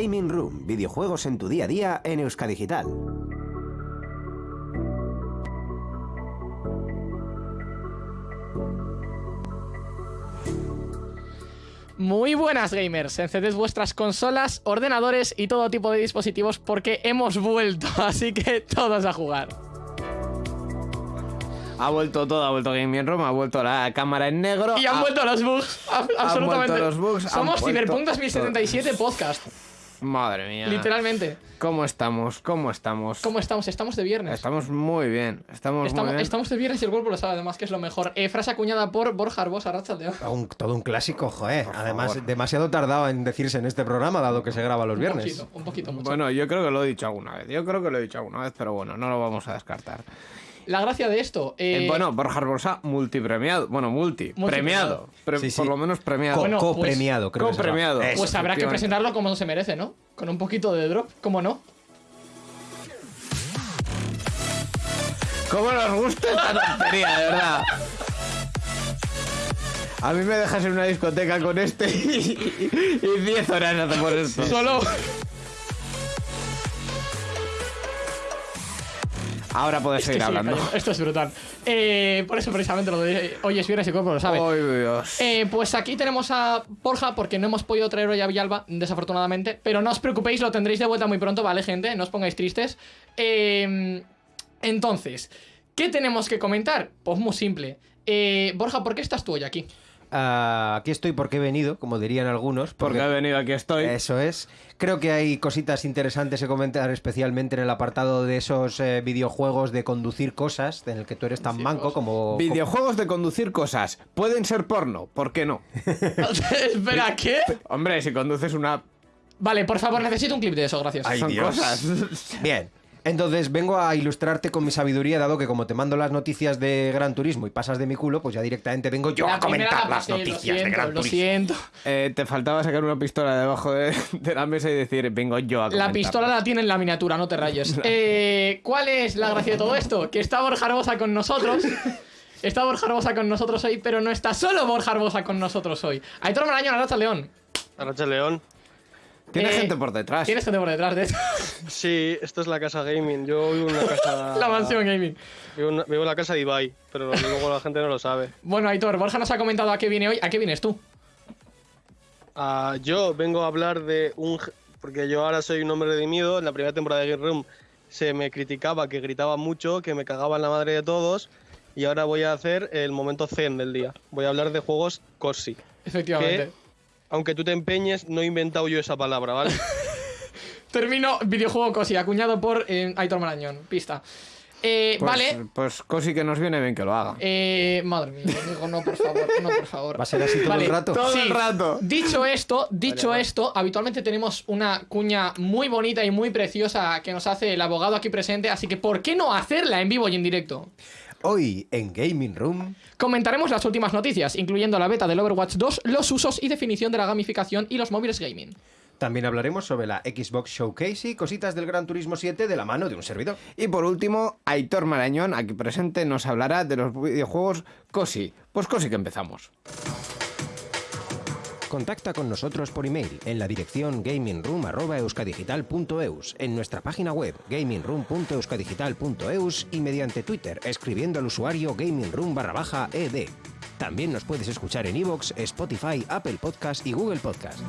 Gaming Room, videojuegos en tu día a día en Euskadigital. Muy buenas gamers, encended vuestras consolas, ordenadores y todo tipo de dispositivos porque hemos vuelto, así que todos a jugar. Ha vuelto todo, ha vuelto Gaming Room, ha vuelto la cámara en negro. Y han ha- vuelto los bugs, a- absolutamente. vuelto los bugs, han Somos Cyberpunk 2077 podcast, Madre mía. literalmente. ¿Cómo estamos? ¿Cómo estamos? ¿Cómo estamos? Estamos de viernes. Estamos muy bien. Estamos, muy Estamos, bien. estamos de viernes y el cuerpo lo sabe, además, que es lo mejor. Eh, frase acuñada por Borja Arbós, Arrachaldeón. Un- todo un clásico, joder. Además, favor. demasiado tardado en decirse en este programa, dado que se graba los Un viernes. poquito, un poquito mucho. Bueno, yo creo que lo he dicho alguna vez. Yo creo que lo he dicho alguna vez, pero bueno, no lo vamos a descartar. La gracia de esto. eh, Eh, bueno, Borja Arbosa, multipremiado. Bueno, multi. Premiado. Pre- Sí, sí. Por lo menos premiado. Bueno, pues- copremiado, creo que se llama. Copremiado. Eso. pues habrá que presentarlo como se merece, ¿no? Con un poquito de drop, ¿cómo no? ¿Cómo nos gusta esta tontería, de verdad? A mí me dejas en una discoteca con este y y 10 horas hacemos esto. Solo. Ahora que seguir hablando. cayendo. Esto es brutal. Eh, por eso precisamente lo de hoy es viernes y cuerpo lo sabe. Ay, Dios. Eh, pues aquí tenemos a Borja, porque no hemos podido traer hoy a Villalba, desafortunadamente. Pero no os preocupéis, lo tendréis de vuelta muy pronto, ¿vale, gente? No os pongáis tristes. Eh, entonces, ¿qué tenemos que comentar? Pues muy simple. Eh, Borja, ¿por qué estás tú hoy aquí? Ah, aquí estoy porque he venido, como dirían algunos. Porque he venido aquí estoy. Eso es. Creo que hay cositas interesantes que comentar, especialmente en el apartado de esos eh, videojuegos de conducir cosas, en el que tú eres tan manco como. Videojuegos de conducir cosas. Pueden ser porno, ¿por qué no? Espera, ¿qué? Hombre, si conduces una. Vale, por favor, necesito un clip de eso, gracias. Ay, son Dios. cosas. Bien. Entonces vengo a ilustrarte con mi sabiduría, dado que como te mando las noticias de Gran Turismo y pasas de mi culo, pues ya directamente vengo yo La a comentar la las pasé, noticias lo de siento, Gran Lo Turismo. siento. Eh, te faltaba sacar una pistola debajo de, de la mesa y decir, vengo yo a La comentarlo". pistola la tiene en la miniatura, no te rayes. Eh, ¿Cuál es la gracia de todo esto? Que está Borja Arbosa con nosotros. Está Borja Arbosa con nosotros hoy, pero no está solo Borja Arbosa con nosotros hoy. Aitor Marañón, Arracha León. Arracha León. Tiene Eh, gente por detrás. Tienes gente por detrás de esto. Sí, esto es la casa gaming. Yo vivo en una casa. la mansión gaming. Vivo en, vivo en la casa de Ibai, pero luego la gente no lo sabe. Bueno, Aitor, Borja nos ha comentado a qué viene hoy. ¿A qué vienes tú? Ah, yo vengo a hablar de un. Porque yo ahora soy un hombre redimido. En la primera temporada de Game Room se me criticaba que gritaba mucho, que me cagaba en la madre de todos. Y ahora voy a hacer el momento zen del día. Voy a hablar de juegos cosi. Efectivamente. Que, aunque tú te empeñes, no he inventado yo esa palabra, ¿vale? Termino videojuego cosi, acuñado por eh, Aitor Marañón. Pista. Eh, Pues- vale. Pues cosi que nos viene bien que lo haga. Eh, madre mía, amigo, no, por favor, no, por favor. ¿Va a ser así todo Vale, el rato? Todo Sí. el rato. Dicho esto, dicho esto, habitualmente tenemos una cuña muy bonita y muy preciosa que nos hace el abogado aquí presente, así que ¿por qué no hacerla en vivo y en directo? Hoy en Gaming Room. Comentaremos las últimas noticias, incluyendo la beta del Overwatch 2, los usos y definición de la gamificación y los móviles gaming. También hablaremos sobre la Xbox Showcase y cositas del Gran Turismo 7 de la mano de un servidor. Y por último, Aitor Marañón, aquí presente, nos hablará de los videojuegos cosi. Pues cosi que empezamos. Contacta con nosotros por email en la dirección gamingroom.euskadigital.eus, en nuestra página web gamingroom.euskadigital.eus y mediante Twitter escribiendo al usuario gamingroom barra baja ed. También nos puedes escuchar en iVoox, Spotify, Apple Podcast y Google Podcast.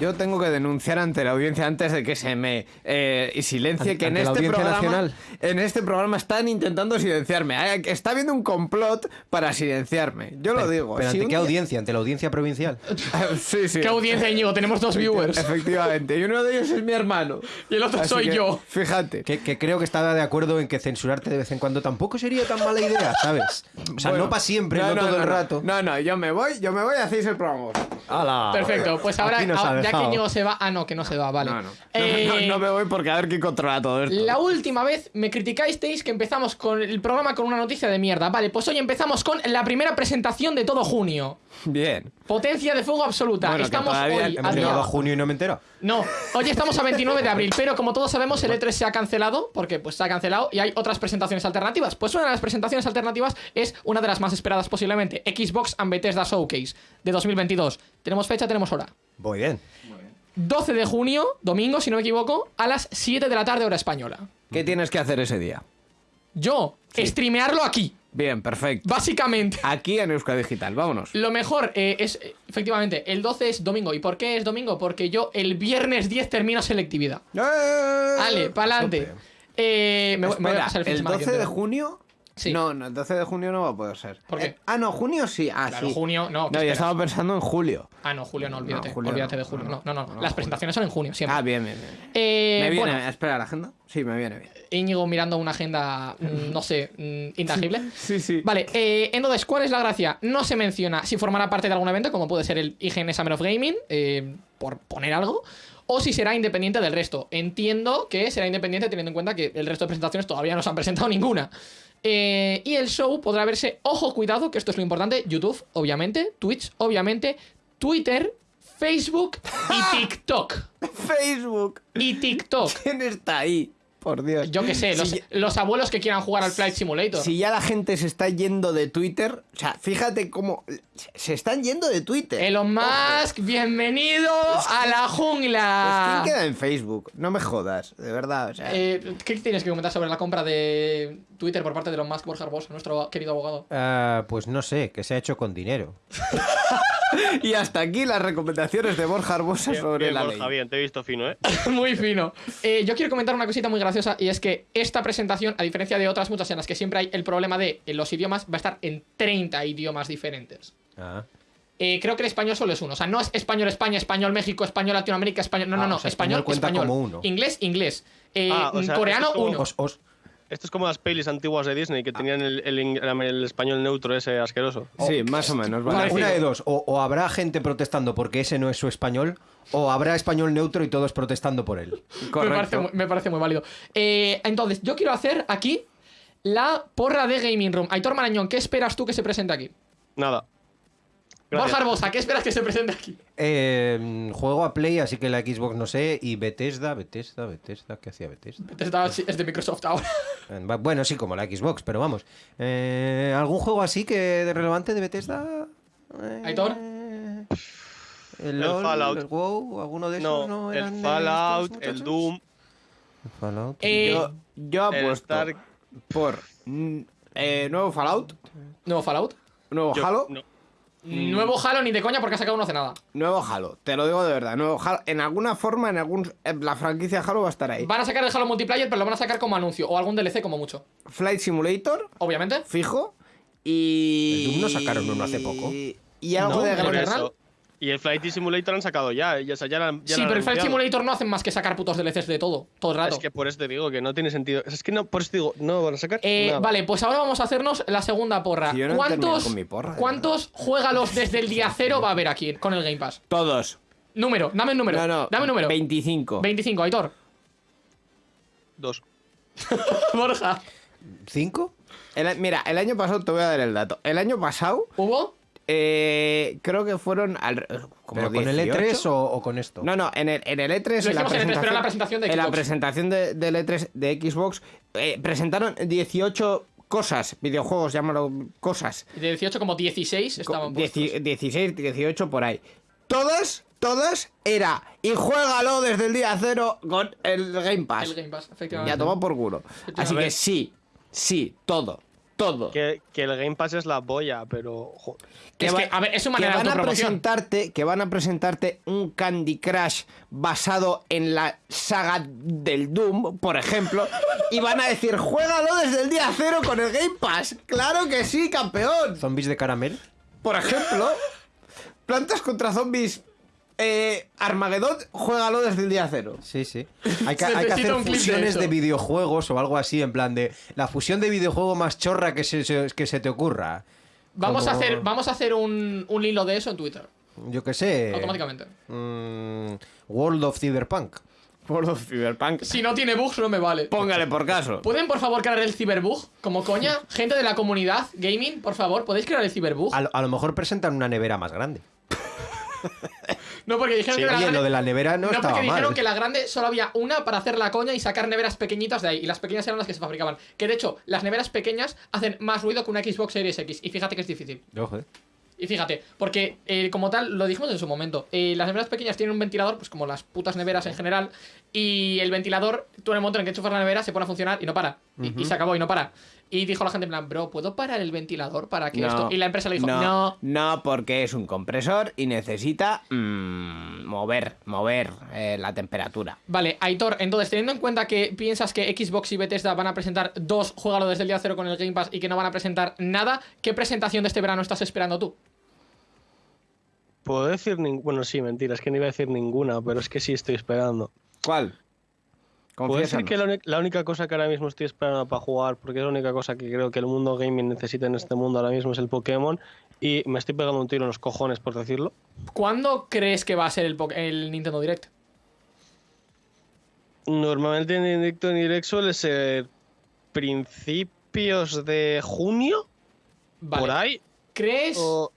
Yo tengo que denunciar ante la audiencia antes de que se me eh, silencie Ante- que en este programa nacional. en este programa están intentando silenciarme. Está habiendo un complot para silenciarme. Yo lo digo. ¿Pero Si ante qué día- audiencia? ¿Ante la audiencia provincial? sí, sí. ¿Qué audiencia, Íñigo? Tenemos dos viewers. Efectivamente. Y uno de ellos es mi hermano. Y el otro Así soy que, yo. Fíjate. Que, que creo que estaba de acuerdo en que censurarte de vez en cuando tampoco sería tan mala idea, ¿sabes? O sea, Bueno, no para siempre, no, todo el no. rato. No, no, yo me voy, yo me voy, hacéis el programa. ¡Hala! Perfecto, pues ahora no ah, sabe ya que. Íñigo se va. Ah, no, que no se va, vale. No, no. Eh, No, me voy porque a ver quién controla todo esto. La última vez me criticasteis que empezamos con el programa con una noticia de mierda. Vale, pues hoy empezamos con la primera presentación de todo junio. Bien. Potencia de fuego absoluta. Bueno, que estamos todavía hoy. hemos llegado a junio y no me entero. No, hoy estamos a 29 de abril, pero como todos sabemos, el E3 se ha cancelado, porque pues se ha cancelado y hay otras presentaciones alternativas. Pues una de las presentaciones alternativas es una de las más esperadas posiblemente, Xbox and Bethesda Showcase de 2022. Tenemos fecha, tenemos hora. Muy bien. 12 de junio, domingo, si no me equivoco, a las 7 de la tarde hora española. ¿Qué tienes que hacer ese día? Yo, streamearlo aquí, Bien, perfecto. básicamente. Aquí en Euska Digital, vámonos. Lo mejor eh, es, eh, efectivamente, el 12 es domingo. ¿Y por qué es domingo? Porque yo el viernes 10 termino selectividad. Vale, pa'lante. Eh, me, voy- me voy a pasar el fin el semana 12 de junio. Sí. No, no, el 12 de junio no va a poder ser. ¿Por qué? Eh, ah, no, junio sí. Ah, Claro, sí. junio, no. ¿qué No, yo estaba pensando en julio. Ah, no, julio no, olvídate. No, julio olvídate no, de julio. no, No, no, Las presentaciones son en junio, siempre. Ah, bien, bien, bien. Eh, me viene, bueno, espera, ¿la agenda? Sí, me viene bien. Íñigo mirando una agenda, mm, no sé, mm, intangible. Sí, sí. Vale, eh, entonces, ¿cuál es la gracia? No se menciona si formará parte de algún evento, como puede ser el IGN Summer of Gaming, eh, por poner algo, o si será independiente del resto. Entiendo que será independiente teniendo en cuenta que el resto de presentaciones todavía no se han presentado ninguna. Eh, y el show podrá verse, ojo, cuidado, que esto es lo importante, YouTube, obviamente, Twitch, obviamente, Twitter, Facebook y TikTok. Facebook. Y TikTok. ¿Quién está ahí? Por Dios. Yo qué sé, los, Si ya- los abuelos que quieran jugar al Flight Simulator. Si ya la gente se está yendo de Twitter, o sea, fíjate cómo se están yendo de Twitter. Elon Musk, bienvenido a la Pues, jungla. ¿Quién queda en Facebook? No me jodas, de verdad. O sea, Eh, ¿Qué tienes que comentar sobre la compra de Twitter por parte de Elon Musk Borja Barbosa, nuestro querido abogado? Ah, pues no sé, que se ha hecho con dinero. Y hasta aquí las recomendaciones de Borja Arbosa Bien, sobre bien, la Borja, ley. bien, te he visto fino, ¿eh? Muy fino. Eh, yo quiero comentar una cosita muy graciosa y es que esta presentación, a diferencia de otras muchas en las que siempre hay el problema de en los idiomas, va a estar en 30 idiomas diferentes. Ah. Eh, creo que el español solo es uno. O sea, no es español España, español México, español Latinoamérica, español. No, Ah, no, no. o sea, español, español cuenta español. como uno. Inglés, inglés. Eh, Ah, o sea, coreano, es como- uno. Os, os- Esto es como las pelis antiguas de Disney que tenían el, el español neutro ese asqueroso. Sí, más o menos. una, Vale. una de dos, o, o habrá gente protestando porque ese no es su español, o habrá español neutro y todos protestando por él. Me parece, Correcto. muy- me parece muy válido. Eh, entonces, yo quiero hacer aquí la porra de Gaming Room. Aitor Marañón, ¿qué esperas tú que se presente aquí? Nada. Borja Arbosa, ¿qué esperas que se presente aquí? Eh, juego a Play, así que la Xbox no sé, y Bethesda, Bethesda, Bethesda, ¿qué hacía Bethesda? Bethesda es de Microsoft ahora. Va- Bueno, sí, como la Xbox, pero vamos. Eh, ¿Algún juego así que de relevante de Bethesda? Eh, ¿Aitor? El, El LOL, Fallout. el WoW, alguno de esos, ¿no? No, eran el Fallout, estos el? Doom. El Fallout. Eh, Yo, yo el apuesto Star- por mm, eh, nuevo Fallout, Nuevo Fallout. nuevo yo- Halo, no. Nuevo Halo ni de coña porque ha sacado uno hace nada. nuevo Halo. Te lo digo de verdad, nuevo Halo. En alguna forma, en algún en la franquicia Halo va a estar ahí. Van a sacar el Halo Multiplayer, pero lo van a sacar como anuncio. O algún DLC como mucho. Flight Simulator, Obviamente. fijo. Y. El Doom no sacaron uno hace poco. Y algo No, de Gran. Y el Flight Simulator han sacado ya. sea, ya ya sí, pero el Flight. Simulator no hacen más que sacar putos DLCs de todo. Todo el rato. Es que por eso te digo que no tiene sentido. Es que no, por eso te digo, no van a sacar. Eh, nada. vale, pues ahora vamos a hacernos la segunda porra. Si yo no ¿Cuántos, con mi porra, de ¿cuántos juégalos desde el día cero va a haber aquí con el Game Pass? Todos. Número, dame un número. No, no. Dame un número. 25. 25, Aitor. Dos. Borja. ¿Cinco? El- mira, el año pasado te voy a dar el dato. El año pasado, ¿Hubo? Eh, creo que fueron. Al, como ¿Pero con el 18. E3 o, o con esto? No, no, en el, en el E3. Lo en la en el E3, pero en la presentación de En la Xbox. presentación de- del E3 de Xbox, eh, presentaron 18 cosas, videojuegos, llámalo cosas. De 18 como 16 estaban Dieci- puestos. 16, 18 por ahí. Todas, todas era. Y juégalo desde el día cero con el Game Pass. El Game Pass, Ya efectivamente. toma por culo. Así que sí, sí, todo. Todo. Que, que el Game Pass es la boya, pero. Es que, a ver, es que manera de van a autopromoción. presentarte que van a presentarte un Candy Crush basado en la saga del Doom, por ejemplo, y van a decir, "Juégalo desde el día cero con el Game Pass." Claro que sí, campeón. ¿Zombies de caramel? Por ejemplo, Plantas contra Zombies eh, Armagedón, juégalo desde el día cero. Sí, sí. Hay que, hay que Necesito hacer de fusiones de, videojuegos o algo así, en plan de la fusión de videojuego más chorra que se, se- que se te ocurra. Vamos a hacer, vamos a hacer un, un hilo de eso en Twitter. Yo qué sé. automáticamente. mm, World of Cyberpunk. Por los Cyberpunk. Si no tiene bugs, no me vale. Póngale por caso. ¿Pueden por favor crear el ciberbug? Como coña, gente de la comunidad gaming, por favor, ¿podéis crear el ciberbug? A, lo- a lo mejor presentan una nevera más grande. No, porque dijeron que la Oye, grande... lo de la nevera no, No, estaba porque mal. dijeron que la grande solo había una para hacer la coña y sacar neveras pequeñitas de ahí. Y las pequeñas eran las que se fabricaban. Que de hecho, las neveras pequeñas hacen más ruido que una Xbox Series X. Y fíjate que es difícil. Ojo, eh. Y fíjate, porque eh, como tal, lo dijimos en su momento, eh, las neveras pequeñas tienen un ventilador, pues como las putas neveras en general, y el ventilador, tú en el momento en que enchufas la nevera, se pone a funcionar y no para. Y, y se acabó y no para. Y dijo la gente en plan, bro, ¿puedo parar el ventilador para que No, esto? Y la empresa le dijo, no. No, porque es un compresor y necesita mm, mover, mover eh, la temperatura. Vale, Aitor, entonces, teniendo en cuenta que piensas que Xbox y Bethesda van a presentar dos, juégalo desde el día cero con el Game Pass y que no van a presentar nada, ¿qué presentación de este verano estás esperando tú? Puedo decir ninguna. Bueno, sí, mentira, es que no iba a decir ninguna, pero es que sí estoy esperando. ¿Cuál? Decir Confiésanos. que la, única cosa que ahora mismo estoy esperando para jugar, porque es la única cosa que creo que el mundo gaming necesita en este mundo ahora mismo es el Pokémon, y me estoy pegando un tiro en los cojones por decirlo. ¿Cuándo crees que va a ser el, Nintendo Direct? Normalmente en directo en direct suele ser principios de junio, Vale. por ahí. ¿Crees, O...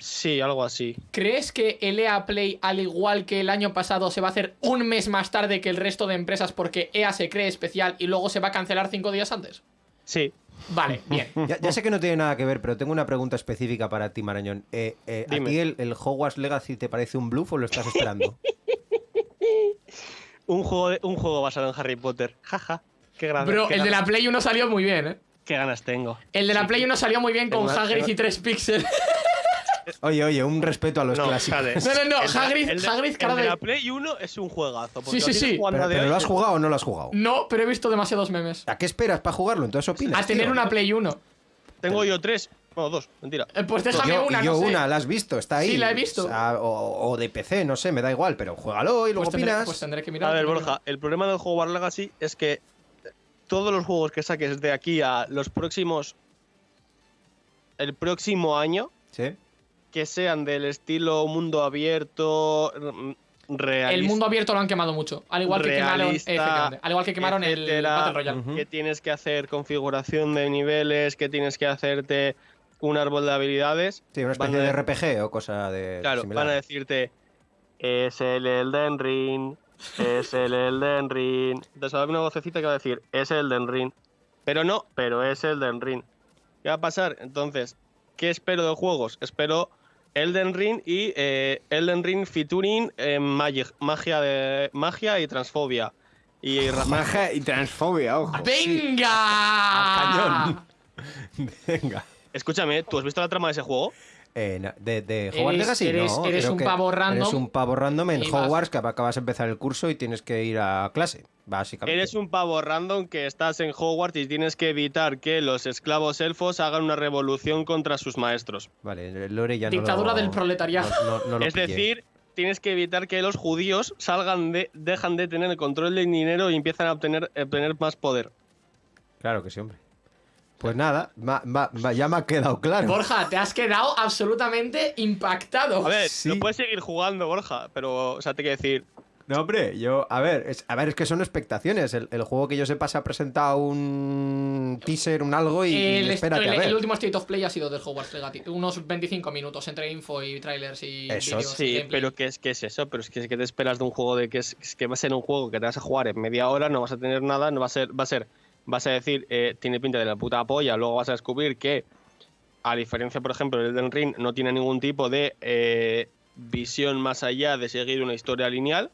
Sí, algo así. ¿Crees que el EA Play, al igual que el año pasado, se va a hacer un mes más tarde que el resto de empresas porque EA se cree especial y luego se va a cancelar cinco días antes? Sí. Vale, bien. Ya, ya sé que no tiene nada que ver, pero tengo una pregunta específica para ti, Marañón. Eh, eh, ¿A Dime. ti el, el Hogwarts Legacy te parece un bluff o lo estás esperando? Un juego, de- un juego basado en Harry Potter. Jaja. Qué, gra- Bro, qué el de la Play 1 salió muy bien, ¿eh? qué ganas tengo. El de la Sí, Play 1 salió muy bien con Hagrid y 3 píxeles. Oye, oye, un respeto a los No, clásicos. No, no, no, El Hagrid- de- Hagrid, cara de de- la Play 1 es un juegazo. Sí, sí, sí. Pero, ¿lo has jugado o no lo has jugado? No, pero he visto demasiados memes. ¿A qué esperas para jugarlo? Entonces opinas. A tener tío. una Play 1. Tengo yo tres. Bueno, dos, mentira. Eh, Pues déjame yo, una, yo no sé. una, la has visto, está ahí. Sí, la he visto. O, sea, o- o de PC, no sé, me da igual, pero juégalo y luego Pues tendré, opinas. pues tendré que mirar. A ver, Borja, el problema del juego War Legacy es que todos los juegos que saques de aquí a los próximos. El próximo año, Sí. Que sean del estilo mundo abierto, mm, realista. El mundo abierto lo han quemado mucho. Al igual que quemaron, realista, efectivamente, al igual que quemaron el Battle Royale. Que tienes que hacer configuración de niveles, que tienes que hacerte un árbol de habilidades. Sí, una especie de RPG o cosa de. Claro, similar. van a decirte, es el Elden Ring, es el Elden Ring. A haber una vocecita que va a decir, es el Elden Ring. Pero no, pero es Elden Ring. ¿Qué va a pasar? Entonces, ¿qué espero de juegos? Espero Elden Ring y eh, Elden Ring featuring eh, magic, magia, de, magia y transfobia. Y Magia y transfobia, ojo. ¡Venga! Venga. Escúchame, ¿tú has visto la trama de ese juego? Eh, no, de, de Hogwarts Eres- Legacy, eres- no, eres un pavo random Eres un pavo random en y vas- Hogwarts que acabas de empezar el curso y tienes que ir a clase, básicamente. Eres un pavo random que estás en Hogwarts y tienes que evitar que los esclavos elfos hagan una revolución contra sus maestros. Vale, el Lore ya no Dictadura lo- del proletariado. no- no- no lo es pillé. decir, tienes que evitar que los judíos salgan de, dejan de tener el control del dinero y empiezan a obtener, a obtener más poder. Claro que sí, hombre. Pues nada, ma- ma- ma- ya me ha quedado claro. Borja, te has quedado absolutamente impactado. A ver, Sí. no puedes seguir jugando, Borja, pero, o sea, te quiero decir, No, hombre, yo, a ver, es, a ver, es que son expectaciones. El, el juego que yo sepa se ha presentado un teaser, un algo y, y el, espérate el- a ver. el último State of Play ha sido del Hogwarts Legacy. Unos 25 minutos entre info y trailers y Eso vídeos. sí, gameplay. pero ¿qué es, ¿qué es eso? Pero es que, ¿qué te esperas de un juego de que, es, es que va a ser un juego que te vas a jugar en media hora, no vas a tener nada, no va a ser, va a ser, vas a decir, eh, tiene pinta de la puta polla, luego vas a descubrir que, a diferencia, por ejemplo, del Elden Ring, no tiene ningún tipo de eh, visión más allá de seguir una historia lineal.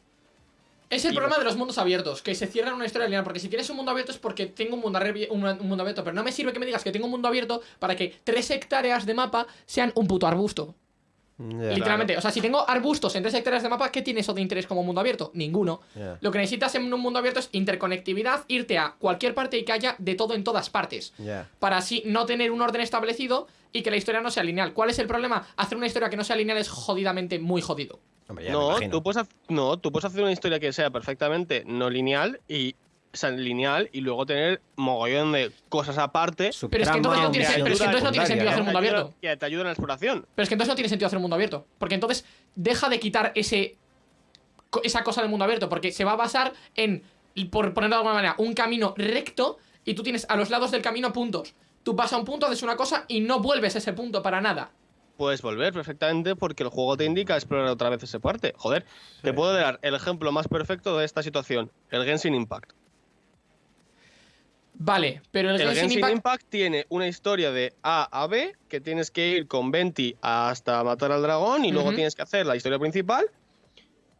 Es el Y problema de los mundos abiertos, que se cierran una historia lineal. Porque si tienes un mundo abierto es porque tengo un mundo, un mundo abierto. Pero no me sirve que me digas que tengo un mundo abierto para que tres hectáreas de mapa sean un puto arbusto. Literalmente. O sea, si tengo arbustos en tres hectáreas de mapa, ¿qué tiene eso de interés como mundo abierto? Ninguno. Lo que necesitas en un mundo abierto es interconectividad, irte a cualquier parte y que haya de todo en todas partes. Para así no tener un orden establecido y que la historia no sea lineal. ¿Cuál es el problema? Hacer una historia que no sea lineal es jodidamente muy jodido. Hombre, No tú, puedes, no, tú puedes hacer una historia que sea perfectamente no lineal y lineal y luego tener mogollón de cosas aparte Pero es que entonces no tiene, pero es que entonces no tiene sentido hacer un mundo abierto. que te ayudan en la exploración. Pero es que entonces no tiene sentido hacer un mundo abierto. Porque entonces deja de quitar ese esa cosa del mundo abierto. Porque se va a basar en, por ponerlo de alguna manera, un camino recto y tú tienes a los lados del camino puntos. Tú vas a un punto, haces una cosa y no vuelves a ese punto para nada. Puedes volver perfectamente porque el juego te indica explorar otra vez ese parte. Joder, te puedo dar el ejemplo más perfecto de esta situación: el Genshin Impact. Vale, pero el, El Genshin Genshin Impact... Impact... tiene una historia de A a B que tienes que ir con Venti hasta matar al dragón y luego tienes que hacer la historia principal.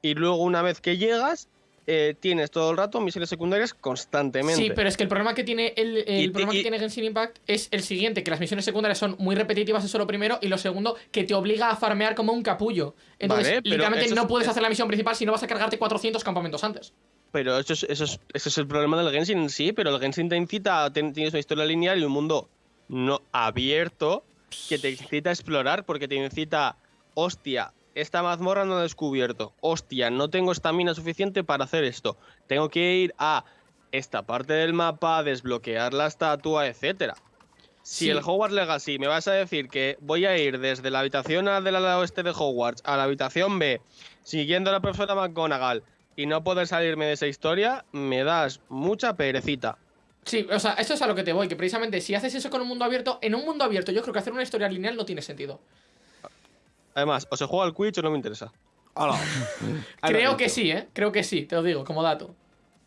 Y luego, una vez que llegas, eh, tienes todo el rato misiones secundarias constantemente. Sí, pero es que el problema que tiene el, el Y- problema y- que tiene Genshin Impact es el siguiente, que las misiones secundarias son muy repetitivas, eso lo primero, y lo segundo, que te obliga a farmear como un capullo. Entonces, Vale, literalmente no es- puedes es- hacer la misión principal si no vas a cargarte 400 campamentos antes. Pero eso es, eso, es, el problema del Genshin en sí, pero el Genshin te incita, tienes una historia lineal y un mundo no abierto que te incita a explorar porque te incita, hostia, esta mazmorra no la he descubierto, hostia, no tengo estamina suficiente para hacer esto, tengo que ir a esta parte del mapa, desbloquear la estatua, etcétera. Si Sí. el Hogwarts Legacy me vas a decir que voy a ir desde la habitación A del lado oeste de Hogwarts a la habitación B, siguiendo a la profesora McGonagall, y no poder salirme de esa historia, me das mucha perecita. Sí, o sea, eso es a lo que te voy, que precisamente si haces eso con un mundo abierto, en un mundo abierto yo creo que hacer una historia lineal no tiene sentido. Además, o se juega al Quidditch o no me interesa. Hola. Creo que sí, ¿eh? Creo que sí, te lo digo, como dato.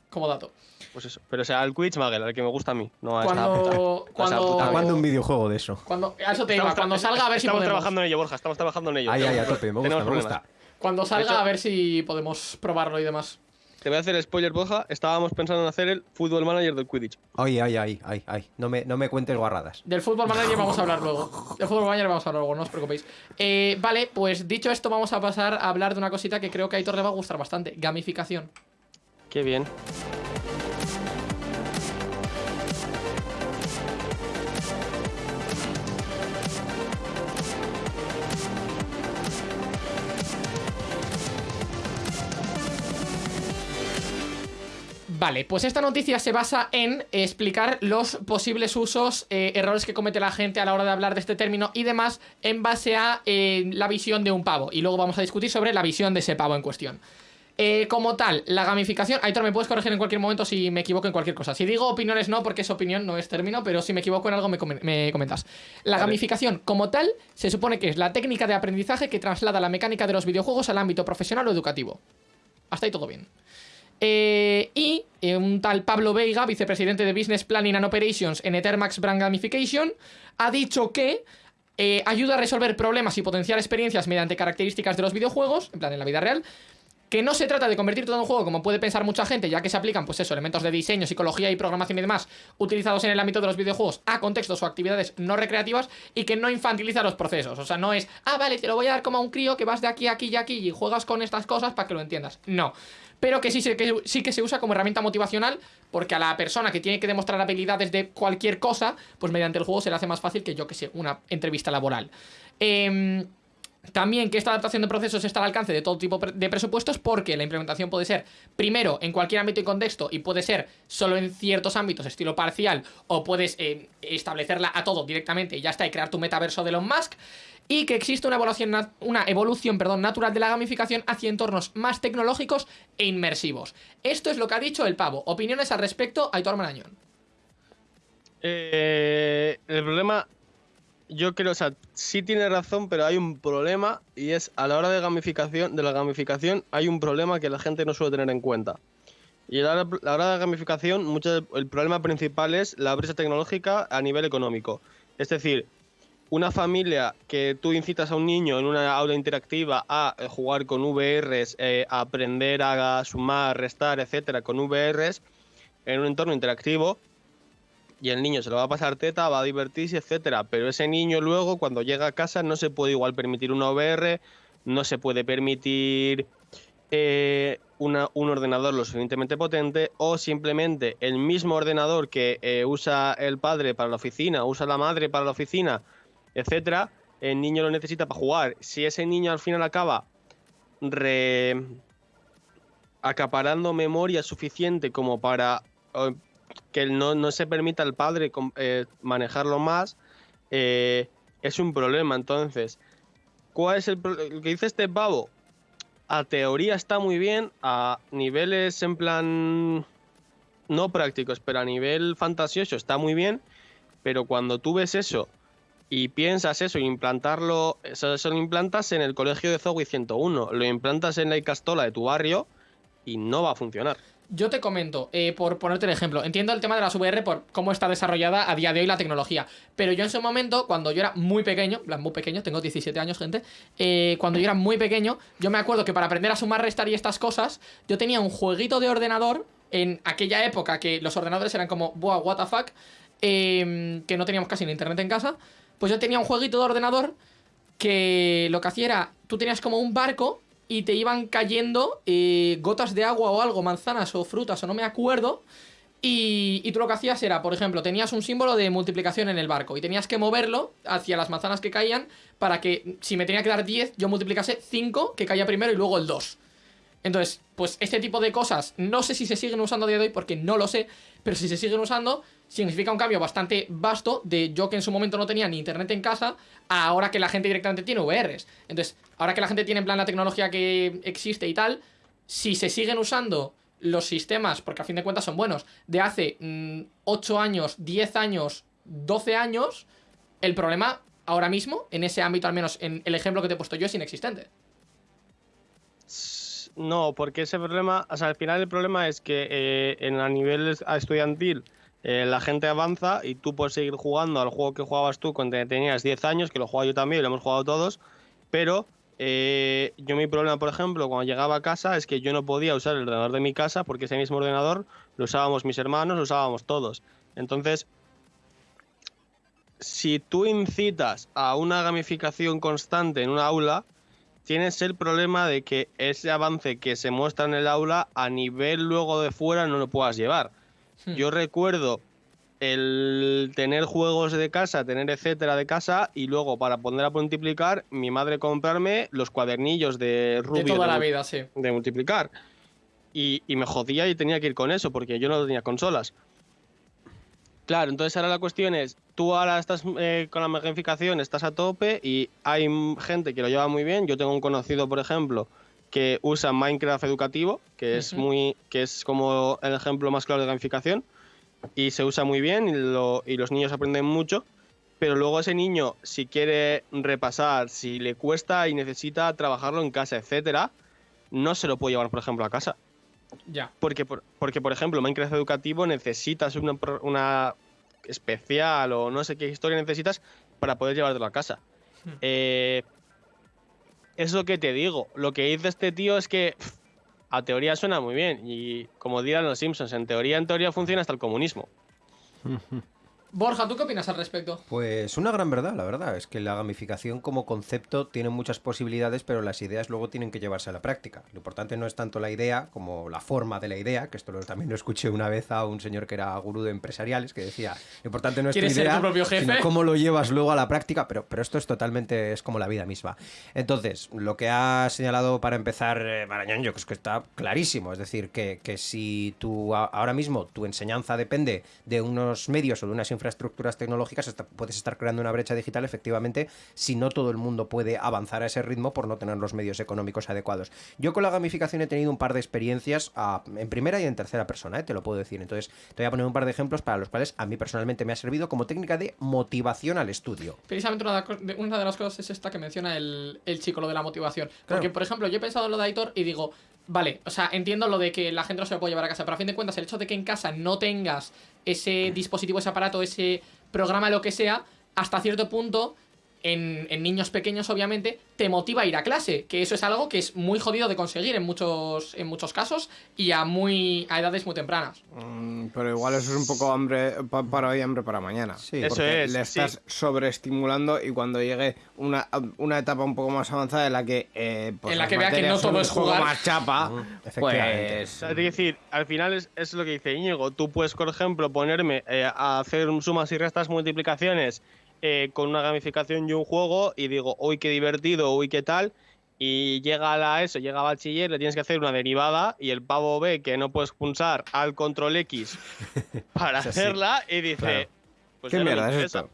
Como dato. Pues eso. Pero o sea, al Quidditch Magel, al que me gusta a mí. No a esta puta. Cuando... esa Cuando... puta ¿A cuándo un videojuego de eso? Cuando... A eso te iba, Estamos cuando tra- salga a ver si Estamos trabajando en ello, Borja. Estamos trabajando en ello. Ay, ay, a Tenemos- tope, me gusta, tenemos me problemas. gusta. Cuando salga hecho- a ver si podemos probarlo y demás. Te voy a hacer spoiler, Borja. Estábamos pensando en hacer el Football Manager del Quidditch. Ay, ay, ay, ay, ay. No me, no me cuentes guarradas. Del fútbol manager vamos a hablar luego. Del fútbol manager vamos a hablar luego, no os preocupéis. Eh, vale, pues dicho esto, vamos a pasar a hablar de una cosita que creo que a Aitor le va a gustar bastante: gamificación. Qué bien. Vale, pues esta noticia se basa en explicar los posibles usos, eh, errores que comete la gente a la hora de hablar de este término y demás en base a eh, la visión de un pavo. Y luego vamos a discutir sobre la visión de ese pavo en cuestión. Eh, como tal, la gamificación. Aitor, me puedes corregir en cualquier momento si me equivoco en cualquier cosa. Si digo opiniones, no, porque es opinión, no es término, pero si me equivoco en algo, me, me comentas. La Vale. gamificación, como tal, se supone que es la técnica de aprendizaje que traslada la mecánica de los videojuegos al ámbito profesional o educativo. Hasta ahí todo bien. Eh, y eh, un tal Pablo Veiga, vicepresidente de Business Planning and Operations en Ethermax Brand Gamification, ha dicho que eh, ayuda a resolver problemas y potenciar experiencias mediante características de los videojuegos, en plan en la vida real, que no se trata de convertir todo en un juego como puede pensar mucha gente, ya que se aplican, pues eso, elementos de diseño, psicología y programación y demás, utilizados en el ámbito de los videojuegos a contextos o actividades no recreativas y que no infantiliza los procesos. O sea, no es, ah, vale, te lo voy a dar como a un crío que vas de aquí a aquí y aquí y juegas con estas cosas para que lo entiendas. No. Pero que sí, que sí que se usa como herramienta motivacional, porque a la persona que tiene que demostrar habilidades de cualquier cosa, pues mediante el juego se le hace más fácil que yo que sé, una entrevista laboral. Em, también que esta adaptación de procesos está al alcance de todo tipo de presupuestos porque la implementación puede ser primero en cualquier ámbito y contexto y puede ser solo en ciertos ámbitos, estilo parcial, o puedes eh, establecerla a todo directamente y ya está, y crear tu metaverso de Elon Musk. Y que existe una evolución, una evolución perdón, natural de la gamificación hacia entornos más tecnológicos e inmersivos. Esto es lo que ha dicho el pavo. Opiniones al respecto, Aitor Marañón. Eh, el problema, yo creo, o sea, sí tiene razón, pero hay un problema y es a la hora de gamificación, de la gamificación, hay un problema que la gente no suele tener en cuenta. Y a la la hora de la gamificación, mucho, el problema principal es la brecha tecnológica a nivel económico. Es decir, una familia que tú incitas a un niño en una aula interactiva a eh, jugar con VRs, eh, a aprender a sumar, restar, etcétera, con VRs en un entorno interactivo, y el niño se lo va a pasar teta, va a divertirse, etcétera. Pero ese niño luego, cuando llega a casa, no se puede igual permitir una VR, no se puede permitir eh, una- un ordenador lo suficientemente potente, o simplemente el mismo ordenador que eh, usa el padre para la oficina, usa la madre para la oficina, etcétera, el niño lo necesita para jugar. Si ese niño al final acaba re- acaparando memoria suficiente como para que no, no se permita al padre eh, manejarlo más, eh, es un problema. Entonces, ¿cuál es el lo que dice este pavo? A teoría está muy bien, a niveles en plan no prácticos, pero a nivel fantasioso está muy bien, pero cuando tú ves eso y piensas eso, implantarlo, eso, eso lo implantas en el colegio de Zowie 101, lo implantas en la Icastola de tu barrio y no va a funcionar. Yo te comento, eh, por ponerte el ejemplo, entiendo el tema de las VR por cómo está desarrollada a día de hoy la tecnología, pero yo en ese momento, cuando yo era muy pequeño, plan, muy pequeño, tengo 17 años, gente, eh, cuando yo era muy pequeño, yo me acuerdo que para aprender a sumar, restar y estas cosas, yo tenía un jueguito de ordenador en aquella época que los ordenadores eran como, buah, what the fuck, eh, que no teníamos casi ni internet en casa, pues yo tenía un jueguito de ordenador que lo que hacía era, tú tenías como un barco y te iban cayendo eh, gotas de agua o algo, manzanas o frutas o no me acuerdo. Y, y tú lo que hacías era, por ejemplo, tenías un símbolo de multiplicación en el barco y tenías que moverlo hacia las manzanas que caían para que si me tenía que dar 10, yo multiplicase 5 que caía primero y luego el 2. Entonces, pues este tipo de cosas no sé si se siguen usando a día de hoy porque no lo sé, pero si se siguen usando significa un cambio bastante vasto de yo que en su momento no tenía ni internet en casa a ahora que la gente directamente tiene VRs. Entonces, ahora que la gente tiene en plan la tecnología que existe y tal, si se siguen usando los sistemas, porque a fin de cuentas son buenos, de hace mm, 8 años, 10 años, 12 años, el problema ahora mismo, en ese ámbito al menos, en el ejemplo que te he puesto yo, es inexistente. No, porque ese problema, o sea, al final el problema es que eh, en a nivel es- estudiantil eh, la gente avanza y tú puedes seguir jugando al juego que jugabas tú cuando tenías 10 años, que lo jugaba yo también lo hemos jugado todos, pero eh, yo mi problema, por ejemplo, cuando llegaba a casa es que yo no podía usar el ordenador de mi casa porque ese mismo ordenador lo usábamos mis hermanos, lo usábamos todos. Entonces, si tú incitas a una gamificación constante en un aula, tienes el problema de que ese avance que se muestra en el aula a nivel luego de fuera no lo puedas llevar. Hmm. Yo recuerdo el tener juegos de casa, tener etcétera de casa y luego para poner a multiplicar, mi madre comprarme los cuadernillos de Rubio de toda la vida, sí. de multiplicar. Y, y me jodía y tenía que ir con eso porque yo no tenía consolas. Claro, entonces ahora la cuestión es, tú ahora estás eh, con la gamificación, estás a tope y hay gente que lo lleva muy bien. Yo tengo un conocido, por ejemplo, que usa Minecraft educativo, que es muy, que es como el ejemplo más claro de gamificación y se usa muy bien y, lo- y los niños aprenden mucho. Pero luego ese niño, si quiere repasar, si le cuesta y necesita trabajarlo en casa, etcétera, no se lo puede llevar, por ejemplo, a casa. Ya. Porque, por, porque, por ejemplo, Minecraft educativo necesitas una, una especial o no sé qué historia necesitas para poder llevártelo a casa. Hmm. Eh, es lo que te digo. Lo que dice este tío es que a teoría suena muy bien. Y como dirán los Simpsons, en teoría, en teoría funciona hasta el comunismo. Borja, ¿tú qué opinas al respecto? Pues una gran verdad, la verdad. Es que la gamificación como concepto tiene muchas posibilidades, pero las ideas luego tienen que llevarse a la práctica. Lo importante no es tanto la idea como la forma de la idea, que esto también lo escuché una vez a un señor que era gurú de empresariales, que decía, lo importante no es tu ¿Quieres ser idea, tu propio jefe? sino cómo lo llevas luego a la práctica, pero, pero esto es totalmente, es como la vida misma. Entonces, lo que ha señalado para empezar eh, Marañón, yo creo que está clarísimo. Es decir, que, que si tú ahora mismo tu enseñanza depende de unos medios o de unas infraestructuras tecnológicas, puedes estar creando una brecha digital, efectivamente, si no todo el mundo puede avanzar a ese ritmo por no tener los medios económicos adecuados. Yo con la gamificación he tenido un par de experiencias ah, en primera y en tercera persona, eh, te lo puedo decir. Entonces, te voy a poner un par de ejemplos para los cuales a mí personalmente me ha servido como técnica de motivación al estudio. Precisamente una de, una las cosas es esta que menciona el, el chico, lo de la motivación. Porque, por ejemplo, yo he pensado en lo de Aitor y digo, vale, o sea, entiendo lo de que la gente no se lo puede llevar a casa, pero a fin de cuentas, el hecho de que en casa no tengas ese dispositivo, ese aparato, ese programa, lo que sea, hasta cierto punto, en, en niños pequeños, obviamente, te motiva a ir a clase. Que eso es algo que es muy jodido de conseguir en muchos, en muchos casos y a, muy, a edades muy tempranas. Mm, Pero igual eso es un poco hambre pa- para hoy, hambre para mañana. Sí. Eso Porque es, le sí. estás sobreestimulando y cuando llegue una, una etapa un poco más avanzada en la que eh, pues En la que vea que no todo es jugar. más chapa, efectivamente. pues es decir, al final es, es lo que dice Íñigo. Tú puedes, por ejemplo, ponerme eh, a hacer sumas y restas, multiplicaciones eh, con una gamificación y un juego y digo, uy, qué divertido, uy, qué tal. y llega a la ESO, llega a bachiller, le tienes que hacer una derivada y el pavo ve que no puedes pulsar al control X para hacerla y dice, Claro. pues ¿Qué mierda es interesa". esto?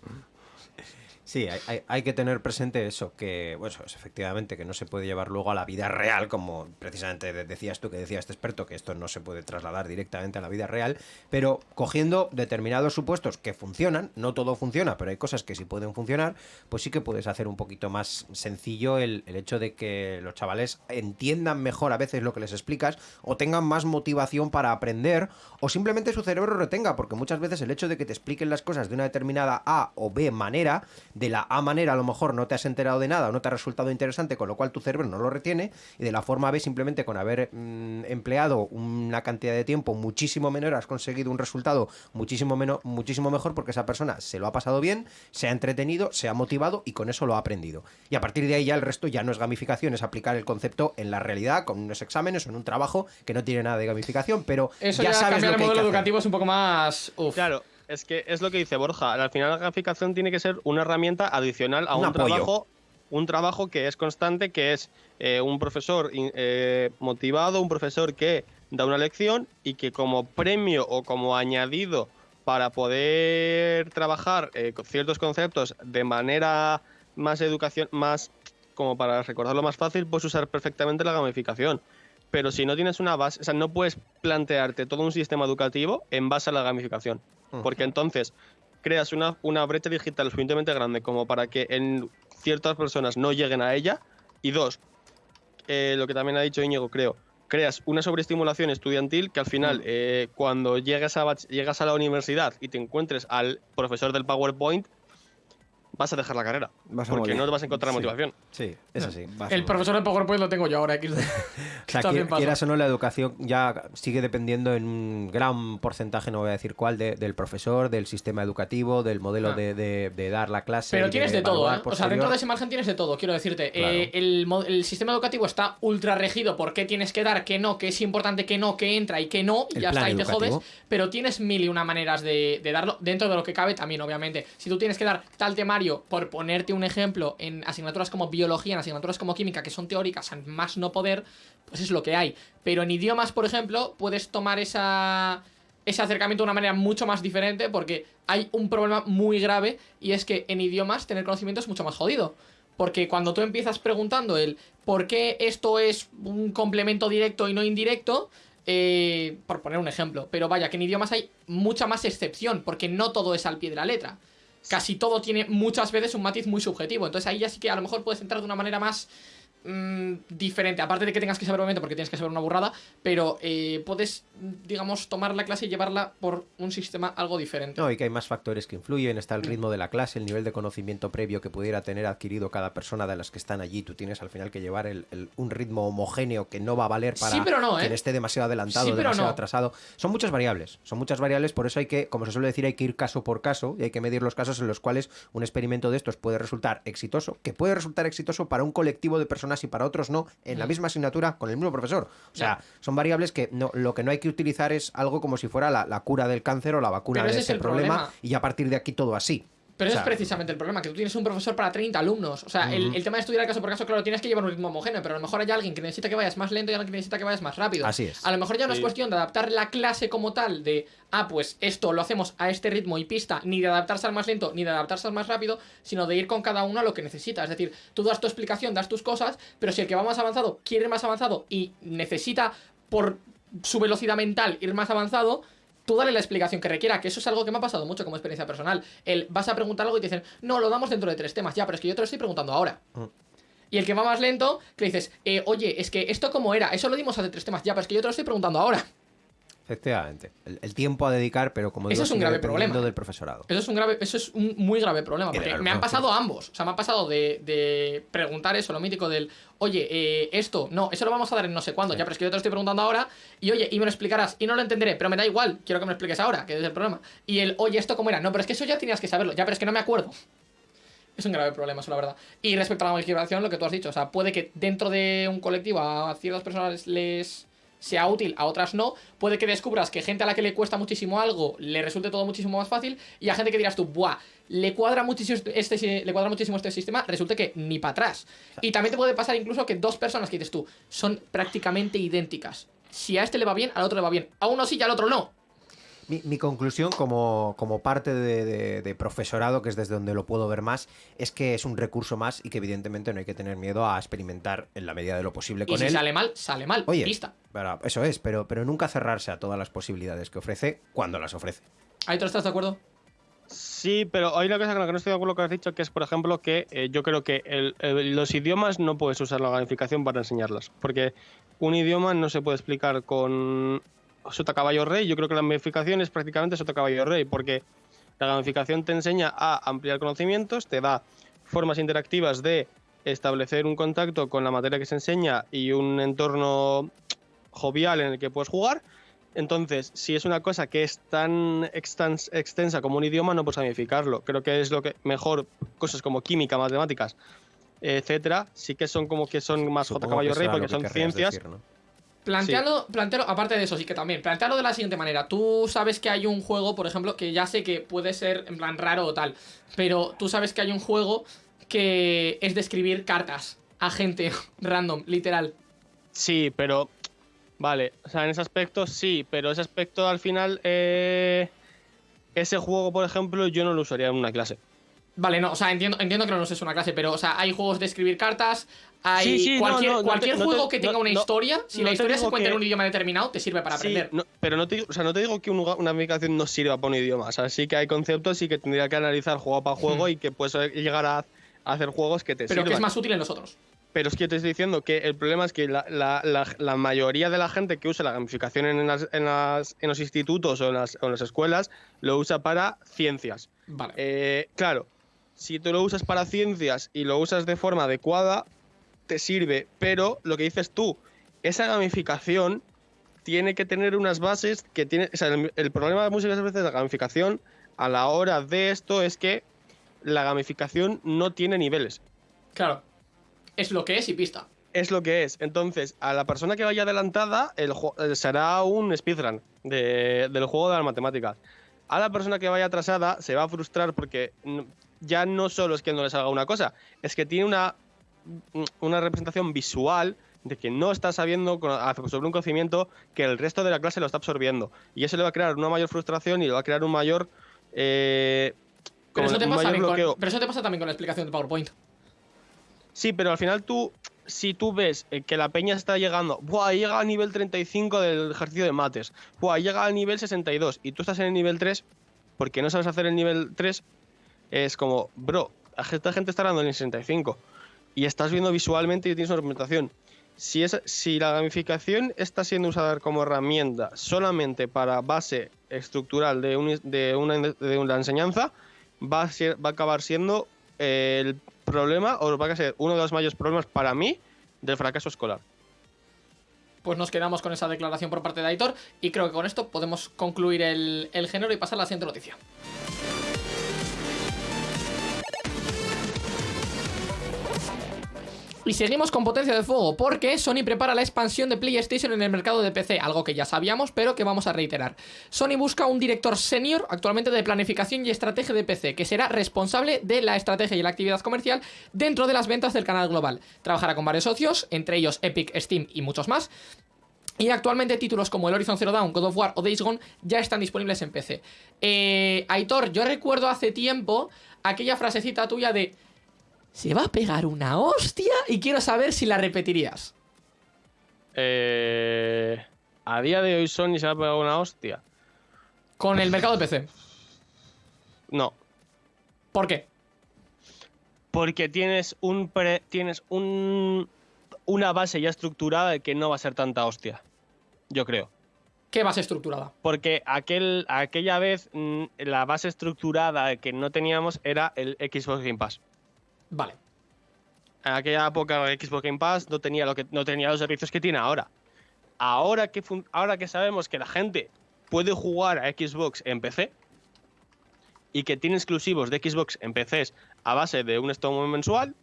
Sí, hay, hay- que tener presente eso, que, bueno, es efectivamente que no se puede llevar luego a la vida real, como precisamente de- decías tú, que decía este experto, que esto no se puede trasladar directamente a la vida real, pero cogiendo determinados supuestos que funcionan, no todo funciona, pero hay cosas que sí pueden funcionar, pues sí que puedes hacer un poquito más sencillo el, el hecho de que los chavales entiendan mejor a veces lo que les explicas, o tengan más motivación para aprender, o simplemente su cerebro retenga, porque muchas veces el hecho de que te expliquen las cosas de una determinada A o B manera, la A manera a lo mejor no te has enterado de nada o no te ha resultado interesante, con lo cual tu cerebro no lo retiene, y de la forma B simplemente con haber mm, empleado una cantidad de tiempo muchísimo menor has conseguido un resultado muchísimo, menos, muchísimo mejor porque esa persona se lo ha pasado bien, se ha entretenido, se ha motivado y con eso lo ha aprendido. Y a partir de ahí ya el resto ya no es gamificación, es aplicar el concepto en la realidad, con unos exámenes o en un trabajo que no tiene nada de gamificación, pero Eso ya, ya, sabes cambiar lo el hay modelo hacer. educativo es un poco más. Uf. Claro, es que es lo que dice Borja. Al final la gamificación tiene que ser una herramienta adicional a Un trabajo, un trabajo que es constante, que es eh, un profesor eh, motivado, un profesor que da una lección y que como premio o como añadido para poder trabajar eh, ciertos conceptos de manera más educación, más como para recordarlo más fácil, puedes usar perfectamente la gamificación. Pero si no tienes una base, o sea, no puedes plantearte todo un sistema educativo en base a la gamificación. Porque entonces creas una, una brecha digital suficientemente grande como para que en ciertas personas no lleguen a ella. Y dos, eh, lo que también ha dicho Íñigo, creo, creas una sobreestimulación estudiantil que al final, eh, cuando llegas a, llegas a la universidad y te encuentres al profesor del PowerPoint, vas a dejar la carrera. Vas a porque morir. no te vas a encontrar Sí. motivación. Sí, es así. Vas a El profesor de PowerPoint lo tengo yo ahora. O sea, pasa. quieras o no, la educación ya sigue dependiendo en un gran porcentaje, no voy a decir cuál, de- del profesor, del sistema educativo, del modelo Ah. de, de- de dar la clase. Pero tienes de todo, ¿eh? O sea, dentro de ese margen tienes de todo, quiero decirte. Claro. Eh, el, sistema educativo está ultra regido por qué tienes que dar, qué no, qué es importante, qué no, qué entra y qué no, y ya está, y te jodes. Pero tienes mil y una maneras de, de darlo, dentro de lo que cabe también, obviamente. Si tú tienes que dar tal temario, por ponerte un ejemplo, en asignaturas como biología, en asignaturas como química, que son teóricas, más no poder, pues es lo que hay. Pero en idiomas, por ejemplo, puedes tomar esa ese acercamiento de una manera mucho más diferente porque hay un problema muy grave y es que en idiomas tener conocimiento es mucho más jodido. Porque cuando tú empiezas preguntando el por qué esto es un complemento directo y no indirecto, eh, por poner un ejemplo, pero vaya, que en idiomas hay mucha más excepción, porque no todo es al pie de la letra. Casi todo tiene muchas veces un matiz muy subjetivo. Entonces ahí ya sí que a lo mejor puedes entrar de una manera más mm, diferente. Aparte de que tengas que saber, obviamente, porque tienes que saber una burrada, pero eh, puedes, digamos, tomar la clase y llevarla por un sistema algo diferente. No, y que hay más factores que influyen. Está el Mm. ritmo de la clase, el nivel de conocimiento previo que pudiera tener adquirido cada persona de las que están allí. Tú tienes al final que llevar el- el- un ritmo homogéneo que no va a valer para Sí, pero no, ¿eh? quien esté demasiado adelantado Sí, pero demasiado no. atrasado. Son muchas variables. Son muchas variables, por eso hay que, como se suele decir, hay que ir caso por caso y hay que medir los casos en los cuales un experimento de estos puede resultar exitoso, que puede resultar exitoso para un colectivo de personas y para otros no, en la Mm. misma asignatura con el mismo profesor. O sea, son variables que no, lo que no hay que utilizar es algo como si fuera la, la cura del cáncer o la vacuna Pero de ese es ese el problema, problema. y a partir de aquí todo así. Pero O ese sea, es precisamente el problema, que tú tienes un profesor para 30 alumnos. O sea, el, el tema de estudiar caso por caso, claro, tienes que llevar un ritmo homogéneo, pero a lo mejor hay alguien que necesita que vayas más lento y alguien que necesita que vayas más rápido. Así es. A lo mejor ya no es cuestión de adaptar la clase como tal, de, ah, pues esto lo hacemos a este ritmo y pista, ni de adaptarse al más lento, ni de adaptarse al más rápido, sino de ir con cada uno a lo que necesita. Es decir, tú das tu explicación, das tus cosas, pero si el que va más avanzado quiere ir más avanzado y necesita, por su velocidad mental, ir más avanzado, tú dale la explicación que requiera, que eso es algo que me ha pasado mucho como experiencia personal. El vas a preguntar algo y te dicen, no, lo damos dentro de tres temas, ya, pero es que yo te lo estoy preguntando ahora. Mm. Y el que va más lento, que le dices, eh, oye, es que esto cómo era, eso lo dimos hace tres temas, ya, pero es que yo te lo estoy preguntando ahora. Efectivamente. El, el tiempo a dedicar, pero como Eso digo, es un grave problema. del profesorado. Eso es un grave, eso es un muy grave problema, porque me han pasado ambos. O sea, me ha pasado de, de preguntar eso, lo mítico del, oye, eh, esto, no, eso lo vamos a dar en no sé cuándo, Sí. ya, pero es que yo te lo estoy preguntando ahora, y oye, y me lo explicarás, y no lo entenderé, pero me da igual, quiero que me lo expliques ahora, que es el problema. Y el, oye, esto cómo era, no, pero es que eso ya tenías que saberlo, ya, pero es que no me acuerdo. Es un grave problema, eso la verdad. Y respecto a la gamificación, lo que tú has dicho, o sea, puede que dentro de un colectivo a ciertas personas les sea útil, a otras no. Puede que descubras que gente a la que le cuesta muchísimo algo le resulte todo muchísimo más fácil y a gente que dirás tú, buah, le cuadra muchísimo este, si- le cuadra muchísimo este sistema, resulta que ni para atrás. Y también te puede pasar incluso que dos personas que dices tú son prácticamente idénticas. Si a este le va bien, al otro le va bien. A uno sí y al otro no. Mi, mi conclusión como, como parte de, de- de profesorado, que es desde donde lo puedo ver más, es que es un recurso más y que evidentemente no hay que tener miedo a experimentar en la medida de lo posible Y con si él. sale mal, sale mal. Oye, Pista. pero eso es, pero, pero nunca cerrarse a todas las posibilidades que ofrece cuando las ofrece. ¿Aitor, estás de acuerdo? Sí, pero hay una cosa con la que no estoy de acuerdo con lo que has dicho, que es, por ejemplo, que eh, yo creo que el- el- los idiomas no puedes usar la gamificación para enseñarlas. Porque un idioma no se puede explicar con sota caballo rey. Yo creo que la gamificación es prácticamente sota caballo rey, porque la gamificación te enseña a ampliar conocimientos, te da formas interactivas de establecer un contacto con la materia que se enseña y un entorno jovial en el que puedes jugar. Entonces, si es una cosa que es tan extens- extensa como un idioma, no puedes gamificarlo. Creo que es lo que mejor cosas como química, matemáticas, etcétera, sí que son como que son más J caballo rey porque son ciencias. decir, ¿no? Plantealo, plantealo, aparte de eso, sí que también. Plantealo de la siguiente manera. Tú sabes que hay un juego, por ejemplo, que ya sé que puede ser en plan raro o tal, pero tú sabes que hay un juego que es de escribir cartas a gente random, literal. Sí, pero vale, o sea, en ese aspecto sí, pero ese aspecto al final eh, ese juego, por ejemplo, yo no lo usaría en una clase. Vale, no, o sea, entiendo, entiendo que no es una clase, pero, o sea, hay juegos de escribir cartas, hay Sí, sí, no, cualquier, no, no te- cualquier no te- juego que tenga una historia, si la historia se cuenta en que- un idioma determinado, te sirve para aprender. pero no te, digo- o sea, no te digo que un- una aplicación no sirva para un idioma. O sea, sí que hay conceptos y que tendría que analizar juego para juego y que puedes llegar a, a hacer juegos que te pero que sirvan. es más útil en los otros. Pero es que te estoy diciendo que el problema es que la, la- la- la mayoría de la gente que usa la gamificación en, las- en las- en los institutos o en, las, o en las escuelas lo usa para ciencias. Vale. Eh, claro, si tú lo usas para ciencias y lo usas de forma adecuada, te sirve. Pero lo que dices tú, esa gamificación tiene que tener unas bases que tiene. O sea, el, el problema de muchas veces de la gamificación a la hora de esto es que la gamificación no tiene niveles. Claro. Es lo que es y pista. Es lo que es. Entonces, a la persona que vaya adelantada, el eh, será un speedrun de- del juego de las matemáticas. A la persona que vaya atrasada se va a frustrar porque ya no solo es que no le salga una cosa, es que tiene una, una representación visual de que no está sabiendo sobre un conocimiento que el resto de la clase lo está absorbiendo. Y eso le va a crear una mayor frustración y le va a crear un mayor... eh, Pero como eso, te un pasa mayor también con, bloqueo. pero eso te pasa también con la explicación de PowerPoint. Sí, pero al final tú, si tú ves eh, que la peña está llegando, Buah, llega al nivel 35 del ejercicio de mates, Buah, llega al nivel 62 y tú estás en el nivel 3 porque no sabes hacer el nivel 3, es como, bro, esta gente está dando en el 65 y estás viendo visualmente y tienes una representación. Si, es, si la gamificación está siendo usada como herramienta solamente para base estructural de, un- una enseñanza, va a, ser, va a acabar siendo eh, el problema, o va a ser uno de los mayores problemas para mí del fracaso escolar. Pues nos quedamos con esa declaración por parte de Aitor y creo que con esto podemos concluir el, el género y pasar a la siguiente noticia. Y seguimos con potencia de fuego porque Sony prepara la expansión de PlayStation en el mercado de PC, algo que ya sabíamos pero que vamos a reiterar. Sony busca un director senior actualmente de planificación y estrategia de PC que será responsable de la estrategia y la actividad comercial dentro de las ventas del canal global. Trabajará con varios socios, entre ellos Epic, Steam y muchos más. Y actualmente títulos como el Horizon Zero Dawn, God of War o Days Gone ya están disponibles en PC. Eh, Aitor, yo recuerdo hace tiempo aquella frasecita tuya de se va a pegar una hostia y quiero saber si la repetirías. Eh, a día de hoy Sony se va a pegar una hostia. Con el mercado de PC. No, ¿Por qué? porque tienes un pre- tienes un una base ya estructurada de que no va a ser tanta hostia. Yo creo. ¿Qué base estructurada? Porque aquel, aquella vez mm, la base estructurada que no teníamos era el Xbox Game Pass. Vale. En aquella época Xbox Game Pass no tenía, lo que, no tenía los servicios que tiene ahora. Ahora que, ahora que sabemos que la gente puede jugar a Xbox en PC y que tiene exclusivos de Xbox en PCs a base de un stock mensual,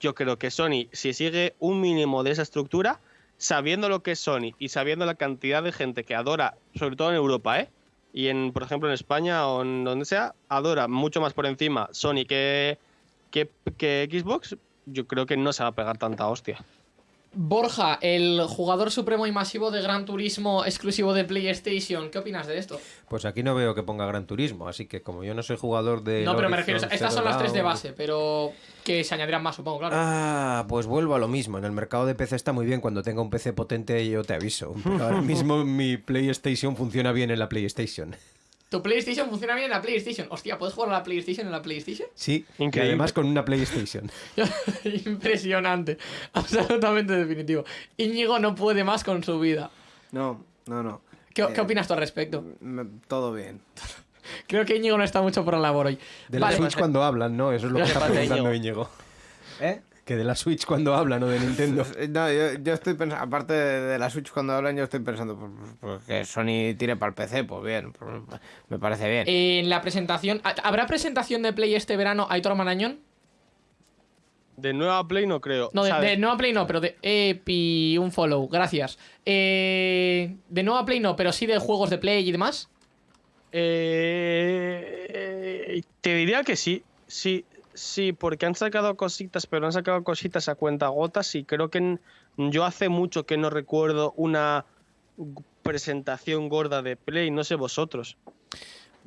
yo creo que Sony, si sigue un mínimo de esa estructura, sabiendo lo que es Sony y sabiendo la cantidad de gente que adora, sobre todo en Europa, ¿eh? Y en, por ejemplo, en España o en donde sea, adora mucho más por encima Sony que, que, que Xbox, yo creo que no se va a pegar tanta hostia. Borja, el jugador supremo y masivo de Gran Turismo exclusivo de PlayStation, ¿qué opinas de esto? Pues aquí no veo que ponga Gran Turismo, así que como yo no soy jugador de. No, pero me refiero, Horizon estas son las tres de base, pero que se añadirán más, supongo, claro. Ah, pues vuelvo a lo mismo. En el mercado de PC está muy bien. Cuando tenga un PC potente, yo te aviso. Pero ahora mismo mi PlayStation funciona bien en la PlayStation. Tu PlayStation funciona bien en la PlayStation. Hostia, ¿puedes jugar a la PlayStation en la PlayStation? Sí, Increíble. y además con una PlayStation. Impresionante. Absolutamente definitivo. Íñigo no puede más con su vida. No, no, no. ¿Qué, Eh, qué opinas tú al respecto? Me- todo bien. Creo que Íñigo no está mucho por la labor hoy. De Vale. la Switch cuando hablan, ¿no? Eso es lo que ¿Qué está preguntando? Íñigo. ¿Eh? Que de la Switch cuando hablan o de Nintendo. No, yo, yo estoy pensando, aparte de, de la Switch cuando hablan, yo estoy pensando pues, pues, que Sony tire para el PC, pues bien, pues, me parece bien. En la presentación. ¿Habrá presentación de Play este verano, Aitor Marañón? De nueva Play no creo. No, de, de nueva Play no, pero de Epi, un follow, gracias. Eh, de nueva Play no, pero sí de juegos de Play y demás. Eh, te diría que sí, sí, sí, porque han sacado cositas, pero han sacado cositas a cuenta gotas y creo que yo hace mucho que no recuerdo una presentación gorda de Play, no sé vosotros.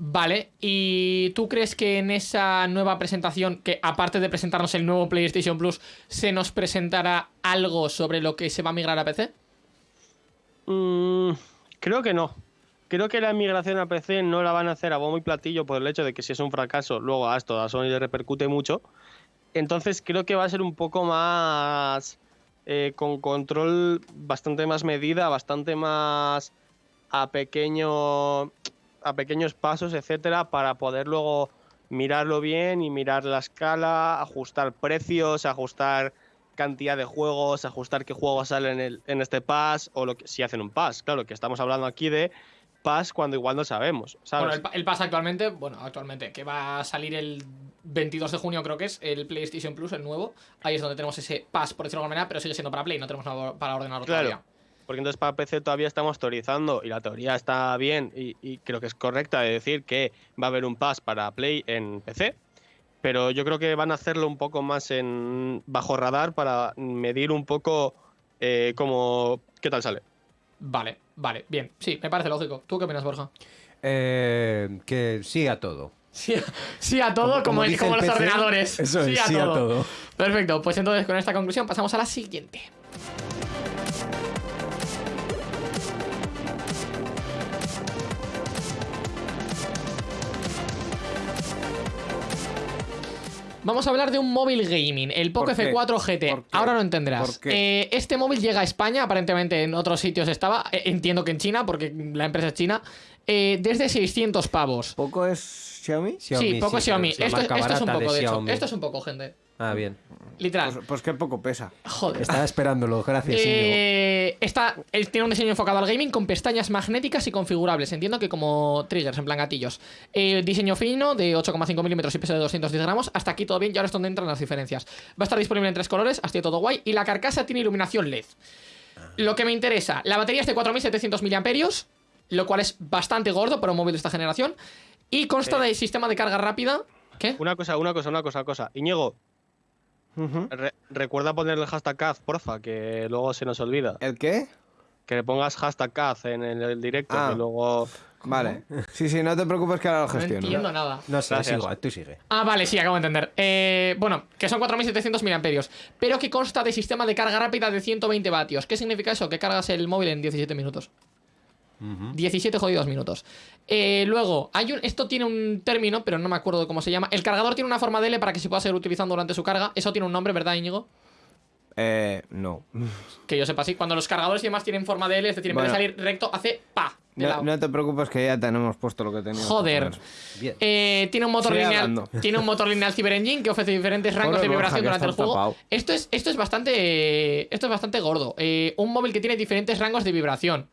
Vale, ¿y tú crees que en esa nueva presentación, que aparte de presentarnos el nuevo PlayStation Plus, se nos presentará algo sobre lo que se va a migrar a PC? Mm, creo que no. Creo que la migración a PC no la van a hacer a bombo y platillo por el hecho de que si es un fracaso, luego a esto a Sony le repercute mucho. Entonces creo que va a ser un poco más eh, con control bastante más medida, bastante más a pequeño a pequeños pasos, etcétera, para poder luego mirarlo bien y mirar la escala, ajustar precios, ajustar cantidad de juegos, ajustar qué juegos salen en, en este pass o lo que, si hacen un pass. Claro, que estamos hablando aquí de pass cuando igual no sabemos, ¿sabes? Bueno, el, el pasa actualmente, bueno, actualmente, que va a salir el 22 de junio, creo que es, el PlayStation Plus, el nuevo. Ahí es donde tenemos ese pass, por decirlo de alguna manera, pero sigue siendo para Play, no tenemos nada para ordenarlo Claro. todavía. Porque entonces para PC todavía estamos teorizando y la teoría está bien y, y creo que es correcta de decir que va a haber un pass para Play en PC. Pero yo creo que van a hacerlo un poco más en bajo radar para medir un poco eh, cómo, qué tal sale. Vale, vale, bien. Sí, me parece lógico. ¿Tú qué opinas, Borja? Eh, que sí a todo. Sí, a- sí a todo, como, el- los PC, ordenadores. Eso es, sí a todo. Perfecto, pues entonces con esta conclusión pasamos a la siguiente. Vamos a hablar de un móvil gaming, el Poco ¿Por qué? F4 GT. Ahora lo entenderás. Eh, este móvil llega a España, aparentemente en otros sitios estaba, eh, entiendo que en China, porque la empresa es china, eh, desde 600 pavos. ¿Poco es Xiaomi? sí, poco pero Xiaomi. Esto, es- marca esto es un barata de poco, de hecho. Xiaomi. Esto es un poco, gente. Ah, bien. Literal. Pues, pues qué poco pesa. Joder. Estaba esperándolo, gracias. Eh, está, él tiene un diseño enfocado al gaming con pestañas magnéticas y configurables. Entiendo que como triggers, en plan gatillos. Eh, diseño fino de 8,5 milímetros y peso de 210 gramos. Hasta aquí todo bien y ahora es donde entran las diferencias. Va a estar disponible en tres colores, hasta todo guay. Y la carcasa tiene iluminación LED. Lo que me interesa, la batería es de 4700 mAh, lo cual es bastante gordo para un móvil de esta generación. Y consta de sistema de carga rápida. ¿Qué? Una cosa, una cosa, una cosa, cosa. Iñigo, Re- recuerda ponerle el hashtag CAZ, porfa, que luego se nos olvida. ¿El qué? Que le pongas hashtag CAZ en el, el directo, Ah. que luego... Vale. Sí, sí, no te preocupes que ahora lo No gestiono. entiendo nada. No sé, es igual, tú sigue. Ah, vale, sí, acabo de entender. Eh, bueno, que son 4700 mAh, pero que consta de sistema de carga rápida de 120 vatios. ¿Qué significa eso? Que cargas el móvil en 17 minutos. 17 jodidos minutos. Eh, luego, hay un, esto tiene un término, pero no me acuerdo de cómo se llama. El cargador tiene una forma de L para que se pueda seguir utilizando durante su carga. Eso tiene un nombre, ¿verdad, Íñigo? Eh, no. Que yo sepa así. Cuando los cargadores y demás tienen forma de L, es decir, en vez de salir recto, hace pa. No, te preocupes que ya tenemos puesto lo que teníamos. Joder. Eh, tiene un motor lineal. hablando. Tiene un motor lineal Cyber Engine que ofrece diferentes rangos Pobre de vibración durante el juego. tapado. Esto es, esto es bastante. Esto es bastante gordo. Eh, un móvil que tiene diferentes rangos de vibración.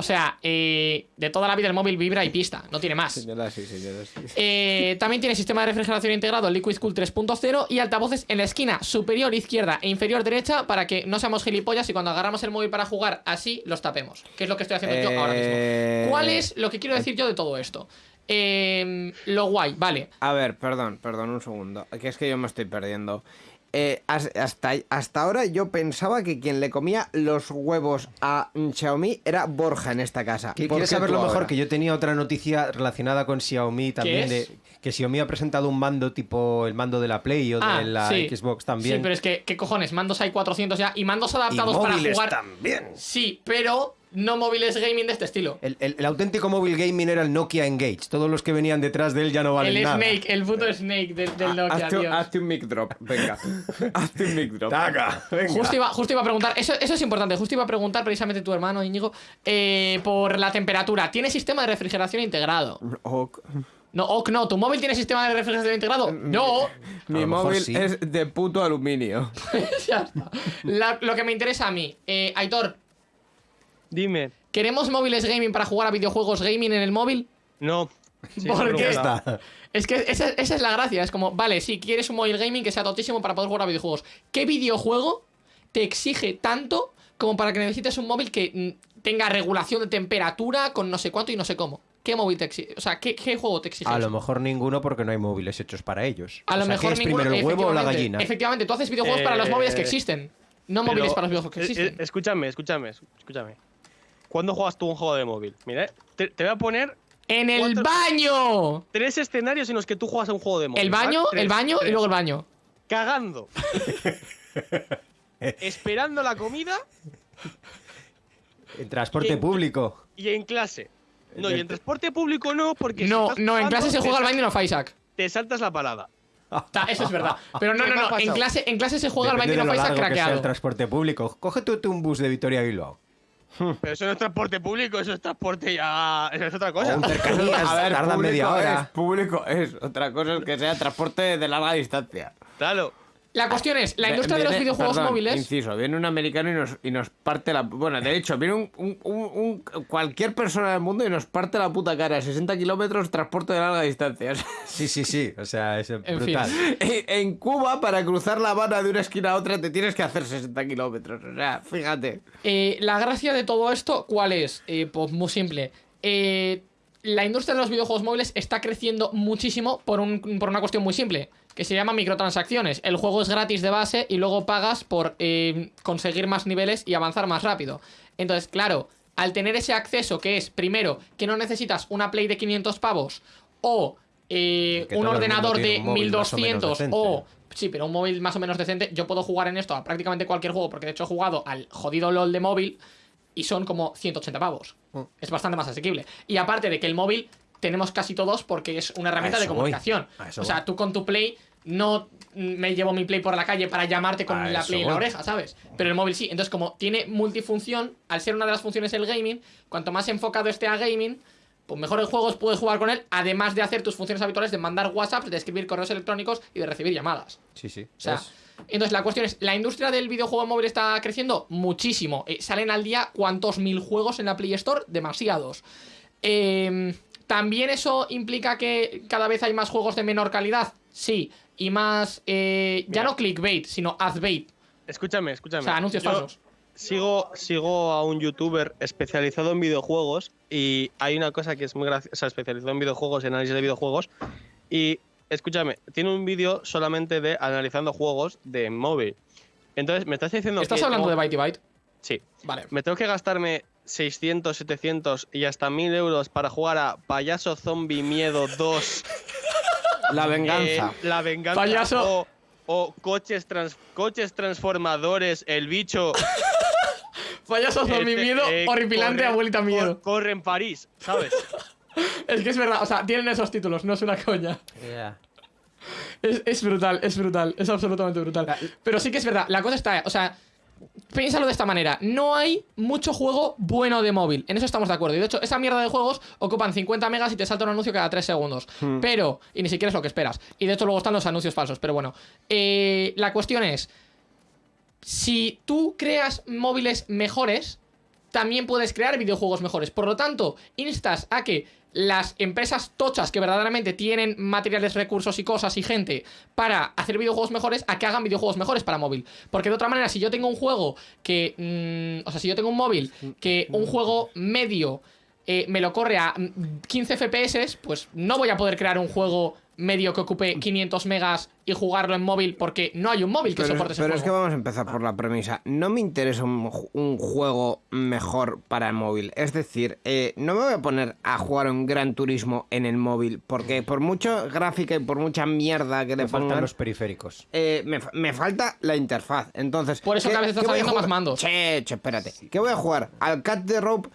O sea, eh, de toda la vida el móvil vibra y pista, no tiene más. Señora, sí, señora, sí. Eh, también tiene sistema de refrigeración integrado Liquid Cool 3.0 y altavoces en la esquina superior izquierda e inferior derecha para que no seamos gilipollas y cuando agarramos el móvil para jugar así los tapemos. Que es lo que estoy haciendo yo ahora Eh, mismo. ¿Cuál es lo que quiero decir yo de todo esto? Eh, lo guay, vale. A ver, perdón, perdón, un segundo. Que es que yo me estoy perdiendo. Eh, has- hasta, hasta ahora yo pensaba que quien le comía los huevos a Xiaomi era Borja en esta casa. ¿Qui- ¿Por ¿Quieres qué saber lo mejor? ahora? Que yo tenía otra noticia relacionada con Xiaomi también. es? De, que Xiaomi ha presentado un mando tipo el mando de la Play o de la Ah, sí. Xbox también. Sí, pero es que, ¿qué cojones? Mandos hay 400 ya y mandos y adaptados para móviles jugar. también. Sí, pero no móviles gaming de este estilo. El, el- el auténtico móvil gaming era el Nokia Engage. Todos los que venían detrás de él ya no valen el nada. Snake, el puto Snake del, del Ah, Nokia, hazte, Dios. hazte un mic drop, venga. hazte un mic drop. Taca, venga. Justo iba, justo iba a preguntar, eso, eso es importante, justo iba a preguntar precisamente tu hermano Íñigo eh, por la temperatura. ¿Tiene sistema de refrigeración integrado? Ok. No, ok, no, ¿tu móvil tiene sistema de refrigeración integrado? No. Mi móvil sí. es de puto aluminio. ya está. La- lo que me interesa a mí, eh, Aitor, Dime. ¿queremos móviles gaming para jugar a videojuegos gaming en el móvil? No. Sí, ¿Por pero qué? bueno. Está. Es que esa, esa es la gracia, es como, vale, si quieres un móvil gaming que sea totísimo para poder jugar a videojuegos. ¿Qué videojuego te exige tanto como para que necesites un móvil que mm, tenga regulación de temperatura con no sé cuánto y no sé cómo? ¿Qué móvil te exige? O sea, ¿qué, qué juego te exige? A eso? lo mejor ninguno porque no hay móviles hechos para ellos. A lo O sea, mejor ¿qué es ninguno, primero el huevo o la efectivamente. gallina? Efectivamente, tú haces videojuegos para los Eh, móviles que existen. No Pero, móviles para los videojuegos que eh, eh, existen. escúchame, escúchame, escúchame. ¿Cuándo juegas tú un juego de móvil? Mira, eh, te, te voy a poner ¡En el cuatro- baño! tres escenarios en los que tú juegas a un juego de móvil. El baño, Tres, el baño y luego el baño. Cagando. Esperando la comida En transporte ¿Quién? y y en clase. No, y en transporte público no, porque si No, estás no, en jugando, clase se juega al baño y no Faisak. Te saltas la parada. Ta, Eso es verdad. Pero no, ¿Qué no, no. En clase, en clase se juega al baño y no de lo Faisak largo que sea el craqueado. transporte público. Coge tú, tú un bus de Vitoria a Bilbao. Pero eso no es transporte público, eso es transporte ya. Eso es otra cosa. O un cercanías, tarda media es, hora. público es. Otra cosa es que sea transporte de larga distancia. Claro. La cuestión es, la industria de los videojuegos perdón, móviles. Inciso, viene un americano y nos, y nos parte la. Bueno, de hecho, viene un, un- un- un- cualquier persona del mundo y nos parte la puta cara. 60 kilómetros, transporte de larga distancia. Sí, sí, sí. O sea, es brutal. en en Cuba, para cruzar la Habana de una esquina a otra, te tienes que hacer 60 kilómetros. O sea, fíjate. Eh, la gracia de todo esto, ¿cuál es? Eh, pues muy simple. Eh, la industria de los videojuegos móviles está creciendo muchísimo por, un- por una cuestión muy simple, que se llama microtransacciones. El juego es gratis de base y luego pagas por eh, conseguir más niveles y avanzar más rápido. Entonces, claro, al tener ese acceso que es, primero, que no necesitas una Play de 500 pavos o eh, un ordenador de un móvil más o menos 1200 decente. o Sí, pero un móvil más o menos decente, yo puedo jugar en esto a prácticamente cualquier juego, porque de hecho he jugado al jodido LOL de móvil y son como 180 pavos. Mm. Es bastante más asequible. Y aparte de que el móvil tenemos casi todos porque es una herramienta de comunicación. O sea, voy. tú con tu Play no me llevo mi Play por la calle para llamarte con A la Play en la oreja, ¿sabes? Pero el móvil sí. Entonces, como tiene multifunción, al ser una de las funciones el gaming, cuanto más enfocado esté a gaming, pues mejores juegos puedes jugar con él, además de hacer tus funciones habituales de mandar WhatsApps, de escribir correos electrónicos y de recibir llamadas. Sí, sí. O sea, Es- entonces la cuestión es, ¿la industria del videojuego móvil está creciendo? Muchísimo. Eh, salen al día cuántos mil juegos en la Play Store? Demasiados. Eh, ¿También eso implica que cada vez hay más juegos de menor calidad? Sí. Y más, eh, ya Mira. no clickbait, sino adbait. Escúchame, escúchame. O sea, anuncios Yo falsos. Sigo, sigo a un youtuber especializado en videojuegos y hay una cosa que es muy graciosa, o sea, especializado en videojuegos, en análisis de videojuegos. Y escúchame, tiene un vídeo solamente de analizando juegos de móvil. Entonces, me estás diciendo ¿Estás que hablando tengo- de Byte Byte? Sí. Vale. Me tengo que gastarme 600, 700 y hasta 1000 euros para jugar a Payaso Zombie Miedo 2. La venganza. eh, la venganza. Payaso. O, o coches, trans- coches transformadores, el bicho. Payaso zombie este, miedo, eh, horripilante, corre- abuelita miedo. cor- corre en París, ¿sabes? Es que es verdad, o sea, tienen esos títulos, no es una coña. Yeah. Es, es brutal, es brutal, es absolutamente brutal. Pero sí que es verdad, la cosa está, o sea, piénsalo de esta manera, no hay mucho juego bueno de móvil, en eso estamos de acuerdo. Y de hecho, esa mierda de juegos ocupan 50 megas y te salta un anuncio cada 3 segundos. Pero, y ni siquiera es lo que esperas. Y de hecho luego están los anuncios falsos, pero bueno. Eh, la cuestión es, si tú creas móviles mejores, también puedes crear videojuegos mejores. Por lo tanto, instas a que las empresas tochas que verdaderamente tienen materiales, recursos y cosas y gente para hacer videojuegos mejores, a que hagan videojuegos mejores para móvil. Porque de otra manera, si yo tengo un juego que... mm, o sea, si yo tengo un móvil que un juego medio eh, me lo corre a mm, 15 FPS, pues no voy a poder crear un juego medio que ocupe 500 megas y jugarlo en móvil porque no hay un móvil que Pero, soporte ese pero es que juego. vamos a empezar por la premisa. No me interesa un, un juego mejor para el móvil. Es decir, eh, no me voy a poner a jugar un Gran Turismo en el móvil. Porque por mucha gráfica y por mucha mierda que le Me faltan pongan, los periféricos. eh, me, me falta la interfaz. Entonces. Por eso ¿qué- cada vez a saliendo más mandos. Che, che, espérate. ¿Qué voy a jugar? ¿Al Cat the Rope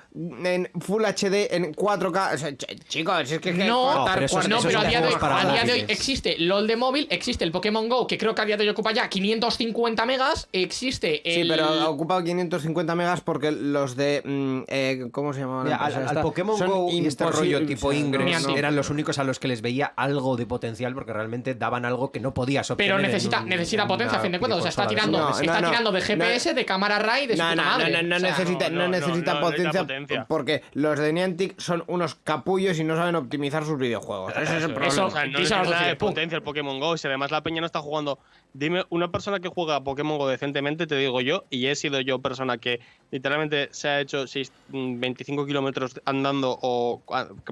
en Full HD en 4K? O sea, che, chicos, es que. es que No, pero eso es- no, pero a día, de hoy, a día de hoy existe LOL de móvil, existe el Pokémon Go, que creo que a día de hoy ocupa ya 550 megas, existe el... Sí, pero ha ocupado 550 megas porque los de. mm, eh, ¿Cómo se llamaban? Mira, al, al Pokémon Go y este rollo tipo Ingress eran los únicos a los que les veía algo de potencial porque realmente daban algo que no podías obtener. Pero en necesita, un- necesita en potencia, a una fin de cuentas. O sea, está videoconsola de tirando, No, está no, tirando de GPS, de cámara RAI, de su No, puta no, no, madre. no, no O sea, necesita, no, no no, necesita no, no necesita potencia, potencia. porque los de Niantic son unos capullos y no saben optimizar sus videojuegos. Ese es el problema. Eso- O sea, no Eso nada de potencia el Pokémon Go. Si además la peña no está jugando. Dime, una persona que juega a Pokémon Go decentemente, te digo yo, y he sido yo persona que literalmente se ha hecho seis- mm, 25 kilómetros andando o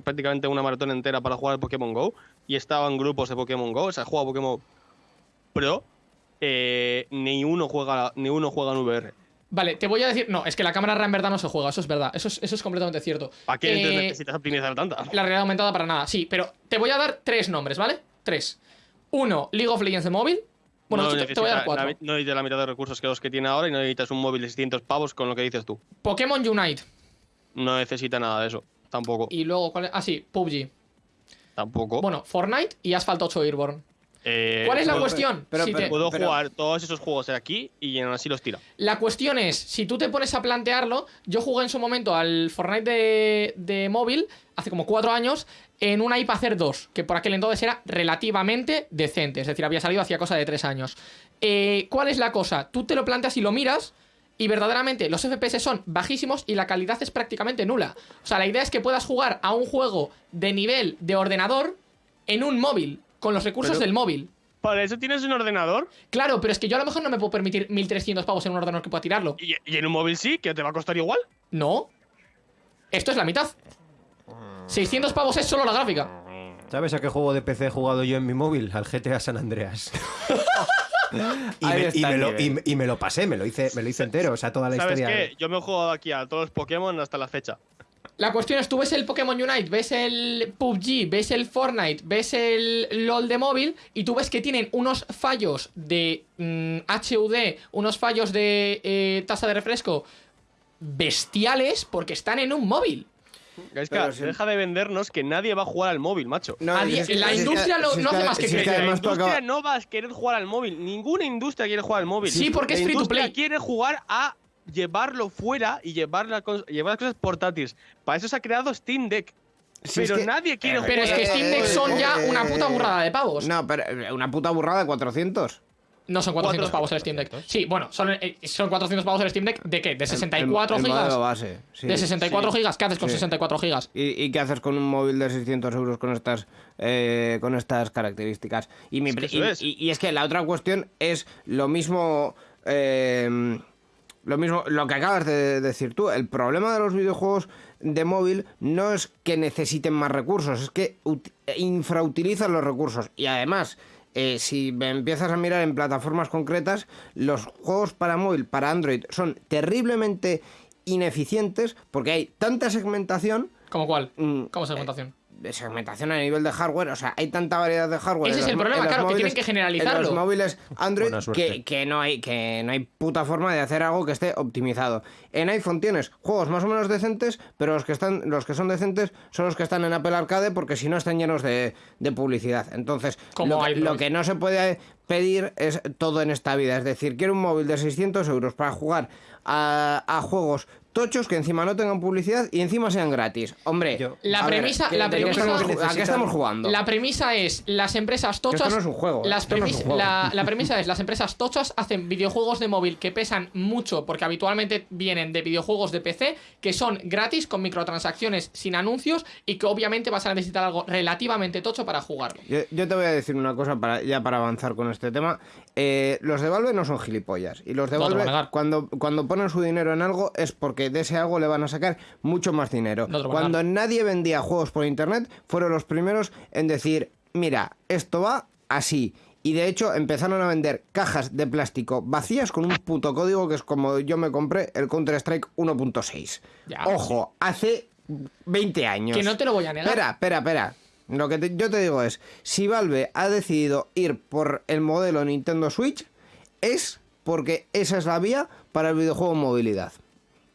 prácticamente una maratón entera para jugar al Pokémon Go, y estaba en grupos de Pokémon Go, o sea, juega Pokémon Pro, eh, ni uno juega ni uno juega en VR. Vale, te voy a decir. No, es que la cámara RAI en verdad no se juega, eso es verdad. Eso es, eso es completamente cierto. ¿Para qué Eh, necesitas optimizar tanta? La realidad aumentada para nada, sí, pero te voy a dar tres nombres, ¿vale? Tres. Uno, League of Legends de móvil. Bueno, no, te- te voy a dar necesita cuatro. la, no necesita la mitad de recursos que los que tiene ahora y no necesitas un móvil de 600 pavos con lo que dices tú. Pokémon Unite. No necesita nada de eso. Tampoco. Y luego, ¿cuál es? Ah, sí, PUBG. Tampoco. Bueno, Fortnite y Asphalt 8 Airborne. Eh, ¿Cuál es la cuestión? pero- Si te- Puedo Pero- jugar todos esos juegos de aquí y aún así los tira. La cuestión es, si tú te pones a plantearlo, yo jugué en su momento al Fortnite de, de móvil, hace como cuatro años, en una iPacer 2, que por aquel entonces era relativamente decente, es decir, había salido hacía cosa de tres años. Eh, ¿Cuál es la cosa? Tú te lo planteas y lo miras, y verdaderamente los FPS son bajísimos y la calidad es prácticamente nula. O sea, la idea es que puedas jugar a un juego de nivel de ordenador en un móvil, con los recursos Pero- del móvil. ¿Para eso tienes un ordenador? Claro, pero es que yo a lo mejor no me puedo permitir 1300 pavos en un ordenador que pueda tirarlo. ¿Y, y en un móvil sí? ¿Que te va a costar igual? No. Esto es la mitad. 600 pavos es solo la gráfica. ¿Sabes a qué juego de PC he jugado yo en mi móvil? Al GTA San Andreas. y, me, y lo, y me- y me lo pasé, me lo hice, me lo hice entero, o sea, toda la ¿Sabes historia. qué? Yo me he jugado aquí a todos los Pokémon hasta la fecha. La cuestión es, tú ves el Pokémon Unite, ves el PUBG, ves el Fortnite, ves el LOL de móvil y tú ves que tienen unos fallos de mm, HUD, unos fallos de eh, tasa de refresco bestiales porque están en un móvil. Gaiska, Pero si- deja de vendernos que nadie va a jugar al móvil, macho. No, A si día- es que- la industria lo- no hace más que crecer. la industria no va a querer jugar al móvil. Ninguna industria quiere jugar al móvil. Sí, porque La es free to play. quiere jugar a llevarlo fuera y llevar, la llevar las cosas portátiles. Para eso se ha creado Steam Deck. Si es pero que- nadie quiere jugar. Pero es que Steam Deck son ya una puta burrada de pavos. No, pero eh, una puta burrada de 400. No son 400 Cuatro- pavos el Steam Deck. Sí, bueno, son, eh, son 400 pavos el Steam Deck. ¿De qué? ¿De 64 El- el gigas? base, sí. ¿De 64 sí. gigas? ¿Qué haces con Sí. 64 gigas? ¿Y, y qué haces con un móvil de 600 euros con estas, eh, con estas características? Y, mi Es que y- es. y- y es que la otra cuestión es lo mismo. eh, lo mismo, lo que acabas de decir tú. El problema de los videojuegos de móvil no es que necesiten más recursos, es que ut- infrautilizan los recursos. Y además, eh, si me empiezas a mirar en plataformas concretas, los juegos para móvil, para Android, son terriblemente ineficientes porque hay tanta segmentación ¿Cómo cuál? Mm, ¿Cómo segmentación? Segmentación a nivel de hardware, o sea, hay tanta variedad de hardware. Ese es el problema, claro, que tienen que generalizarlo. En los móviles Android que, que no hay que no hay puta forma de hacer algo que esté optimizado. En iPhone tienes juegos más o menos decentes, pero los que están los que son decentes son los que están en Apple Arcade porque si no están llenos de, de publicidad. Entonces, Como lo lo que no se puede pedir es todo en esta vida, es decir, quiero un móvil de 600 euros para jugar a, a juegos tochos que encima no tengan publicidad y encima sean gratis. Hombre, Yo- La a ver, premisa- ¿qué- la premisa- estamos ju- ¿a qué estamos jugando? La premisa es las empresas Que esto tochas. no es un juego, Las esto no es un premis- juego. la, la premisa es las empresas tochas hacen videojuegos de móvil que pesan mucho porque habitualmente vienen de videojuegos de PC que son gratis con microtransacciones sin anuncios y que obviamente vas a necesitar algo relativamente tocho para jugarlo. Yo, yo te voy a decir una cosa para, ya para avanzar con este tema. Eh, los de Valve no son gilipollas. Y los de No Valve, cuando, cuando ponen su dinero en algo, es porque de ese algo le van a sacar mucho más dinero. No cuando nadie vendía juegos por internet, fueron los primeros en decir: Mira, esto va así. Y de hecho empezaron a vender cajas de plástico vacías con un puto código que es como yo me compré el Counter-Strike 1.6. Ya. Ojo, hace 20 años. Que no te lo voy a negar. Espera, espera, espera. Lo que te- yo te digo es, si Valve ha decidido ir por el modelo Nintendo Switch, es porque esa es la vía para el videojuego en movilidad.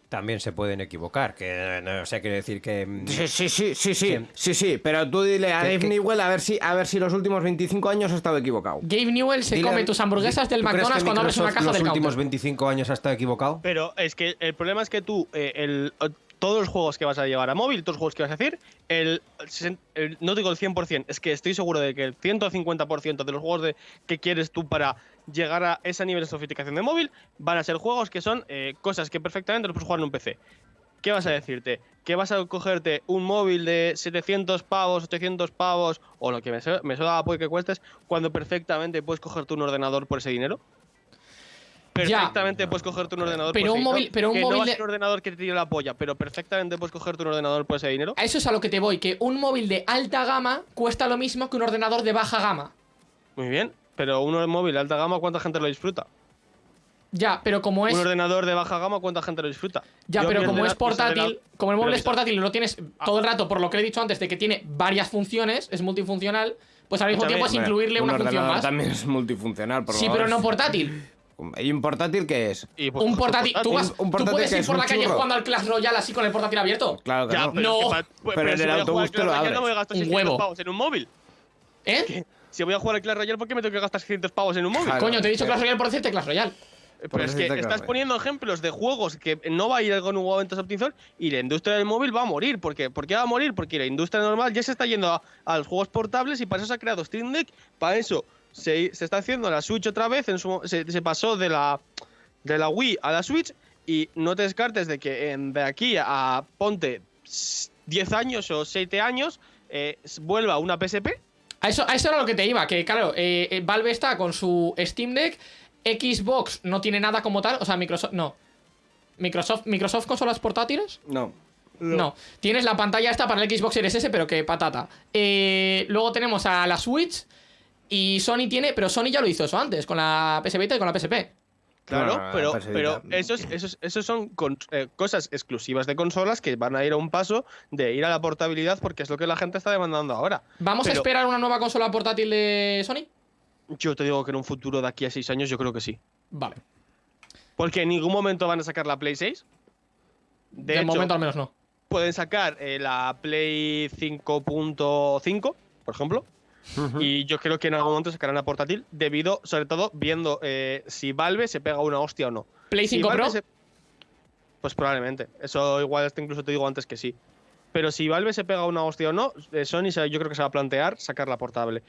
También se pueden equivocar, que no o sea, quiere decir que... mm, Sí, sí, sí, sí, sí, Sí. sí, sí, pero tú dile a Que- Dave que- Newell a ver si a ver si los últimos 25 años ha estado equivocado. Gabe Newell se Dile- come tus hamburguesas del ¿Tú crees McDonald's cuando abres una caja del los últimos counter. 25 años ha estado equivocado? Pero es que el problema es que tú, eh, el, todos los juegos que vas a llevar a móvil, todos los juegos que vas a hacer, el, el- no digo el 100%, es que estoy seguro de que el 150% de los juegos de, que quieres tú para llegar a ese nivel de sofisticación de móvil van a ser juegos que son eh, cosas que perfectamente los puedes jugar en un PC. ¿Qué vas a decirte? ¿Que vas a cogerte un móvil de 700 pavos, 800 pavos o lo que me, me suena pues que cuestes cuando perfectamente puedes cogerte un ordenador por ese dinero? Ya. Perfectamente puedes cogerte un ordenador Pero por un ese móvil- dinero, pero un que móvil no va a de- ser un ordenador que te tire la polla, pero perfectamente puedes cogerte un ordenador por ese dinero. A eso es a lo que te voy, que un móvil de alta gama cuesta lo mismo que un ordenador de baja gama. Muy bien, pero un móvil de alta gama, ¿cuánta gente lo disfruta? Ya, pero como es. Un ordenador de baja gama, ¿cuánta gente lo disfruta? Ya, Yo pero como es portátil, ordenador- como el móvil pero es portátil y lo tienes todo el rato, por lo que he dicho antes, de que tiene varias funciones, es multifuncional, pues al mismo tiempo es incluirle Un una función más. también es multifuncional. por Sí, favor. pero no portátil. ¿Y un portátil qué es? y, pues, Un portátil. ¿Tú, vas, Un- un ¿tú portátil puedes ir por la calle churro. jugando al Clash Royale así con el portátil abierto? Claro que Ya, no. pero, No. es que pa- pues, Pero en si el voy a jugar autobús al te Clash lo Royale, abres. no Un 600 huevo. pavos en un móvil. ¿Eh? Si voy a jugar al Clash Royale, ¿por qué me tengo que gastar 600 pavos en un móvil? Claro. Coño, te he dicho pero- Clash Royale por decirte Clash Royale. Eh, Pero es que estás poniendo ejemplos de juegos que no va a ir con un momento de optimización y la industria del móvil va a morir. ¿Por qué? ¿Por qué va a morir? Porque la industria normal ya se está yendo a, a los juegos portables y para eso se ha creado Steam Deck. Para eso se, se está haciendo la Switch otra vez. En su, se, se pasó de la, de la Wii a la Switch y no te descartes de que en- de aquí a ponte s- 10 años o 7 años eh, vuelva una PSP. A eso, a eso era lo que te iba, que claro, eh, eh, Valve está con su Steam Deck, Xbox no tiene nada como tal, o sea, Microsoft, no. Microsoft, Microsoft consolas portátiles, No. no. Tienes la pantalla esta para el Xbox Series S, pero que patata. Eh, luego tenemos a la Switch y Sony tiene, pero Sony ya lo hizo eso antes, con la PS Vita y con la PSP. Claro, pero, pero esos, esos, esos son con- eh, cosas exclusivas de consolas que van a ir a un paso de ir a la portabilidad porque es lo que la gente está demandando ahora. ¿Vamos a esperar una nueva consola portátil de Sony? Yo te digo que en un futuro de aquí a seis años yo creo que sí. Vale. Porque en ningún momento van a sacar la Play 6. De, De hecho, momento al menos no. pueden sacar eh, la Play 5.5, por ejemplo. Y yo creo que en algún momento sacarán la portátil debido, sobre todo, viendo eh, si Valve se pega una hostia o no. Play Si 5 Valve Pro. se- Pues probablemente. Eso igual hasta incluso te digo antes que sí. Pero si Valve se pega una hostia o no, eh, Sony se- yo creo que se va a plantear sacar la portable.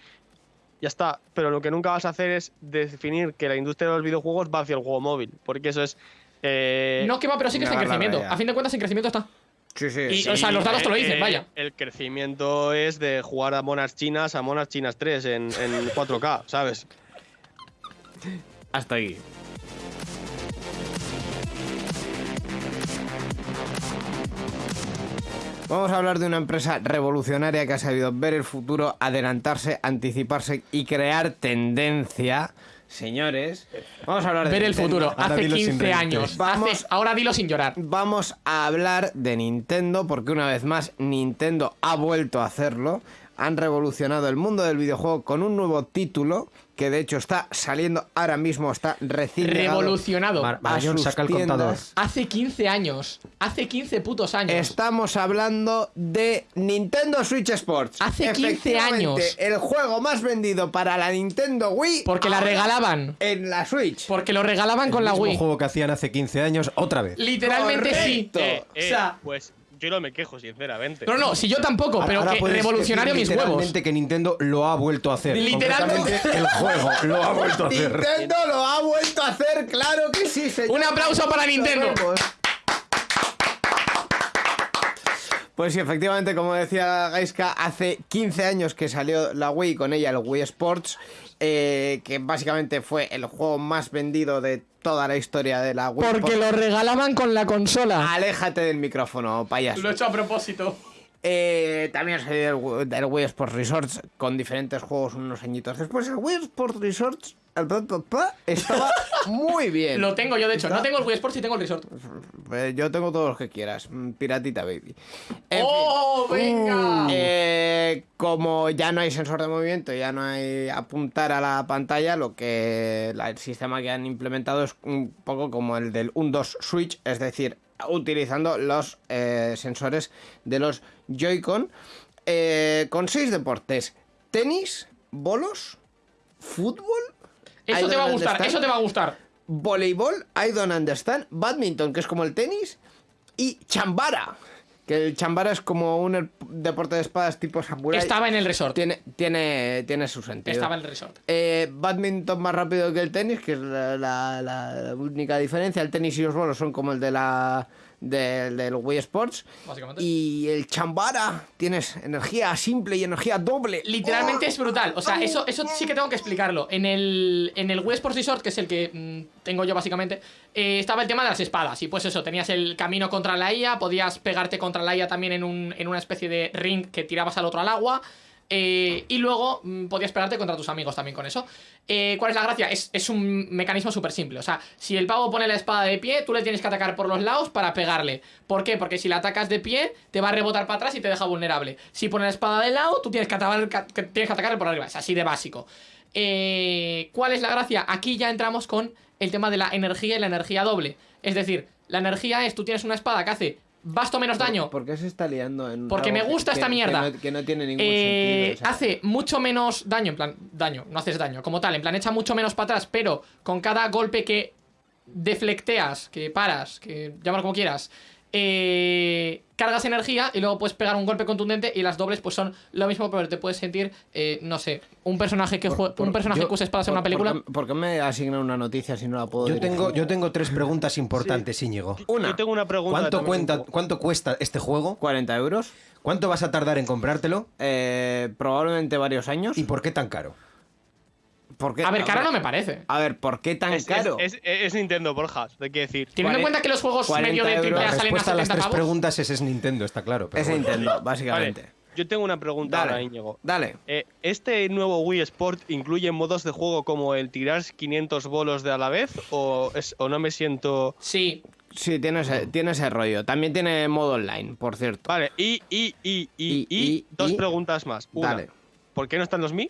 Ya está. Pero lo que nunca vas a hacer es definir que la industria de los videojuegos va hacia el juego móvil. Porque eso es. eh, No que va, pero sí que está en realidad. A fin de cuentas, en crecimiento está. Sí, sí. Y- sí. o sea, los datos te lo dicen, eh, vaya. El crecimiento es de jugar a monas chinas a monas chinas 3 en, en 4K, ¿sabes? Hasta ahí. Vamos a hablar de una empresa revolucionaria que ha sabido ver el futuro, adelantarse, anticiparse y crear tendencia. Señores, vamos a hablar de Ver el Nintendo. futuro. Ahora Hace dilo sin 15 reírte. años. Vamos- Hace- ahora dilo sin llorar. Vamos a hablar de Nintendo porque una vez más Nintendo ha vuelto a hacerlo. han revolucionado el mundo del videojuego con un nuevo título que de hecho está saliendo ahora mismo, está recién Revolucionado. Mar- a Marañón, sus saca el tiendas. contador. Hace 15 años. Hace 15 putos años. Estamos hablando de Nintendo Switch Sports. Hace 15 Efectivamente, años. El juego más vendido para la Nintendo Wii. Porque la regalaban. En la Switch. Porque lo regalaban con la Wii. juego que hacían hace 15 años, otra vez. Literalmente sí. Eh, eh, o sea, pues yo no me quejo, sinceramente. no, no, si yo tampoco, pero Ahora que puedes revolucionario decir mis huevos. literalmente que Nintendo lo ha vuelto a hacer. Literalmente. Concretamente, el juego lo ha vuelto a hacer. Nintendo lo ha vuelto a hacer, claro que sí, señor. Un aplauso para Nintendo. Pues sí, efectivamente, como decía Gaiska, hace 15 años que salió la Wii con ella el Wii Sports, eh, que básicamente fue el juego más vendido de toda la historia de la Wii. Porque lo regalaban con la consola. Aléjate del micrófono, payaso. Lo he hecho a propósito. Eh, también salió el, Wii- el Wii Sports Resorts con diferentes juegos unos añitos después. El Wii Sports Resorts el pa, pa, pa, estaba muy bien. Lo tengo yo, de hecho. No tengo el Wii Sports y tengo el Resort. Eh, Yo tengo todos los que quieras. Mm, Piratita, baby. En ¡Oh, fin. venga! Eh, como ya no hay sensor de movimiento, ya no hay apuntar a la pantalla, lo que el sistema que han implementado es un poco como el del 1-2 Switch, es decir, utilizando los eh, sensores de los Joy-Con eh, con seis deportes: tenis, bolos, fútbol. I Eso te va a gustar, eso te va a gustar. Voleibol, I don't understand. Badminton, que es como el tenis. Y chambara, que el chambara es como un er- deporte de espadas tipo samurai. Estaba en el Resort. Tiene, tiene, tiene su sentido. Estaba en el Resort. Eh, badminton más rápido que el tenis, que es la, la- la- la única diferencia. El tenis y los bolos son como el de la del, del Wii Sports. Básicamente. Y el chambara, tienes energía simple y energía doble. Literalmente es brutal. O sea, eso, eso sí que tengo que explicarlo. En el, en el Wii Sports Resort, que es el que mm, tengo yo básicamente, eh, estaba el tema de las espadas. Y pues eso, tenías el camino contra la IA, podías pegarte contra la IA también en, un, en una especie de ring que tirabas al otro al agua. Eh, y luego mm, podías pegarte contra tus amigos también con eso. Eh, ¿Cuál es la gracia? Es, es un mecanismo súper simple. O sea, si el pavo pone la espada de pie, tú le tienes que atacar por los lados para pegarle. ¿Por qué? Porque si la atacas de pie, te va a rebotar para atrás y te deja vulnerable. Si pone la espada de lado, tú tienes que, atacar, tienes que atacarle por arriba. Es así de básico. Eh, ¿Cuál es la gracia? Aquí ya entramos con el tema de la energía y la energía doble. Es decir, la energía es, tú tienes una espada que hace basto menos daño, ¿Por qué se está liando en Porque me gusta que- esta que mierda. no- Que no, tiene ningún eh, sentido? o sea. hace mucho menos daño, en plan, daño, no haces daño, como tal, en plan, echa mucho menos para atrás, pero con cada golpe que deflecteas, que paras, que llámalo como quieras, eh, cargas energía y luego puedes pegar un golpe contundente y las dobles pues son lo mismo, pero te puedes sentir, eh, no sé, un personaje que jue- un personaje Yo- que use espadas en por- una película. ¿por qué, por qué me asignan una noticia si no la puedo Yo dirigir? tengo, yo tengo tres preguntas importantes, Íñigo. Una. Yo tengo una pregunta. ¿Cuánto, también cuenta, un poco. ¿Cuánto cuesta este juego? 40 euros. ¿Cuánto vas a tardar en comprártelo? eh, probablemente varios años. ¿Y por qué tan caro? ¿Por qué- A ver, caro ver, no me parece. A ver, ¿por qué tan Es, caro? es, es- es Nintendo, Borja, te quiero decir. Teniendo en 40 cuenta que los juegos 40 medio de triple A salen a respuesta a las 70 tres pavos. preguntas es, es Nintendo, está claro. pero es bueno. Nintendo, Vale, básicamente. yo tengo una pregunta Dale, ahora, Íñigo. dale. Eh, ¿Este nuevo Wii Sport incluye modos de juego como el tirar 500 bolos de a la vez? ¿O, es- o no me siento.? Sí, Sí, tiene ese, tiene ese rollo. También tiene modo online, por cierto. Vale, y, y, y, y, Y- y, y- dos y- preguntas más. Una, Dale. ¿por qué no están los Mi?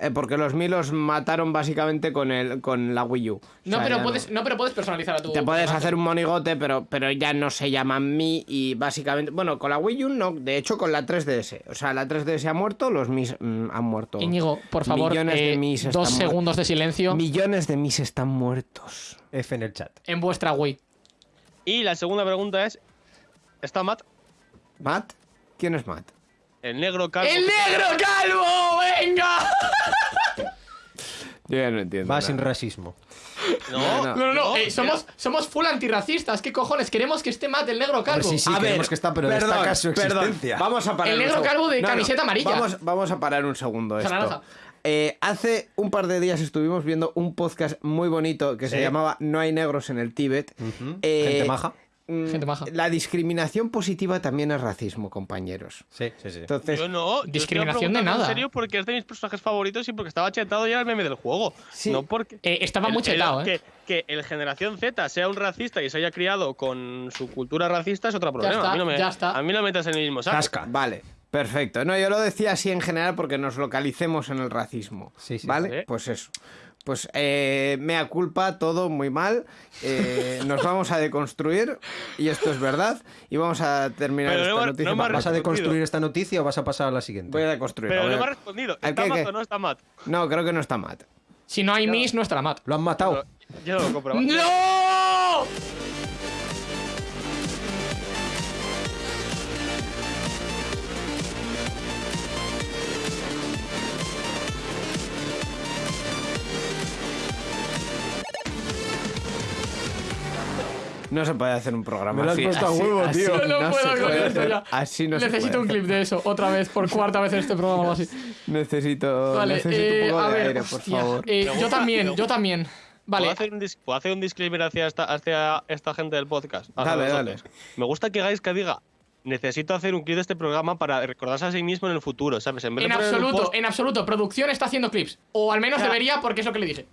Eh, porque los Mi los mataron básicamente con, el, con la Wii U. O no, sea, pero puedes, no, pero puedes personalizar a tu. Te puedes hacer un monigote, pero, pero ya no se llaman Mi y básicamente... Bueno, con la Wii U no, de hecho con la 3DS. O sea, la 3DS ha muerto, los Mi mm, han muerto. Íñigo, por favor, Millones de eh, Mis están dos muertos. segundos de silencio Millones de Mis están muertos. F en el chat. en vuestra Wii. Y la segunda pregunta es: ¿está Matt? ¿Matt? ¿Quién es Matt? El negro calvo. ¡El negro calvo! ¡Venga! Yo ya no entiendo. Va nada. sin racismo. No, No, No, no, no, eh, somos, somos full antirracistas. ¿Qué cojones? Queremos que esté Matt el negro calvo. Hombre, sí, sí, A queremos ver, que está, pero perdón, destaca su perdón. existencia. Vamos a parar El negro calvo de camiseta amarilla. Vamos, vamos a parar un segundo esto. naranja. Eh, hace un par de días estuvimos viendo un podcast muy bonito que se llamaba No hay negros en el Tíbet. Eh, Gente maja. Mm, Gente maja. La discriminación positiva también es racismo, compañeros. Sí, sí, sí. Entonces, Yo no. yo Discriminación de nada. En serio, porque es de mis personajes favoritos y porque estaba chetado y era el meme del juego. Sí. No porque. Eh, estaba el- muy el- chetado, ¿eh? Que, que el generación Z sea un racista y se haya criado con su cultura racista es otro problema. está, a, mí no me, ya está. a mí no me metas en el mismo saco. Casca. vale. Perfecto. No, yo lo decía así en general porque nos localicemos en el racismo. Sí, sí. ¿Vale? Vale. Pues eso. Pues eh, mea culpa, todo muy mal. eh, nos vamos a deconstruir y esto es verdad. Y vamos a terminar Pero esta noticia. no me para- ¿Vas a deconstruir esta noticia o vas a pasar a la siguiente? Voy a deconstruir. Pero no me ha respondido. ¿El ¿Está qué, Matt qué? o no está Matt? No, creo que no está Matt. Si no hay Miss, no está la mat. ¿Lo han matado? Yo no lo compro. ¡No! No se puede hacer un programa Me lo has así. puesto a así- huevo, así tío. No se puedo con puede esto hacer. ya. Así no se Necesito puede un clip de eso, otra vez, por cuarta vez en este programa o así. Necesito, Vale, necesito eh, un poco a de ver, aire, por hostia, favor. eh, yo Pregunta, también, yo también. ¿Puedo Vale, hacer, un dis- puedo hacer un disclaimer hacia esta, hacia esta gente del podcast? Hacia Dale, vosotros? dale. Me gusta que hagáis que diga. Necesito hacer un clip de este programa para recordarse a sí mismo en el futuro, ¿sabes? En vez en de poner un absoluto, post- en absoluto, producción está haciendo clips. O al menos Ya. debería, porque es lo que le dije.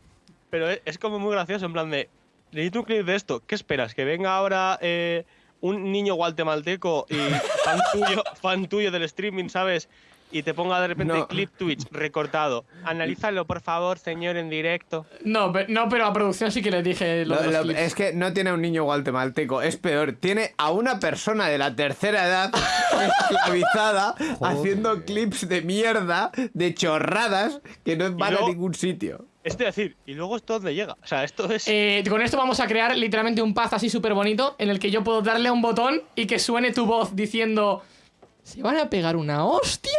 Pero es, es como muy gracioso, en plan de. Necesito un clip de esto. ¿Qué esperas? ¿Que venga ahora eh, un niño guatemalteco y fan tuyo, fan tuyo del streaming, ¿sabes? Y te ponga de repente No. clip Twitch recortado. Analízalo, por favor, señor, en directo. No, pe- no, pero a producción sí que les dije lo Lo- de los lo- clips. es que no tiene a un niño guatemalteco, es peor. Tiene a una persona de la tercera edad esclavizada haciendo clips de mierda, de chorradas que no van a ningún sitio. Es decir, y luego esto dónde llega. O sea, esto es. Eh, con esto vamos a crear literalmente un paz así súper bonito en el que yo puedo darle a un botón y que suene tu voz diciendo ¿Se van a pegar una hostia?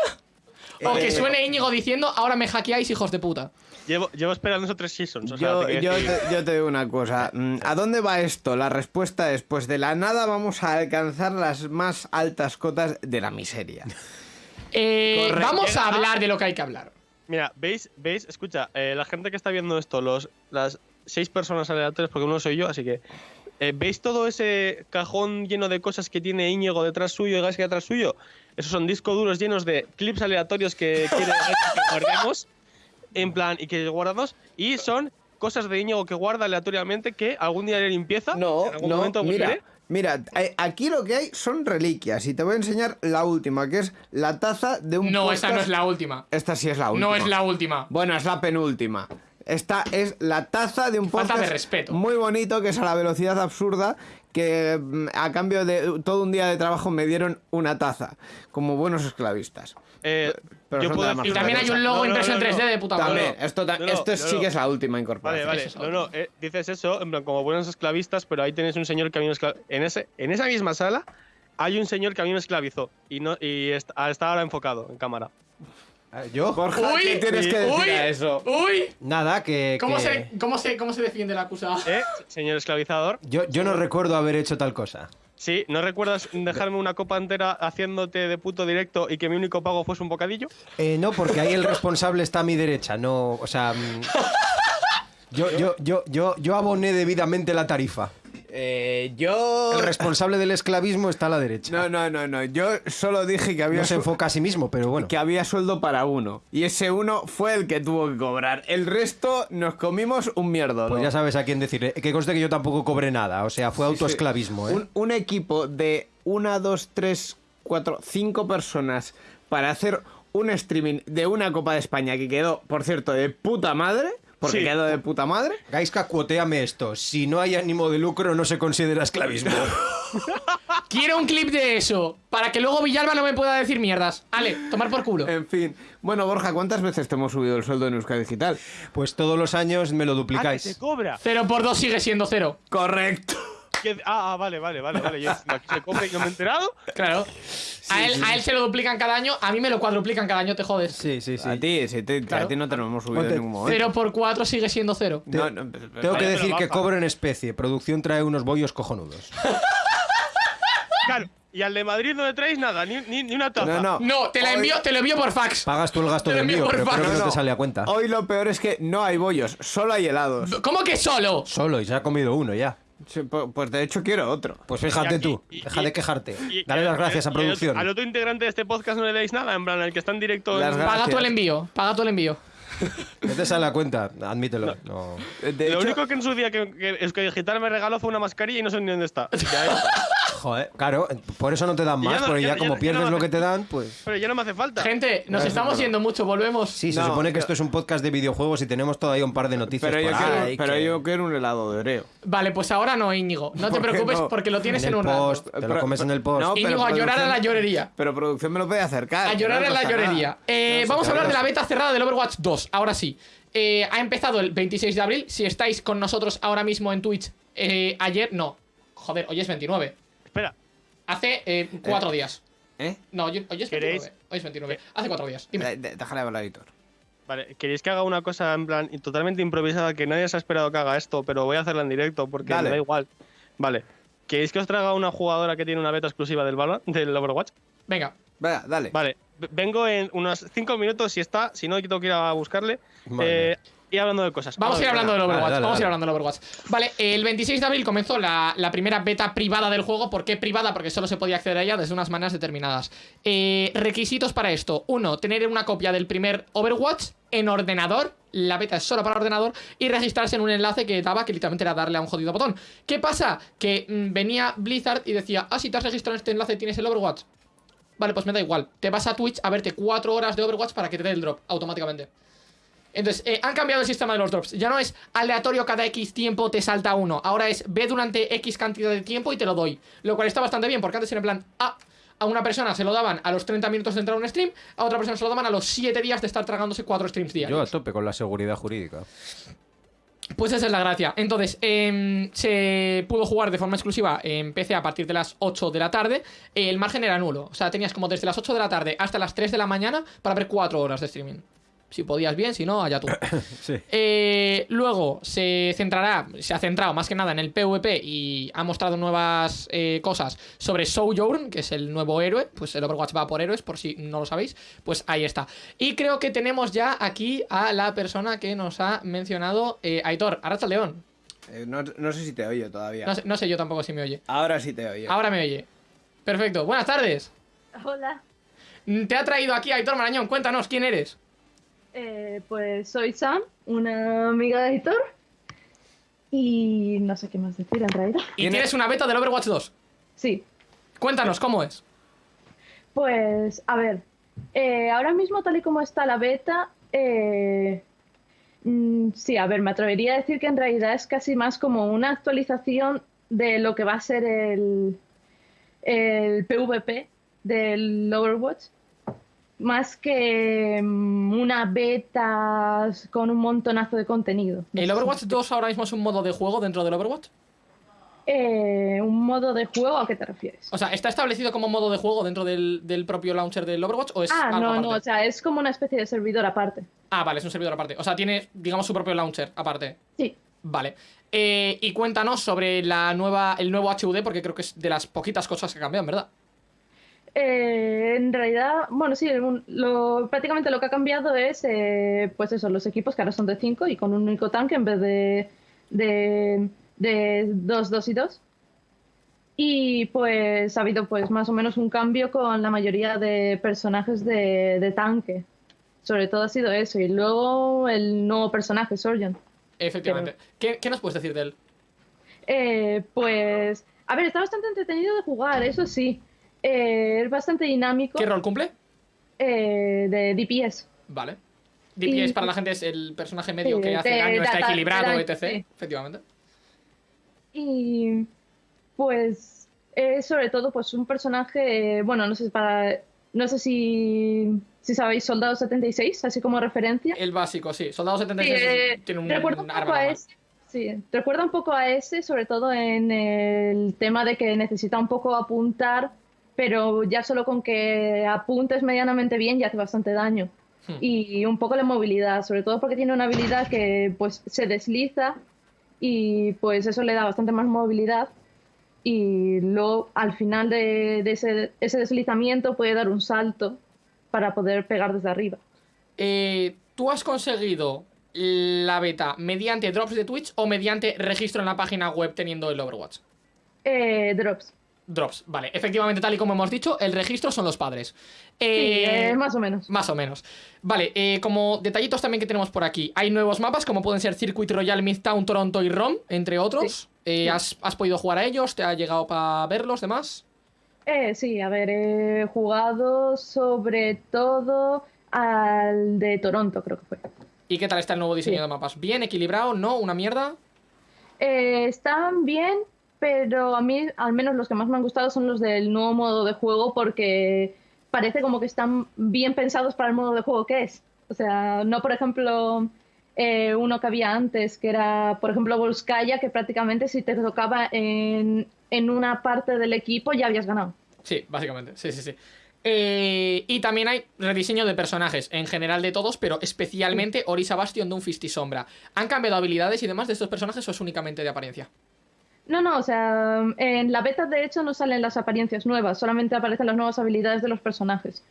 O que Eh, suene Íñigo diciendo ahora me hackeáis hijos de puta. Llevo, llevo esperando esos tres seasons. O sea, Yo, te yo te, yo te digo una cosa. mm, ¿A dónde va esto? La respuesta es: pues de la nada vamos a alcanzar las más altas cotas de la miseria. Eh, Correcto. vamos a hablar de lo que hay que hablar. Mira, veis, veis, escucha, eh, la gente que está viendo esto, los, las seis personas aleatorias, porque uno soy yo, así que. eh, ¿Veis todo ese cajón lleno de cosas que tiene Íñigo detrás suyo y Gaisca detrás suyo? Esos son discos duros llenos de clips aleatorios que quiere que guardemos. En plan, y que guardamos. Y son cosas de Íñigo que guarda aleatoriamente que algún día le limpieza. No, en algún no, momento mira. Mira, eh, aquí lo que hay son reliquias y te voy a enseñar la última, que es la taza de un No, esa no es la última. Esta sí es la última. No es la última. Bueno, es la penúltima. Esta es la taza de un Falta podcast de respeto. muy bonito que es a la velocidad absurda que mm, a cambio de todo un día de trabajo me dieron una taza como buenos esclavistas. Eh, pero yo puedo la Y también hay un logo No, no, impreso en no, no. 3D de puta madre. También, esto, ta- no, no, esto sí no. que es la última Vale, incorporación. vale. Es No, no, eh, dices eso, en plan, como buenos esclavistas, pero ahí tenéis un señor que a mí me esclavizó. En, ese, en esa misma sala hay un señor que a mí me esclavizó y, no, y está, está ahora enfocado en cámara. Eh, ¿Yo? Uy, ¿qué tienes que decir uy, a eso? Uy, Nada, que... ¿cómo que- se, cómo, se, ¿cómo se defiende el acusado? ¿Eh? Señor esclavizador. Yo, yo no recuerdo haber hecho tal cosa. Sí, ¿no recuerdas dejarme una copa entera haciéndote de puto directo y que mi único pago fuese un bocadillo? Eh, no, porque ahí el responsable está a mi derecha, no, o sea... mm, Yo, yo, yo, yo, yo aboné debidamente la tarifa. Eh, yo... El responsable del esclavismo está a la derecha. No, no, no, no. Yo solo dije que había, No se enfoca a sí mismo, pero bueno. que había sueldo para uno. Y ese uno fue el que tuvo que cobrar. El resto nos comimos un mierdo. Pues ya sabes a quién decirle. Que conste que yo tampoco cobré nada, o sea, fue autoesclavismo, ¿eh? Un, un equipo de una, dos, tres, cuatro, cinco personas para hacer un streaming de una Copa de España que quedó, por cierto, de puta madre. Porque Sí. quedó de puta madre. Gaiska, cuoteame esto. Si no hay ánimo de lucro, no se considera esclavismo. Quiero un clip de eso, para que luego Villalba no me pueda decir mierdas. Ale, tomar por culo. En fin. Bueno, Borja, ¿cuántas veces te hemos subido el sueldo en Euskadi Digital? Pues todos los años me lo ¡Ah, que duplicáis. se cobra! Cero por dos sigue siendo cero. Correcto. Que- Ah, ah, vale, vale, vale, vale. Yo, aquí se cobra y no me he enterado. Claro. a, él, a él se lo duplican cada año, a mí me lo cuadruplican cada año, te jodes. Sí, sí, sí. A ti, sí, te- Claro. a ti no te lo hemos subido Ponte- en ningún momento. Cero por cuatro sigue siendo cero. No, no, Tengo que decir que cobro en especie. Producción trae unos bollos cojonudos. Claro, y al de Madrid no le traéis nada, ni, ni, ni una taza. No, no. No, te la Hoy- envío, te lo envío por fax. Pagas tú el gasto Te de lo envío pero creo que no No, te sale a cuenta. Hoy lo peor es que no hay bollos, solo hay helados. ¿Cómo que solo? Solo, y se ha comido uno ya. Sí, Pues de hecho quiero otro. Pues fíjate aquí- tú, y- deja y- de quejarte. Y- Dale y- las gracias a producción. Al otro integrante de este podcast no le dais nada, en plan, al que está en directo. En- Paga tú el envío, paga tú el envío. No te sale a cuenta, admítelo. No. De Lo hecho, único que en su día que, que Euskadi Digital me regaló fue una mascarilla y no sé ni dónde está. Ya está. Claro, por eso no te dan más, no- porque ya- como ya pierdes no lo hace- que te dan, pues... Pero ya no me hace falta. Gente, nos estamos yendo mucho, volvemos. Sí, se No, supone que pero- esto es un podcast de videojuegos y tenemos todavía un par de noticias Pero, yo quiero, ahí pero que- yo quiero un helado de Oreo. Vale, pues ahora no, Íñigo. No te ¿Por qué preocupes no? porque lo tienes en, un rato. post, te lo Pero- comes en el post. no, Íñigo, a llorar a la llorería. Pero producción me lo puede acercar. A llorar en la llorería. Eh, vamos a hablar de la beta cerrada del Overwatch 2. Ahora sí. Eh, ha empezado el 26 de abril. Si estáis con nosotros ahora mismo en Twitch, eh, ayer, no. Joder, hoy es 29. Espera, Hace eh, cuatro días. ¿Eh? No, hoy, hoy es ¿Queréis? 29. Hoy es 29. Hace cuatro días. Dime. De- Déjale hablar, Víctor. vale, ¿queréis que haga una cosa en plan totalmente improvisada que nadie se ha esperado que haga esto, pero voy a hacerla en directo porque Dale. me da igual? Vale. ¿Queréis que os traiga una jugadora que tiene una beta exclusiva del Valorant, del Overwatch? Venga. Venga, dale. Vale, vengo en unos 5 minutos si está, si no tengo que ir a buscarle. Vale. Eh, hablando de cosas. Vamos a ir hablando del Overwatch. dale, Vamos a ir hablando del Overwatch. Vale, el 26 de abril comenzó la, la primera beta privada del juego. ¿Por qué privada? Porque solo se podía acceder a ella desde unas maneras determinadas. Eh, requisitos para esto: uno, tener una copia del primer Overwatch en ordenador. La beta es solo para ordenador. Y registrarse en un enlace que daba, que literalmente era darle a un jodido botón. ¿Qué pasa? Que mm, venía Blizzard y decía: Ah, si te has registrado en este enlace, tienes el Overwatch. Vale, pues me da igual. Te vas a Twitch a verte 4 horas de Overwatch para que te dé el drop automáticamente. Entonces, eh, han cambiado el sistema de los drops. Ya no es aleatorio cada X tiempo te salta uno. Ahora es ve durante X cantidad de tiempo y te lo doy. Lo cual está bastante bien, porque antes era en plan, ah, a una persona se lo daban a los 30 minutos de entrar a un stream, a otra persona se lo daban a los 7 días de estar tragándose 4 streams Yo a diarios. tope con la seguridad jurídica. Pues esa es la gracia. Entonces, em, se pudo jugar de forma exclusiva en PC a partir de las 8 de la tarde. El margen era nulo. O sea, tenías como desde las 8 de la tarde hasta las 3 de la mañana para ver 4 horas de streaming. Si podías bien, si no, allá tú. Sí. Eh, luego se centrará, se ha centrado más que nada en el PvP y ha mostrado nuevas eh, cosas sobre Sojourn, que es el nuevo héroe. Pues el Overwatch va por héroes, por si no lo sabéis. Pues ahí está. Y creo que tenemos ya aquí a la persona que nos ha mencionado, eh, Aitor, Arracha León. Eh, no, no sé si te oyo todavía. No sé, no sé yo tampoco si me oye. Ahora sí te oyo. Ahora me oye. Perfecto. Buenas tardes. Hola, Te ha traído aquí Aitor Marañón. Cuéntanos, ¿quién eres? Eh, pues soy Sam, una amiga de Editor. Y no sé qué más decir en realidad. Y ¿Quién tienes una beta del Overwatch 2. Sí, Cuéntanos, ¿cómo es? pues a ver, eh, ahora mismo tal y como está la beta, eh, mm, sí, a ver, me atrevería a decir que en realidad es casi más como una actualización de lo que va a ser el, el PvP del Overwatch. Más que mm, una beta con un montonazo de contenido. ¿El Overwatch 2 ahora mismo es un modo de juego dentro del Overwatch? Eh, ¿Un modo de juego a qué te refieres? O sea, ¿está establecido como modo de juego dentro del, del propio launcher del Overwatch o es Ah, algo no, aparte? no, o sea, es como una especie de servidor aparte. Ah, vale, es un servidor aparte. O sea, tiene, digamos, su propio launcher aparte. Sí. Vale. Eh, y cuéntanos sobre la nueva, el nuevo HUD, porque creo que es de las poquitas cosas que cambian, ¿verdad? Eh, en realidad, bueno, sí, un- lo, prácticamente lo que ha cambiado es, eh, pues eso, los equipos que ahora son de 5 y con un único tanque en vez de de, de 2, 2 y 2. Y pues ha habido pues más o menos un cambio con la mayoría de personajes de, de tanque. Sobre todo ha sido eso. Y luego el nuevo personaje, Sorjan. Efectivamente. ¿Qué, qué nos puedes decir de él? Eh, pues, a ver, está bastante entretenido de jugar, eso sí. Eh, es bastante dinámico. ¿Qué rol cumple? eh, de DPS. Vale. DPS Y- para la gente es el personaje medio Sí, que hace daño, está equilibrado, etc. sí. Efectivamente. Y pues es sobre todo pues un personaje, eh, bueno, no sé para no sé si si sabéis Soldado 76, así como referencia. El básico, sí. Soldado Sí, 76 eh, tiene un, recuerda un poco a normal. ese. Sí, recuerda un poco a ese, sobre todo en el tema de que necesita un poco apuntar, pero ya solo con que apuntes medianamente bien ya hace bastante daño. Hmm. Y un poco la movilidad, sobre todo porque tiene una habilidad que pues se desliza y pues eso le da bastante más movilidad y luego al final de, de ese, ese deslizamiento puede dar un salto para poder pegar desde arriba. Eh, ¿Tú has conseguido la beta mediante drops de Twitch o mediante registro en la página web teniendo el Overwatch? Eh, drops. Drops, vale. Efectivamente, tal y como hemos dicho, el registro son los padres. Eh, eh, más o menos. Más o menos. Vale, eh, como detallitos también que tenemos por aquí. Hay nuevos mapas como pueden ser Circuit Royale, Midtown, Toronto y ROM, entre otros. Eh, ¿has, has podido jugar a ellos? ¿Te ha llegado para verlos, demás? Eh, sí, a ver, he jugado sobre todo al de Toronto, creo que fue. ¿Y qué tal está el nuevo diseño de mapas? ¿Bien equilibrado? ¿No? ¿Una mierda? Están bien, pero a mí al menos los que más me han gustado son los del nuevo modo de juego porque parece como que están bien pensados para el modo de juego que es. O sea, no por ejemplo eh, uno que había antes, que era por ejemplo Volskaya, que prácticamente si te tocaba en, en una parte del equipo ya habías ganado. Sí, básicamente. Sí, sí, sí. Eh, y también hay rediseño de personajes, en general de todos, pero especialmente Orisa Bastion, Doomfist y Sombra. ¿Han cambiado habilidades y demás de estos personajes o es únicamente de apariencia? No, no, o sea, en la beta de hecho no salen las apariencias nuevas, solamente aparecen las nuevas habilidades de los personajes.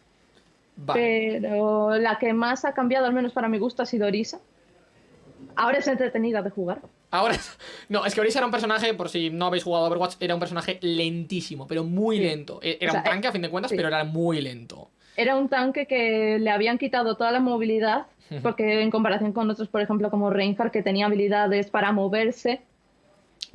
Vale. Pero la que más ha cambiado, al menos para mi gusto, ha sido Orisa. Ahora es entretenida de jugar. Ahora, no, es que Orisa era un personaje, por si no habéis jugado Overwatch, era un personaje lentísimo, pero muy Sí. lento. E- Era O sea, un tanque a fin de cuentas, sí. pero era muy lento. Era un tanque que le habían quitado toda la movilidad, porque en comparación con otros, por ejemplo, como Reinhardt, que tenía habilidades para moverse,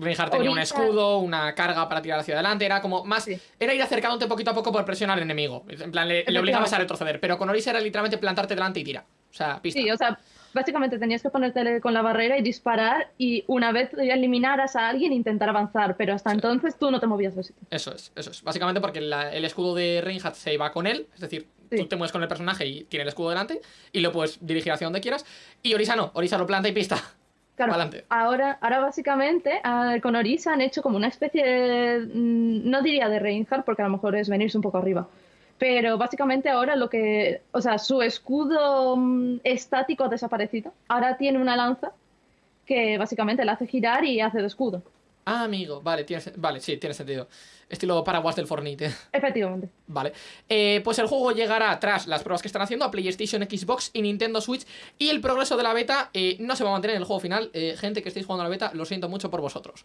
Reinhardt tenía un escudo, una carga para tirar hacia adelante, era como más... Sí. Era ir acercándote poquito a poco por presionar al enemigo. En plan, le, le obligabas a retroceder, pero con Orisa era literalmente plantarte delante y tira. O sea, pista. Sí, o sea, básicamente tenías que ponerte con la barrera y disparar y una vez eliminaras a alguien intentar avanzar, pero hasta entonces tú no te movías de sitio. Eso es, eso es. Básicamente porque la- el escudo de Reinhardt se iba con él, es decir, Sí. tú te mueves con el personaje y tiene el escudo delante y lo puedes dirigir hacia donde quieras. Y Orisa no, Orisa lo planta y pista. Claro, ahora, ahora básicamente ah, con Orisa han hecho como una especie de, mm, no diría de Reinhardt porque a lo mejor es venirse un poco arriba, pero básicamente ahora lo que, o sea, su escudo mm, estático ha desaparecido, ahora tiene una lanza que básicamente la hace girar y hace de escudo, Ah, amigo, vale, tiene, vale, sí, tiene sentido. Estilo paraguas del Fortnite. efectivamente. Vale. Eh, pues el juego llegará tras las pruebas que están haciendo a PlayStation, Xbox y Nintendo Switch. Y el progreso de la beta eh, no se va a mantener en el juego final. Eh, gente que estéis jugando a la beta, lo siento mucho por vosotros.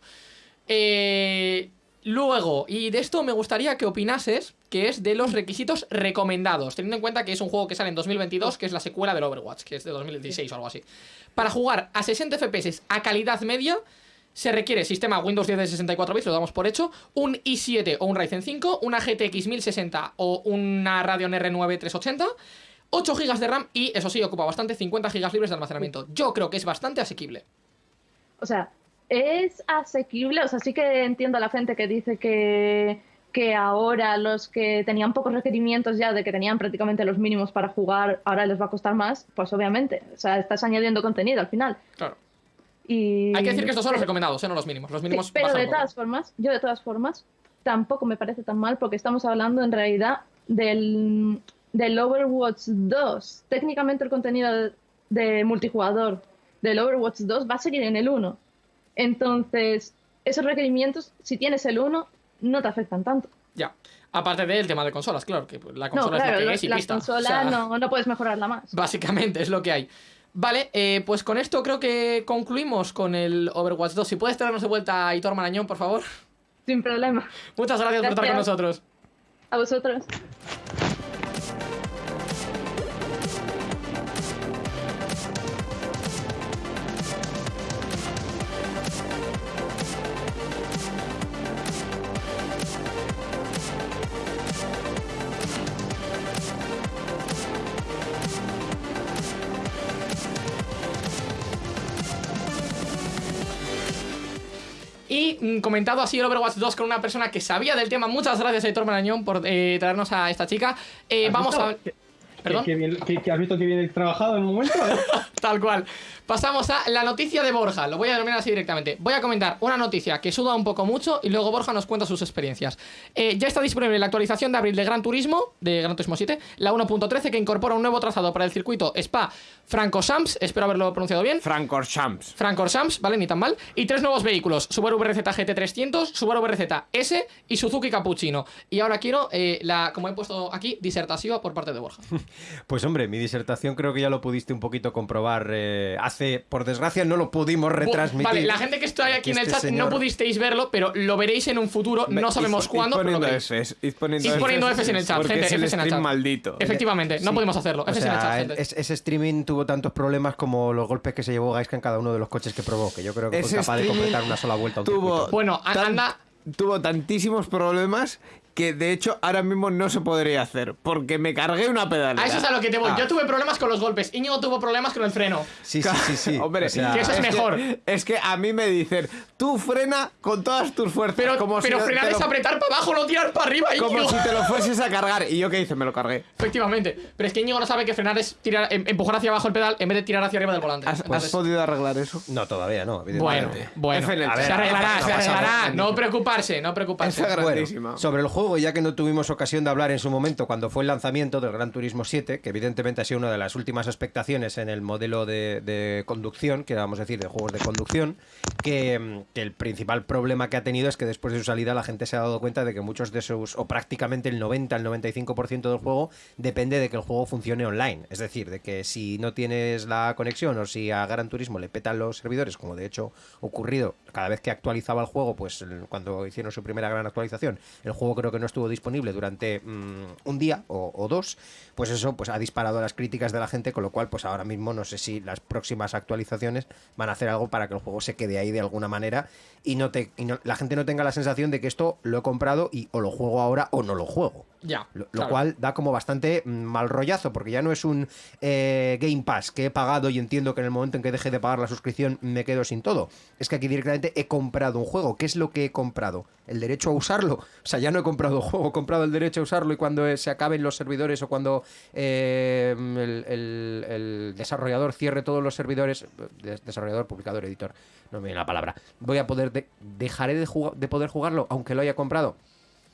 Eh, luego, y de esto me gustaría que opinases, que es de los requisitos recomendados. Teniendo en cuenta que es un juego que sale en 2022, que es la secuela del Overwatch, que es de 2016 o algo así. Para jugar a 60 FPS a calidad media. Se requiere sistema Windows 10 de 64 bits, lo damos por hecho, un i7 o un Ryzen 5, una GTX 1060 o una Radeon R9 380, 8 GB de RAM y, eso sí, ocupa bastante, 50 GB libres de almacenamiento. Yo creo que es bastante asequible. O sea, es asequible, o sea, sí que entiendo a la gente que dice que, que ahora los que tenían pocos requerimientos ya, de que tenían prácticamente los mínimos para jugar, ahora les va a costar más, pues obviamente, o sea, estás añadiendo contenido al final. Claro. Y... Hay que decir que estos son los recomendados, ¿eh? no los mínimos. Los Sí, mínimos pero de poco. todas formas, yo de todas formas, tampoco me parece tan mal porque estamos hablando en realidad del, del Overwatch 2. Técnicamente el contenido de, multijugador del Overwatch 2 va a seguir en el 1. Entonces, esos requerimientos, si tienes el 1, no te afectan tanto. Ya. Aparte del tema de consolas, claro, que la No, consola claro, es lo que es y la pista. consola O sea, no, no puedes mejorarla más. Básicamente es lo que hay. Vale, eh, pues con esto creo que concluimos con el Overwatch 2. Si puedes traernos de vuelta a Hitor Marañón, por favor. Sin problema. Muchas gracias, por estar con Gracias. nosotros. A vosotros. Y mm, comentado así el Overwatch 2 con una persona que sabía del tema. Muchas gracias, Héctor Marañón, por eh, traernos a esta chica. Eh, ¿Has vamos a. visto? ¿Perdón? Que, que has visto que viene trabajado en un momento. Tal cual. Pasamos a la noticia de Borja. Lo voy a denominar así directamente. Voy a comentar una noticia que suda un poco mucho y luego Borja nos cuenta sus experiencias. Eh, ya está disponible la actualización de abril de Gran Turismo, de Gran Turismo 7, la 1.13, que incorpora un nuevo trazado para el circuito Spa Francorchamps. Espero haberlo pronunciado bien. Francorchamps. Francorchamps, ¿vale? Ni tan mal. Y tres nuevos vehículos: Subaru BRZ GT300, Subaru BRZ S y Suzuki Cappuccino. Y ahora quiero eh, la, como he puesto aquí, disertativa por parte de Borja. Pues hombre, mi disertación creo que ya lo pudiste un poquito comprobar. eh, hace, por desgracia, no lo pudimos retransmitir. Vale, la gente que está aquí en el Este chat señor- no pudisteis verlo, pero lo veréis en un futuro. No sabemos cuándo, pero lo poniendo veréis. Fs, poniendo, poniendo Fs en el chat, porque gente, es el Fs en el stream chat. maldito. Efectivamente, no Sí. podemos hacerlo. O Fs en el chat, gente. es- ese streaming tuvo tantos problemas como los golpes que se llevó Gaiska en cada uno de los coches que probó, que yo creo que fue capaz de completar una sola vuelta a un tuvo. Bueno, anda- tuvo tantísimos problemas que de hecho ahora mismo no se podría hacer porque me cargué una pedalera. A eso es a lo que te voy. Ah. Yo tuve problemas con los golpes. Íñigo tuvo problemas con el freno. Sí, sí, sí, sí. Hombre, O sea, Que eso es mejor. es que a mí me dicen, tú frena con todas tus fuerzas. Pero, como pero si frenar lo- es apretar para abajo, no tirar para arriba, Como Íñigo. si te lo fueses a cargar. Y yo qué hice, me lo cargué. Efectivamente. Pero es que Íñigo no sabe que frenar es tirar, em- empujar hacia abajo el pedal en vez de tirar hacia arriba del volante. ¿Has, Entonces- has podido arreglar eso? No, todavía no, Bueno, evidentemente. bueno. Se arreglará, no se arreglará. No preocuparse, no preocuparse. Bueno, grandísima. sobre el juego, ya que no tuvimos ocasión de hablar en su momento cuando fue el lanzamiento del Gran Turismo 7, que evidentemente ha sido una de las últimas expectaciones en el modelo de, conducción, que vamos a decir, de juegos de conducción, que, el principal problema que ha tenido es que después de su salida la gente se ha dado cuenta de que muchos de sus, o prácticamente el 90, el 95% del juego depende de que el juego funcione online. Es decir, de que si no tienes la conexión o si a Gran Turismo le petan los servidores, como de hecho ocurrido cada vez que actualizaba el juego, pues cuando hicieron su primera gran actualización, el juego creo que no estuvo disponible durante mm, un día o dos, pues eso pues ha disparado las críticas de la gente, con lo cual pues ahora mismo no sé si las próximas actualizaciones van a hacer algo para que el juego se quede ahí de alguna manera y no te y no- la gente no tenga la sensación de que esto lo he comprado y o lo juego ahora o no lo juego. Ya. Lo, lo claro. cual da como bastante mm, mal rollazo, porque ya no es un eh, Game Pass que he pagado y entiendo que en el momento en que deje de pagar la suscripción me quedo sin todo. Es que aquí directamente he comprado un juego. ¿Qué es lo que he comprado? ¿El derecho a usarlo? O sea, ya no he comprado un juego, he comprado el derecho a usarlo y cuando eh, se acaben los servidores o cuando eh, el, desarrollador cierre todos los servidores, eh, des- desarrollador, publicador, editor, no me viene la palabra, voy a poder, de- dejaré de, de poder jugarlo aunque lo haya comprado.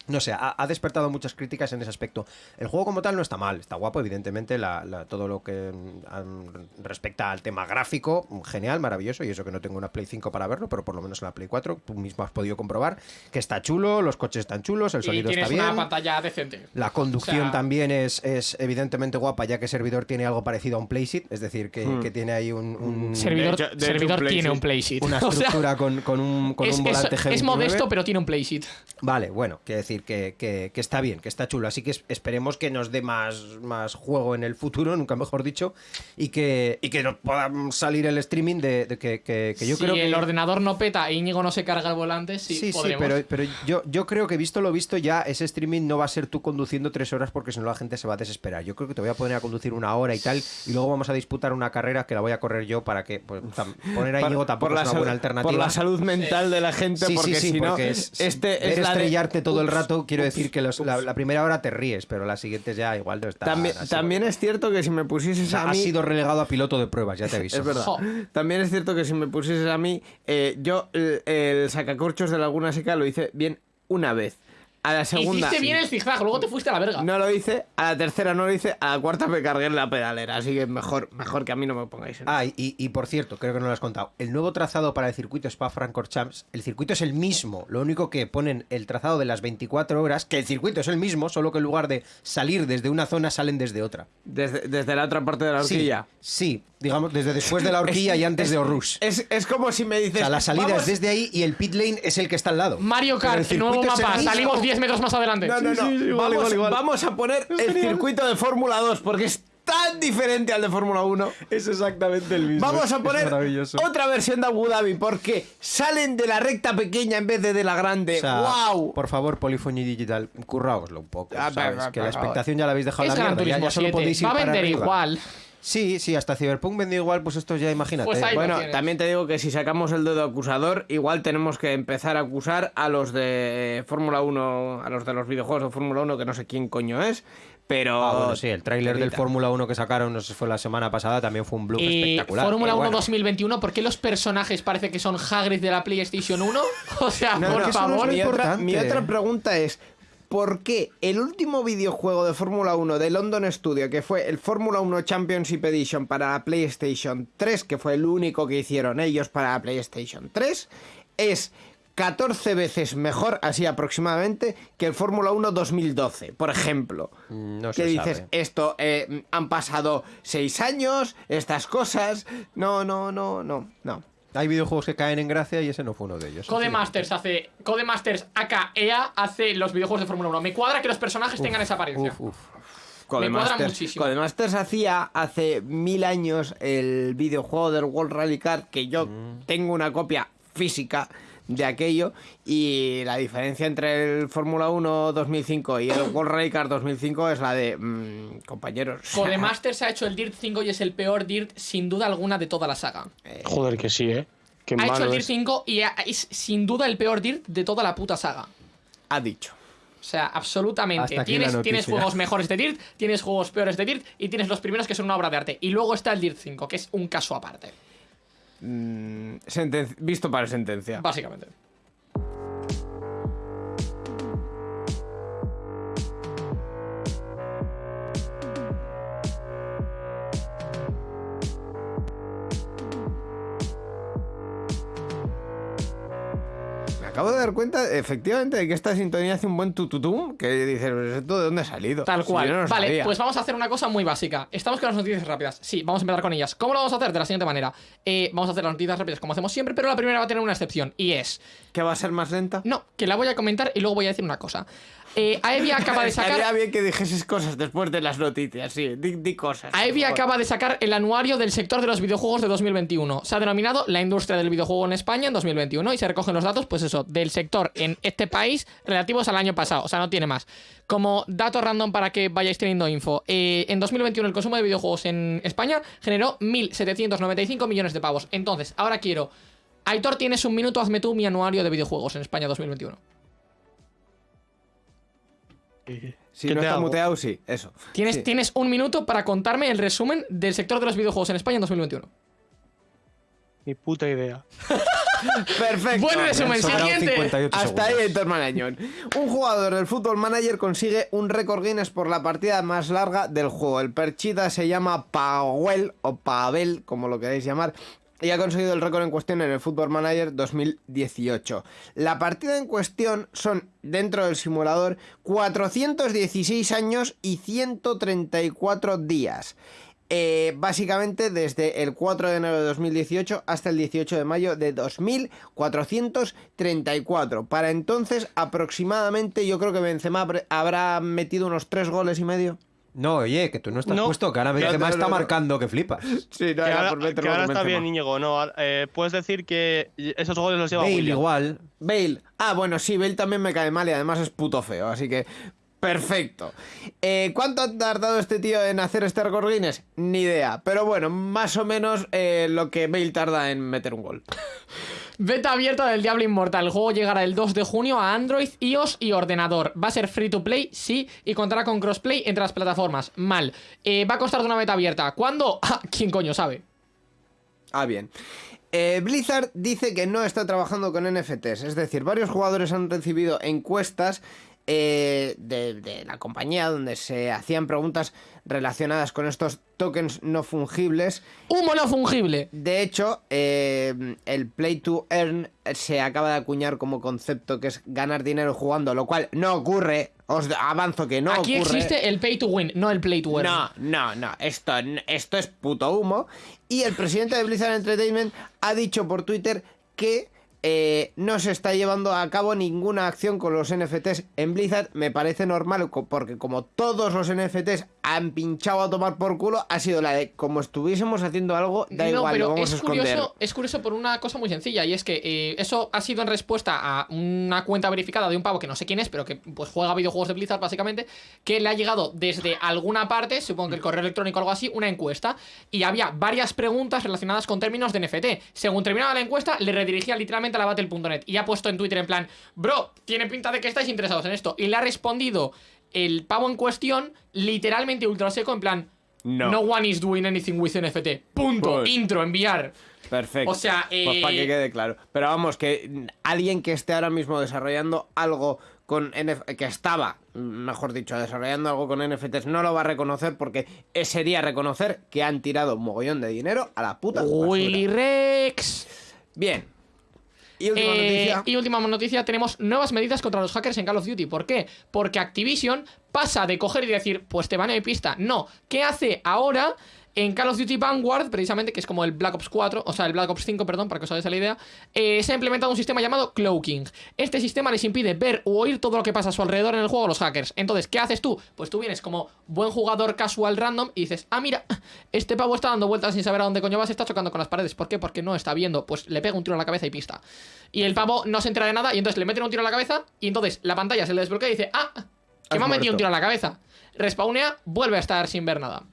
No sé, ha, ha despertado muchas críticas en ese aspecto. El juego como tal no está mal, está guapo, evidentemente, la- la- todo lo que mm, respecta al tema gráfico, genial, maravilloso, y eso que no tengo una Play 5 para verlo, pero por lo menos en la Play 4 tú mismo has podido comprobar que está chulo, los coches están chulos, el sonido está bien. una pantalla decente. La conducción O sea- también es, es evidentemente guapa, ya que servidor tiene algo parecido a un playset, es decir, que, que tiene ahí un, un- Servidor, De hecho- de hecho, servidor un tiene un playseat. una O sea, estructura con, con un, con es, un es- volante es G29. modesto, pero tiene un playseat. Vale, bueno, quiere decir que, que- que está bien, que está chulo. Así que es- esperemos que nos dé más, más juego en el futuro, nunca mejor dicho, y que, y que nos pueda salir el streaming de, de que, que- que yo si creo que. el ordenador no peta e Íñigo no se carga el volante, sí, Sí, sí, pero, pero yo, yo creo que visto lo visto ya ese streaming no va a ser tú conduciendo tres horas porque si no la gente se va a desesperar. Yo creo que te voy a poner a conducir una hora y tal y luego vamos a disputar una carrera que la voy a correr yo para que pues, tam- poner a Íñigo tampoco por la es una buena alternativa. Por la salud mental de la gente, Sí, porque sí, sí, si no, porque es, este es la de- estrellarte todo el Ups, rato, quiero ups, decir que los- la, primera hora te ríes, pero las siguientes ya igual no está. También, es cierto que si me pusieses O sea, a mí... has sido relegado a piloto de pruebas, ya te aviso. Es verdad. También es cierto que si me pusieses a mí, eh, yo el, el sacacorchos de Laguna Seca lo hice bien una vez. A la segunda. Hiciste bien el zigzag, luego te fuiste a la verga. No lo hice, a la tercera no lo hice, a la cuarta me cargué en la pedalera, así que mejor, mejor que a mí no me pongáis en Ah, y, y por cierto, creo que no lo has contado. El nuevo trazado para el circuito Spa-Francorchamps, el circuito es el mismo. Lo único que ponen el trazado de las 24 horas, que el circuito es el mismo, solo que en lugar de salir desde una zona, salen desde otra. desde, desde la otra parte de la Sí, horquilla. Sí, digamos, desde después de la horquilla y antes de Orrus. Es, es como si me O dices. sea, la salida "Vamos". es desde ahí y el pit lane es el que está al lado. Mario Pero el Kart, nuevo mapa, salimos 10 metros más adelante. No, no, no. vamos, vamos a poner el circuito de Fórmula 2 porque es tan diferente al de Fórmula 1. Es exactamente el mismo. Vamos a poner otra versión de Abu Dhabi porque salen de la recta pequeña en vez de de la grande. O sea, ¡Wow! Por favor, Polifonía Digital, curraoslo un poco. Ah, ¿sabes? que la expectación ya la habéis dejado es la mierda. Ya, solo 7. podéis ir Va a para vender arriba. Sí, sí, hasta Cyberpunk vendió igual, pues esto ya imagínate. Pues Bueno, también te digo que si sacamos el dedo acusador, igual tenemos que empezar a acusar a los de Fórmula 1, a los de los videojuegos de Fórmula 1, que no sé quién coño es, pero... Ah, bueno, sí, el tráiler del. Fórmula 1 que sacaron, no sé si fue la semana pasada, también fue un bloop espectacular. Fórmula Pero 1 bueno. 2021, ¿por qué los personajes parece que son Hagrid de la PlayStation 1? O sea, No, por no, favor. mi, otra, importante. mi otra pregunta es, ¿por qué el último videojuego de Fórmula 1 de London Studio, que fue el Fórmula 1 Championship Edition para la PlayStation 3, que fue el único que hicieron ellos para la PlayStation 3, es 14 veces mejor, así aproximadamente, que el Fórmula 1 2012, por ejemplo. Mm, No que se dices, sabe. esto, eh, han pasado 6 años, estas cosas. No, no, no, no, no. Hay videojuegos que caen en gracia y ese no fue uno de ellos. Codemasters hace. Codemasters aka EA hace los videojuegos de Fórmula 1. Me cuadra que los personajes tengan esa apariencia. Uf, uf. cuadra Codemasters, muchísimo. Codemasters hacía hace mil años el videojuego del World Rally Car, que yo Mm. tengo una copia física de aquello, y la diferencia entre el Fórmula 1 2005 y el World Rally Car 2005 es la de, mm, compañeros. Codemasters ha hecho el Dirt 5 y es el peor Dirt sin duda alguna de toda la saga. Joder, que sí, ¿eh? Qué Ha hecho el Dirt es. 5 y es sin duda el peor Dirt de toda la puta saga. Ha dicho. O sea, absolutamente. Tienes, tienes juegos mejores de Dirt, tienes juegos peores de Dirt y tienes los primeros que son una obra de arte. Y luego está el Dirt 5, que es un caso aparte, Mm, visto para sentencia. básicamente. Dar cuenta, efectivamente, de que esta sintonía hace un buen tututum, que dices, "Pues ¿esto de dónde ha salido? Tal cual. no vale, sabía. pues vamos a hacer una cosa muy básica. Estamos con las noticias rápidas. Sí, vamos a empezar con ellas. ¿Cómo lo vamos a hacer? De la siguiente manera. Eh, vamos a hacer las noticias rápidas como hacemos siempre, pero la primera va a tener una excepción. Y es. ¿Que va a ser más lenta? No, que la voy a comentar y luego voy a decir una cosa. Eh, Aevi acaba de Estaría sacar. bien que dijeses cosas después de las noticias, sí. Di, di cosas. Aevi acaba de sacar el anuario del sector de los videojuegos de 2021. Se ha denominado la industria del videojuego en España en 2021 y se recogen los datos, pues eso, del sector en este país relativos al año pasado. O sea, no tiene más. Como dato random para que vayáis teniendo info. eh, en 2021 el consumo de videojuegos en España generó 1.795 millones de pavos. Entonces, ahora quiero... Aitor, tienes un minuto, hazme tú mi anuario de videojuegos en España 2021. Si ¿Qué no te está hago? muteado, sí, eso. Tienes, Sí. tienes un minuto para contarme el resumen del sector de los videojuegos en España en 2021. Ni puta idea. Perfecto. Buen resumen, siguiente. 58 Hasta ahí. Héctor Marañón. Un jugador del Football Manager consigue un récord Guinness por la partida más larga del juego. El perchita se llama Powell o Pavel, como lo queráis llamar. Y ha conseguido el récord en cuestión en el Football Manager 2018. La partida en cuestión son, dentro del simulador, 416 años y 134 días. Eh, básicamente desde el 4 de enero de 2018 hasta el 18 de mayo de 2434. Para entonces, aproximadamente, yo creo que Benzema habrá- metido unos 3 goles y medio. No, oye, que tú no estás No. puesto, que ahora Benzema no, está no, no. marcando que flipas. Sí, no, que ahora, que ahora está bien, Íñigo. No, eh, puedes decir que esos goles los lleva Bale William. igual. Bale. Ah, bueno, sí, Bale también me cae mal y además es puto feo, así que. Perfecto. Eh, ¿Cuánto ha tardado este tío en hacer este récord Guinness? Ni idea. Pero bueno, más o menos eh, lo que Bale tarda en meter un gol. Beta abierta del Diablo Inmortal. El juego llegará el 2 de junio a Android, iOS y ordenador. ¿Va a ser free to play? Sí. Y contará con crossplay entre las plataformas. Mal. Eh, va a costar de una beta abierta. ¿Cuándo? Ah, ¿Quién coño sabe? Ah, bien. Eh, Blizzard dice que no está trabajando con NFTs, es decir, varios jugadores han recibido encuestas eh, de, de la compañía donde se hacían preguntas relacionadas con estos tokens no fungibles. Humo no fungible. De hecho, eh, el play to earn se acaba de acuñar como concepto que es ganar dinero jugando, lo cual no ocurre. Os avanzo que no Aquí ocurre. existe el pay to win, no el play to earn. No, no, no, esto, esto es puto humo. Y el presidente de Blizzard Entertainment ha dicho por Twitter que eh, no se está llevando a cabo ninguna acción con los NFTs en Blizzard. Me parece normal porque como todos los NFTs han pinchado a tomar por culo, ha sido la de como estuviésemos haciendo algo, da no, igual, lo pero vamos a es esconder. curioso, es curioso por una cosa muy sencilla y es que eh, eso ha sido en respuesta a una cuenta verificada de un pavo que no sé quién es, pero que pues juega videojuegos de Blizzard básicamente, que le ha llegado desde alguna parte, supongo que el correo electrónico o algo así, una encuesta y había varias preguntas relacionadas con términos de NFT. Según terminaba la encuesta, le redirigía literalmente a la battle.net y ha puesto en Twitter en plan, bro, tiene pinta de que estáis interesados en esto y le ha respondido el pavo en cuestión literalmente ultra seco en plan No. no one is doing anything with NFT. Punto. Pues- Intro, enviar. Perfecto. O sea, Pues eh, para que quede claro. Pero vamos, que alguien que esté ahora mismo desarrollando algo con NF que estaba, mejor dicho, desarrollando algo con NFTs, no lo va a reconocer porque sería reconocer que han tirado un mogollón de dinero a la puta basura. Willy Rex. Bien. Y última noticia. Y última noticia, tenemos nuevas medidas contra los hackers en Call of Duty. ¿Por qué? Porque Activision pasa de coger y decir, pues te baneo y pista. No, ¿qué hace ahora? En Call of Duty Vanguard, precisamente, que es como el Black Ops 4, o sea, el Black Ops 5, perdón, para que os hagáis la idea, eh, se ha implementado un sistema llamado Cloaking. Este sistema les impide ver o oír todo lo que pasa a su alrededor en el juego a los hackers. Entonces, ¿qué haces tú? Pues tú vienes como buen jugador casual random y dices, ah, mira, este pavo está dando vueltas sin saber a dónde coño vas, está chocando con las paredes. ¿Por qué? Porque no está viendo. Pues le pega un tiro en la cabeza y pista. Y el pavo no se entera de nada y entonces le meten un tiro en la cabeza y entonces la pantalla se le desbloquea y dice, ah, que me ha metido un tiro en la cabeza. Respawnea, vuelve a estar sin ver nada.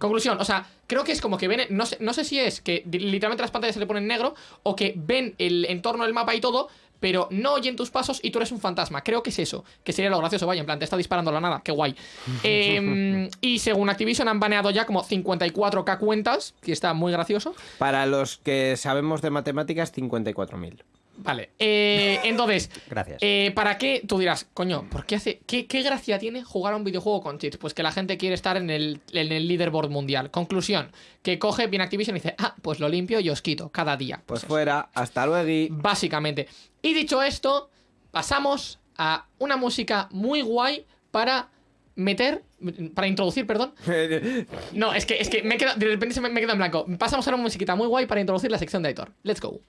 Conclusión, o sea, creo que es como que ven, no sé, no sé si es que literalmente las pantallas se le ponen negro o que ven el entorno del mapa y todo, pero no oyen tus pasos y tú eres un fantasma. Creo que es eso, que sería lo gracioso, vaya, en plan, te está disparando a la nada, qué guay. Em, y según Activision han baneado ya como 54k cuentas, que está muy gracioso. Para los que sabemos de matemáticas, 54.000. Vale, eh, entonces, Gracias. eh, ¿para qué? Tú dirás, coño, ¿por qué hace, qué, qué gracia tiene jugar a un videojuego con cheats? Pues que la gente quiere estar en el, en el leaderboard mundial. Conclusión, que coge bien Activision y dice, ah, pues lo limpio y os quito cada día. Pues fuera, hasta luego. Básicamente. Y dicho esto, pasamos a una música muy guay para meter, para introducir, perdón. No, es que, es que me queda, de repente se me, me queda en blanco. Pasamos a una musiquita muy guay para introducir la sección de Aitor. Let's go.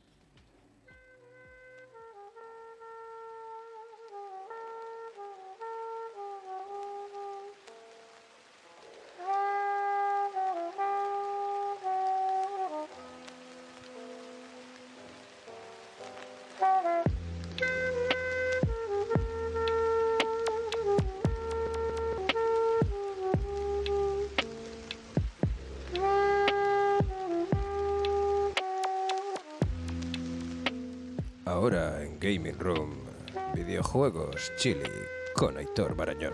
Videojuegos Chile con Aitor Barañón.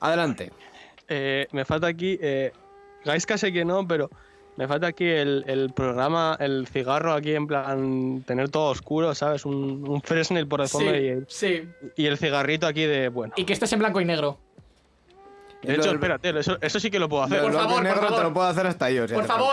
Adelante. Eh, me falta aquí. Eh, Gaiska sé que no, pero me falta aquí el, el programa, el cigarro aquí en plan. Tener todo oscuro, ¿sabes? Un, un Fresnel por el fondo y, el- sí. y el cigarrito aquí de. Bueno. Y que estés en blanco y negro. De hecho, espérate, eso, eso sí que lo puedo hacer. Lo Por del favor, blanco y por negro favor. te lo puedo hacer hasta yo. si Por falta.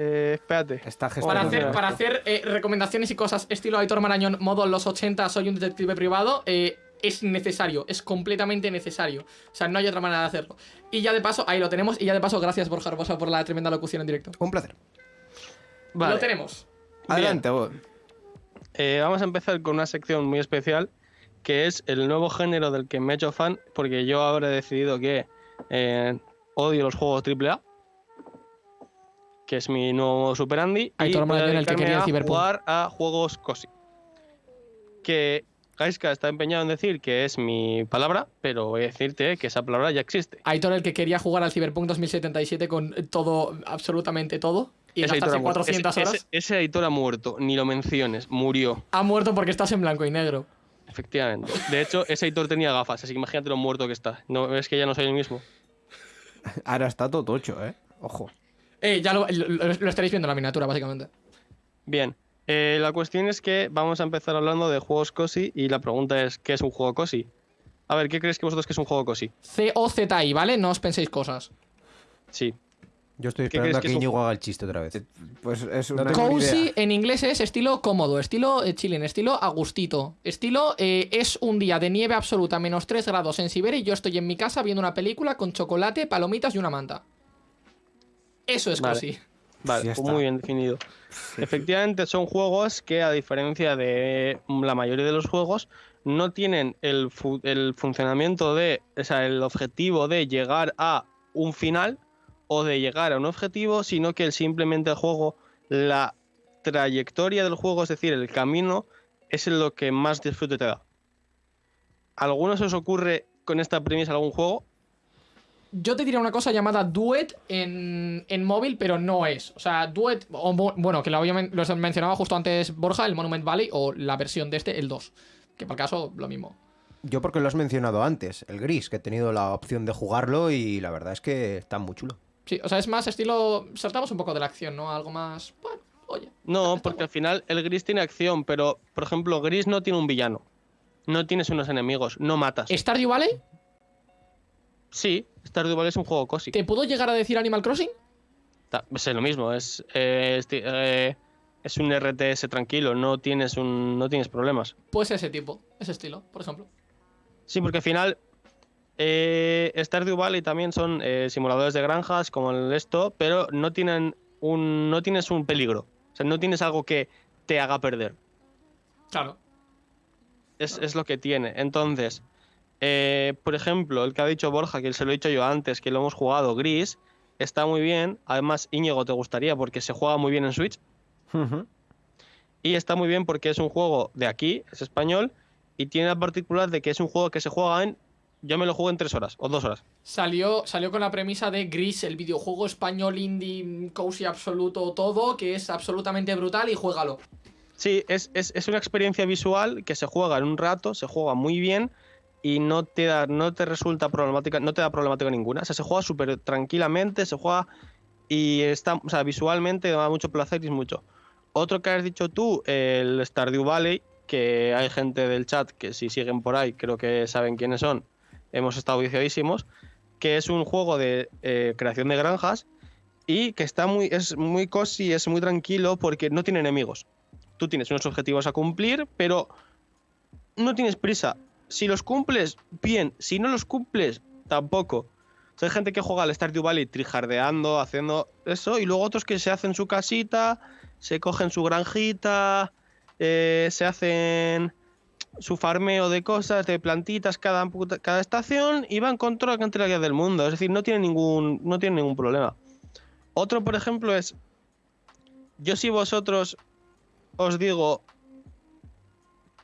Eh, espérate. Está para hacer, para hacer eh, recomendaciones y cosas estilo Aitor Marañón, modo los 80, soy un detective privado, eh, es necesario, es completamente necesario. O sea, no hay otra manera de hacerlo. Y ya de paso, ahí lo tenemos. Y ya de paso, gracias Borja Herbosa por la tremenda locución en directo. Un placer. Vale. Lo tenemos. Adelante, vos. Eh, vamos a empezar con una sección muy especial que es el nuevo género del que me he hecho fan porque yo ahora he decidido que eh, odio los juegos AAA que es mi nuevo Super Andy y Aitor voy a Marañón, el que quería el a jugar a juegos cosi que Gaiska está empeñado en decir que es mi palabra pero voy a decirte que esa palabra ya existe Aitor, el que quería jugar al Cyberpunk 2077 con todo, absolutamente todo. Y Ese gastarse ha muerto. 400 Ese- horas. ese, ese Aitor ha muerto ni lo menciones murió Ha muerto porque estás en blanco y negro. Efectivamente. De hecho, ese Aitor tenía gafas, así que imagínate lo muerto que está. No, es que ya no soy el mismo. Ahora está todo tocho, ¿eh? Ojo. Eh, ya lo, lo- lo estaréis viendo en la miniatura, básicamente. Bien. eh, la cuestión es que vamos a empezar hablando de juegos cosi y la pregunta es, ¿qué es un juego cosi? A ver, ¿qué creéis que vosotros que es un juego cosi? C-O-Z-I, ¿vale? No os penséis cosas. Sí. Yo estoy ¿Qué esperando a crees que Íñigo haga el chiste otra vez. Pues es No una ni Cozy en inglés es estilo cómodo, estilo eh, chilling, estilo agustito. Estilo eh, es un día de nieve absoluta, menos 3 grados en Siberia y yo estoy en mi casa viendo una película con chocolate, palomitas y una manta. Eso es Vale. cozy. Vale, pues muy bien definido. Efectivamente, son juegos que, a diferencia de la mayoría de los juegos, no tienen el, fu- el funcionamiento de, o sea, el objetivo de llegar a un final o de llegar a un objetivo, sino que el- simplemente el juego, la trayectoria del juego, es decir, el camino, es lo que más disfrute te da. ¿Alguno se os ocurre con esta premisa algún juego? Yo te diría una cosa llamada Duet en, en móvil, pero no es. O sea, Duet, o bueno, que lo, había lo mencionaba justo antes Borja, el Monument Valley, o la versión de este, el 2. Que por el caso, lo mismo. Yo porque lo has mencionado antes, el gris, que he tenido la opción de jugarlo y la verdad es que está muy chulo. Sí, o sea, es más estilo. Saltamos un poco de la acción, ¿no? Algo más. Bueno, oye. No, porque al final el Gris tiene acción, pero por ejemplo, Gris no tiene un villano. No tienes unos enemigos, no matas. ¿Stardew Valley? Sí, Stardew es un juego cosi. ¿Te puedo llegar a decir Animal Crossing? Ta- Es lo mismo, es, eh, eh, es un RTS tranquilo, no tienes, un, no tienes problemas. Pues ese tipo, ese estilo, por ejemplo. Sí, porque al final eh, Stardew Valley también son eh, simuladores de granjas como el esto, pero no tienen un no tienes un peligro, o sea, no tienes algo que te haga perder. Claro. Es, es lo que tiene. Entonces, eh, por ejemplo, el que ha dicho Borja, que se lo he dicho yo antes, que lo hemos jugado, Gris, está muy bien. Además, Íñigo te gustaría porque se juega muy bien en Switch. Y está muy bien porque es un juego de aquí, es español, y tiene la particular de que es un juego que se juega en. Yo me lo juego en tres horas o dos horas. Salió, salió con la premisa de Gris, el videojuego español indie, cozy absoluto, todo, que es absolutamente brutal y juégalo. Sí, es, es, es una experiencia visual que se juega en un rato, se juega muy bien y no te da, no te resulta problemática, no te da problemática ninguna. O sea, se juega súper tranquilamente, se juega y está, o sea, visualmente da mucho placer y es mucho. Otro que has dicho tú, el Stardew Valley, que hay gente del chat que si siguen por ahí, creo que saben quiénes son, hemos estado viciadísimos, que es un juego de eh, creación de granjas y que está muy, es muy cozy, es muy tranquilo porque no tiene enemigos tú tienes unos objetivos a cumplir, pero no tienes prisa. Si los cumples, bien. Si no los cumples, tampoco. O hay gente que juega al Stardew Valley trijardeando, haciendo eso, y luego otros que se hacen su casita, se cogen su granjita, eh, se hacen su farmeo de cosas, de plantitas cada, cada estación, y van con toda la cantidad del mundo. Es decir, no tiene ningún, no tiene ningún problema. Otro, por ejemplo, es. Yo si vosotros os digo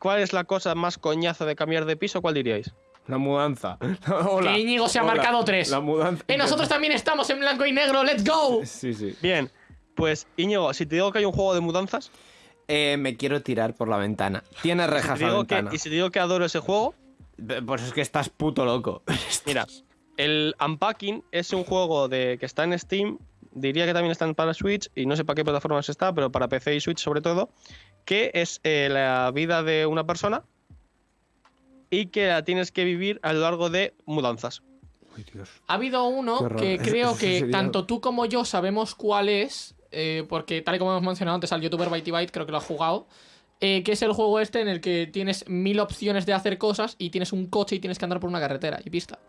cuál es la cosa más coñazo de cambiar de piso, ¿cuál diríais? La mudanza. Hola. Que Íñigo se ha Hola. marcado tres. La mudanza. ¡Eh, nosotros también estamos en blanco y negro! ¡Let's go! Sí, sí. Bien, pues Íñigo, si te digo que hay un juego de mudanzas, Eh, me quiero tirar por la ventana. Tiene si rejas te la digo que, ventana. y si te digo que adoro ese juego, Pues es que estás puto loco. mira, el Unpacking es un juego de que está en Steam, diría que también está para Switch, y no sé para qué plataformas está, pero para PC y Switch sobre todo, que es eh, la vida de una persona y que la tienes que vivir a lo largo de mudanzas. Ha habido uno que creo que sería- tanto tú como yo sabemos cuál es, eh, porque tal y como hemos mencionado antes al youtuber Byte Byte, creo que lo ha jugado, eh, que es el juego este en el que tienes mil opciones de hacer cosas y tienes un coche y tienes que andar por una carretera y pista.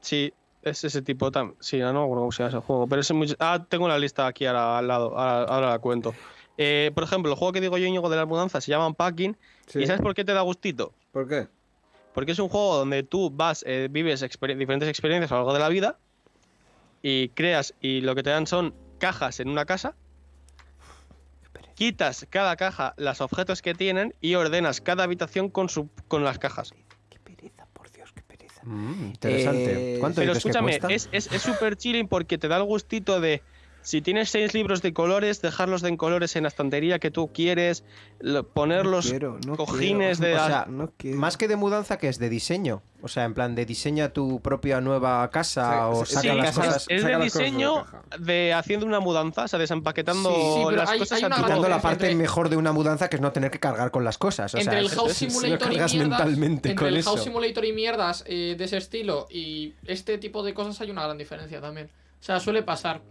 Sí, es ese tipo tam Sí, no me acuerdo cómo se llama ese juego. Pero es muy... Ah, tengo la lista aquí ahora, al lado. Ahora, ahora la cuento. Eh, por ejemplo, el juego que digo yo, Íñigo, de las mudanzas se llama Unpacking. ¿Y sabes por qué te da gustito? ¿Por qué? Porque es un juego donde tú vas, eh, vives exper- diferentes experiencias a lo largo de la vida y creas y lo que te dan son cajas en una casa. Quitas cada caja los objetos que tienen y ordenas cada habitación con, su, con las cajas. Qué pereza, por Dios, qué pereza. Mm, interesante. Eh, ¿Cuánto Pero que escúchame, cuesta? es es- es súper chilling porque te da el gustito de si tienes seis libros de colores, dejarlos de en colores en la estantería que tú quieres, lo- ponerlos quiero, no cojines quiero. de... O sea, No. Más que de mudanza, que es de diseño. O sea, en plan de diseña tu propia nueva casa o Sí, saca Sí, las es, cosas. es saca de las cosas de diseño caja. de haciendo una mudanza, o sea, desempaquetando Sí, las hay- cosas hay Quitando la parte entre- mejor de una mudanza, que es no tener que cargar con las cosas. O entre sea, el House Simulator lo y mierdas, entre con el eso. House Simulator y mierdas eh, de ese estilo y este tipo de cosas hay una gran diferencia también. O sea, suele pasar.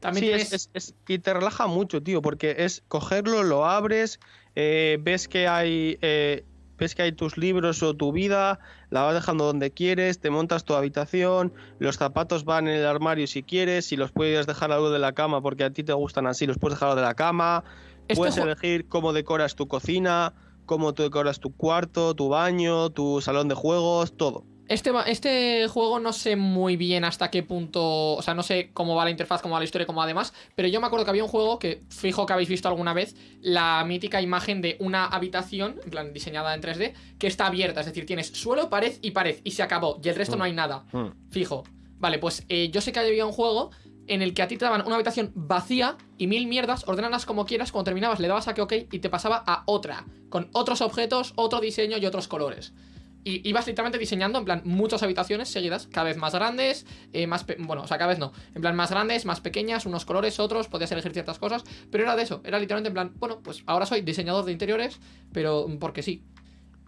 También Sí, tienes... es, es- es- y te relaja mucho, tío, porque es cogerlo, lo abres, eh, ves que hay eh, ves que hay tus libros o tu vida, la vas dejando donde quieres, te montas tu habitación, los zapatos van en el armario si quieres, si los puedes dejar algo de la cama porque a ti te gustan así, los puedes dejar de la cama, Este puedes elegir cómo decoras tu cocina, cómo tú decoras tu cuarto, tu baño, tu salón de juegos, todo. Este, este juego no sé muy bien hasta qué punto. O sea, no sé cómo va la interfaz, cómo va la historia, cómo va demás. Pero yo me acuerdo que había un juego que fijo que habéis visto alguna vez. La mítica imagen de una habitación, en plan diseñada en 3D, que está abierta. Es decir, tienes suelo, pared y pared. Y se acabó. Y el resto no hay nada. Fijo. Vale, pues eh, yo sé que había un juego en el que a ti te daban una habitación vacía y mil mierdas, ordenalas como quieras, cuando terminabas le dabas a que ok y te pasaba a otra, con otros objetos, otro diseño y otros colores. Y ibas literalmente diseñando, en plan, muchas habitaciones seguidas, cada vez más grandes, eh, más... Bueno, o sea, cada vez no. En plan, más grandes, más pequeñas, unos colores, otros, podías elegir ciertas cosas, pero era de eso, era literalmente en plan, bueno, pues ahora soy diseñador de interiores, pero mm, porque sí.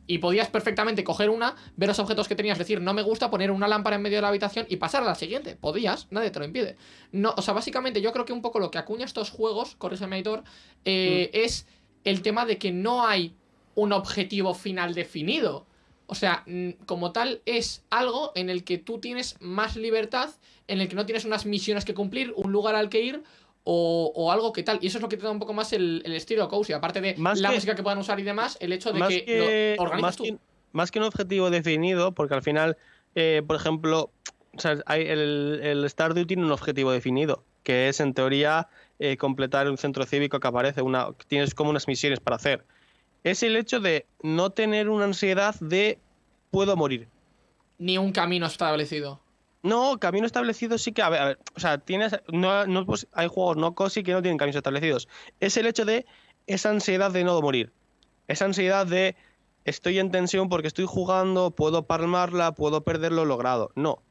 Y podías perfectamente coger una, ver los objetos que tenías, decir, no me gusta, poner una lámpara en medio de la habitación y pasar a la siguiente. Podías, nadie te lo impide. No, o sea, básicamente yo creo que un poco lo que acuña estos juegos, corrígeme, Aitor, eh, es el tema de que no hay un objetivo final definido. O sea, mm, como tal, es algo en el que tú tienes más libertad, en el que no tienes unas misiones que cumplir, un lugar al que ir o, o algo que tal. Y eso es lo que te da un poco más el, el estilo cozy. Aparte de Más la que- música que puedan usar y demás, el hecho de más que, que, lo organizas más, tú. que, más que un objetivo definido, porque al final, eh, por ejemplo, o sea, hay el, el Stardew tiene un objetivo definido, que es en teoría eh, completar un centro cívico que aparece, una, tienes como unas misiones para hacer. Es el hecho de no tener una ansiedad de puedo morir. Ni un camino establecido. No, camino establecido sí que, a ver, a ver, o sea, tienes, no, no, pues, hay juegos no cosi que no tienen caminos establecidos. Es el hecho de esa ansiedad de no morir. Esa ansiedad de estoy en tensión porque estoy jugando, puedo palmarla, puedo perder lo logrado. No.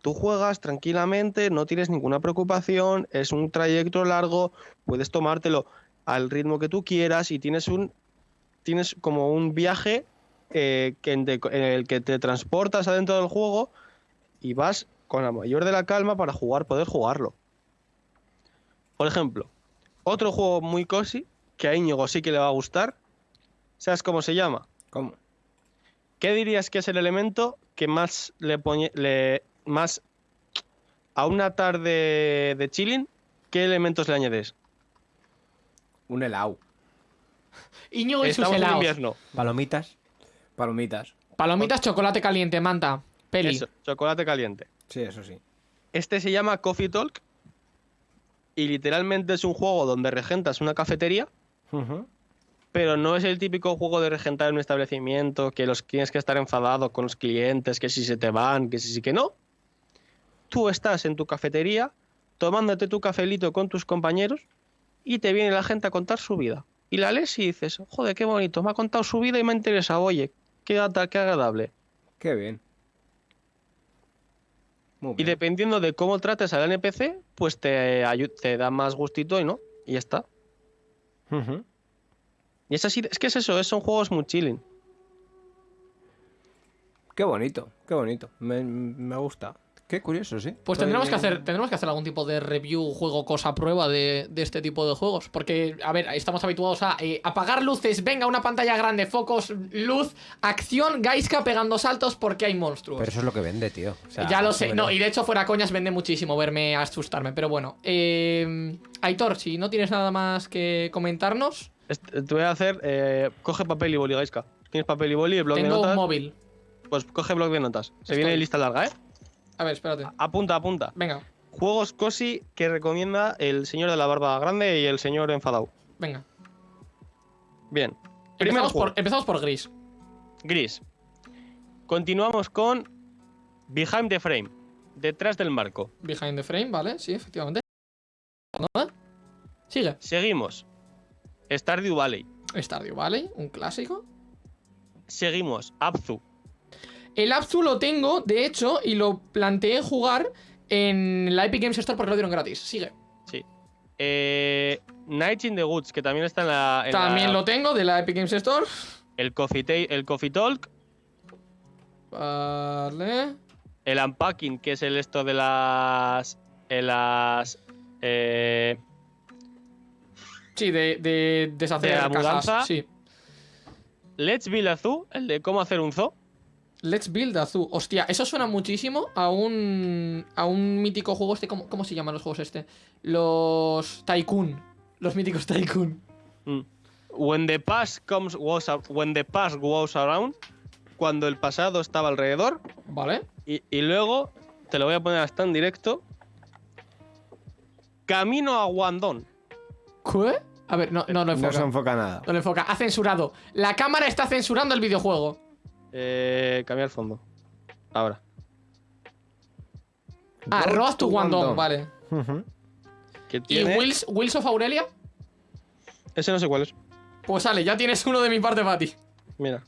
Tú juegas tranquilamente, no tienes ninguna preocupación, es un trayecto largo, puedes tomártelo al ritmo que tú quieras y tienes un tienes como un viaje eh, que en, de- en el que te transportas adentro del juego y vas con la mayor de la calma para jugar, poder jugarlo. Por ejemplo, otro juego muy cozy que a Íñigo sí que le va a gustar. ¿Sabes cómo se llama? ¿Cómo? ¿Qué dirías que es el elemento que más le pone le más a una tarde de chilling? ¿Qué elementos le añades? Un helado. Iñigo y sus helados. invierno. Palomitas. Palomitas. Palomitas, chocolate caliente, manta. Peli. Eso, chocolate caliente. Sí, eso sí. Este se llama Coffee Talk y literalmente es un juego donde regentas una cafetería pero no es el típico juego de regentar en un establecimiento que los tienes que estar enfadado con los clientes, que si se te van, que si sí que no. Tú estás en tu cafetería tomándote tu cafelito con tus compañeros y te viene la gente a contar su vida. Y la lees y dices, joder, qué bonito, me ha contado su vida y me ha interesado, oye, qué, qué agradable. Qué bien. Muy Y dependiendo de cómo trates al NPC, pues te, te da más gustito y no, y ya está. Y es así, es que es eso, es- son juegos muy chilling. Qué bonito, qué bonito. Me, me gusta. Qué curioso, sí. Pues Estoy- tendremos que hacer, tendremos que hacer algún tipo de review, juego, cosa, prueba de, de este tipo de juegos. Porque, a ver, estamos habituados a eh, apagar luces, venga, una pantalla grande, focos, luz, acción, Gaiska pegando saltos porque hay monstruos. Pero eso es lo que vende, tío. O sea, ya lo sé, no, y de hecho fuera coñas vende muchísimo verme asustarme, pero bueno. Eh, Aitor, si no tienes nada más que comentarnos, Est- Te voy a hacer, eh, coge papel y boli, Gaiska. ¿Tienes papel y boli, el blog de tengo notas? un móvil. Pues coge blog de notas. Se Estoy. viene lista larga, ¿eh? A ver, espérate. Apunta, apunta. Venga, Juegos cosi que recomienda el señor de la barba grande y el señor enfadado. venga. Bien. Empezamos por, empezamos por Gris. Gris. Continuamos con Behind the Frame. Detrás del marco. Behind the frame, ¿vale? Sí, efectivamente. Sigue. Seguimos. Stardew Valley. Stardew Valley, un clásico. Seguimos. Abzu. El Abzu lo tengo, de hecho, y lo planteé jugar en la Epic Games Store porque lo dieron gratis. Sigue. Sí. Eh, Night in the Woods, que también está en la. en También la- lo tengo de la Epic Games Store. El Coffee, el Coffee Talk. Vale. El Unpacking, que es el esto de las. En las. Eh, Sí, de, de deshacer ¿De la cajas. mudanza? Sí. Let's Build a Zoo, el de cómo hacer un zoo. Let's Build a Zoo. Hostia, eso suena muchísimo a un. a un mítico juego este. ¿Cómo, cómo se llaman los juegos este? Los. Tycoon. Los míticos Tycoon. Mm. When the past comes was a- when the past goes around, cuando el pasado estaba alrededor ¿Vale? y, y luego te lo voy a poner hasta en directo. Camino a Guandón. ¿Qué? A ver, no, no No enfoca. se enfoca nada. No lo enfoca. Ha censurado. La cámara está censurando el videojuego. Eh, cambia el fondo. Ahora. Ah, Road to Guangdong. vale. Ujú. ¿Qué ¿Y? Wheels, Wheels of Aurelia? Ese no sé cuál es. Pues sale, ya tienes uno de mi parte para ti. Mira.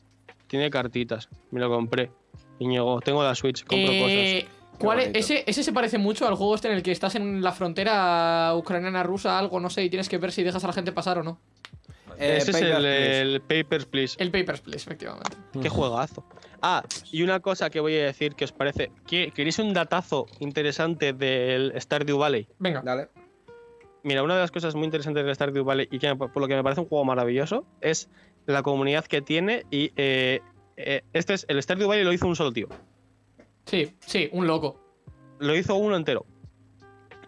Tiene cartitas. Me lo compré. Íñigo, tengo la Switch, compro Eh, ¿cuál es? Ese, ese se parece mucho al juego este en el que estás en la frontera ucraniana rusa, algo, no sé, y tienes que ver si dejas a la gente pasar o no. Eh, Ese es el, el Papers, Please. El Papers, Please, efectivamente. Qué juegazo. Ah, y una cosa que voy a decir que os parece. ¿Qué- ¿Queréis un datazo interesante del Stardew Valley? Venga. Dale. Mira, una de las cosas muy interesantes del Stardew Valley y que por lo que me parece un juego maravilloso es la comunidad que tiene y eh, eh, este es el Stardew Valley lo hizo un solo tío. Sí, sí, un loco. Lo hizo uno entero.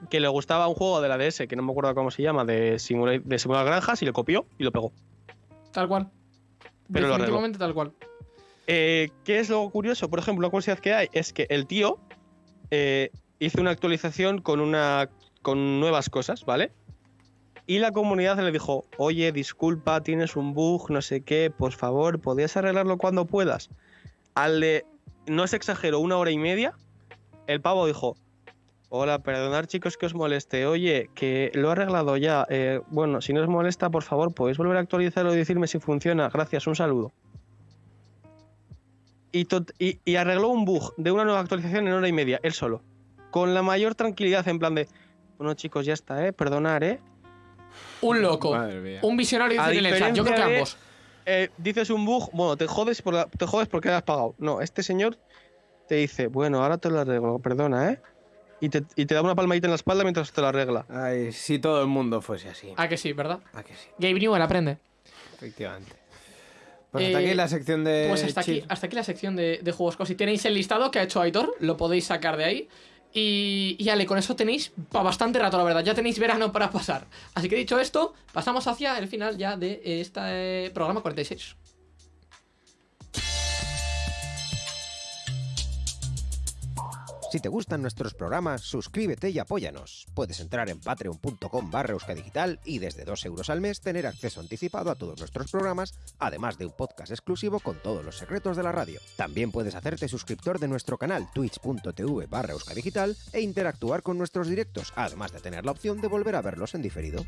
Que le gustaba un juego de la DS que no me acuerdo cómo se llama de simular, de simular granjas y lo copió y lo pegó. Tal cual. Pero lo. Definitivamente tal cual. Eh, ¿Qué es lo curioso? Por ejemplo, la curiosidad que hay es que el tío eh, hizo una actualización con, una, con nuevas cosas, ¿vale? Y la comunidad le dijo, oye, disculpa, tienes un bug, no sé qué, por favor, ¿podrías arreglarlo cuando puedas? Al de, no se exagero, una hora y media, el pavo dijo, hola, perdonad chicos que os moleste, oye, que lo he arreglado ya, eh, bueno, si no os molesta, por favor, podéis volver a actualizarlo y decirme si funciona, gracias, un saludo y, tot- y- y arregló un bug de una nueva actualización en hora y media, él solo. Con la mayor tranquilidad, en plan de. Bueno, chicos, ya está, ¿eh? Perdonar, ¿eh? Un loco. Un visionario A dice en el chat. Yo creo que de- ambos. Eh, Dices un bug, bueno, te jodes, por la- te jodes porque has pagado. No, este señor te dice, bueno, ahora te lo arreglo, perdona, ¿eh? Y te, y te da una palmadita en la espalda mientras te lo arregla. Ay, si todo el mundo fuese así. Ah, que sí, ¿verdad? ¿A que sí? Gabe Newell aprende. Efectivamente. Pues hasta Eh, aquí la sección de. Pues hasta aquí, hasta aquí la sección de, de juegos. Si tenéis el listado que ha hecho Aitor, lo podéis sacar de ahí. Y, y Ale, con eso tenéis para bastante rato, la verdad. Ya tenéis verano para pasar. Así que dicho esto, pasamos hacia el final ya de este programa 46. Si te gustan nuestros programas, suscríbete y apóyanos. Puedes entrar en patreon.com barra euskadigital y desde 2 euros al mes tener acceso anticipado a todos nuestros programas, además de un podcast exclusivo con todos los secretos de la radio. También puedes hacerte suscriptor de nuestro canal twitch.tv barra euskadigital e interactuar con nuestros directos, además de tener la opción de volver a verlos en diferido.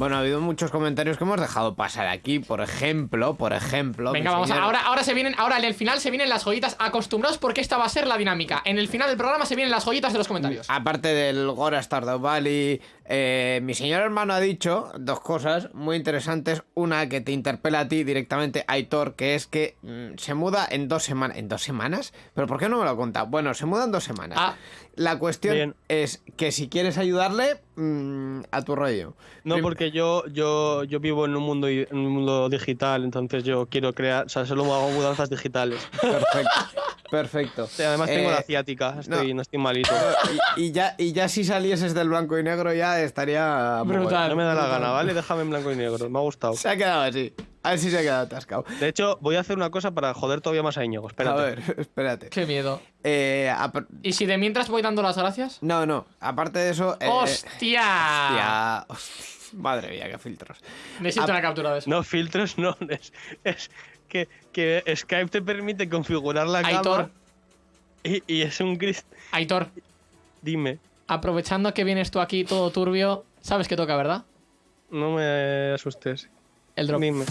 Bueno, ha habido muchos comentarios que hemos dejado pasar aquí. Por ejemplo, por ejemplo. Venga, vamos. a- Ahora, ahora se vienen. Ahora en el final se vienen las joyitas. Acostumbrados porque esta va a ser la dinámica. En el final del programa se vienen las joyitas de los comentarios. Aparte del Gora Stardew Valley, eh, mi señor hermano ha dicho dos cosas muy interesantes. Una que te interpela a ti directamente, Aitor, que es que mm, se muda en dos semanas. ¿En dos semanas? ¿Pero por qué no me lo cuenta? Bueno, se muda en dos semanas. Ah. La cuestión Bien. es que si quieres ayudarle, mm, a tu rollo. No, Prim- porque yo, yo, yo vivo en un mundo en un mundo digital, entonces yo quiero crear, o sea, solo hago mudanzas digitales. Perfecto. Perfecto. Además tengo Eh, la ciática, estoy, no. estoy malito. y, y ya, y ya si salieses del blanco y negro ya estaría... muy Brutal. No me da la gana, ¿vale? Déjame en blanco y negro, me ha gustado. Se ha quedado así. A ver si se ha quedado atascado. De hecho, voy a hacer una cosa para joder todavía más a Íñigo, espérate. A ver, espérate. Qué miedo. Eh, ¿Y si de mientras voy dando las gracias? no, no. Aparte de eso... eh, ¡Hostia! hostia, hostia. Madre mía, qué filtros. Necesito Ah, una captura de eso. No, filtros no, es, es que, que Skype te permite configurar la Aitor. cámara y, y es un gris... Aitor, Dime, aprovechando que vienes tú aquí todo turbio, sabes que toca, ¿verdad? no me asustes. El drop. Dime.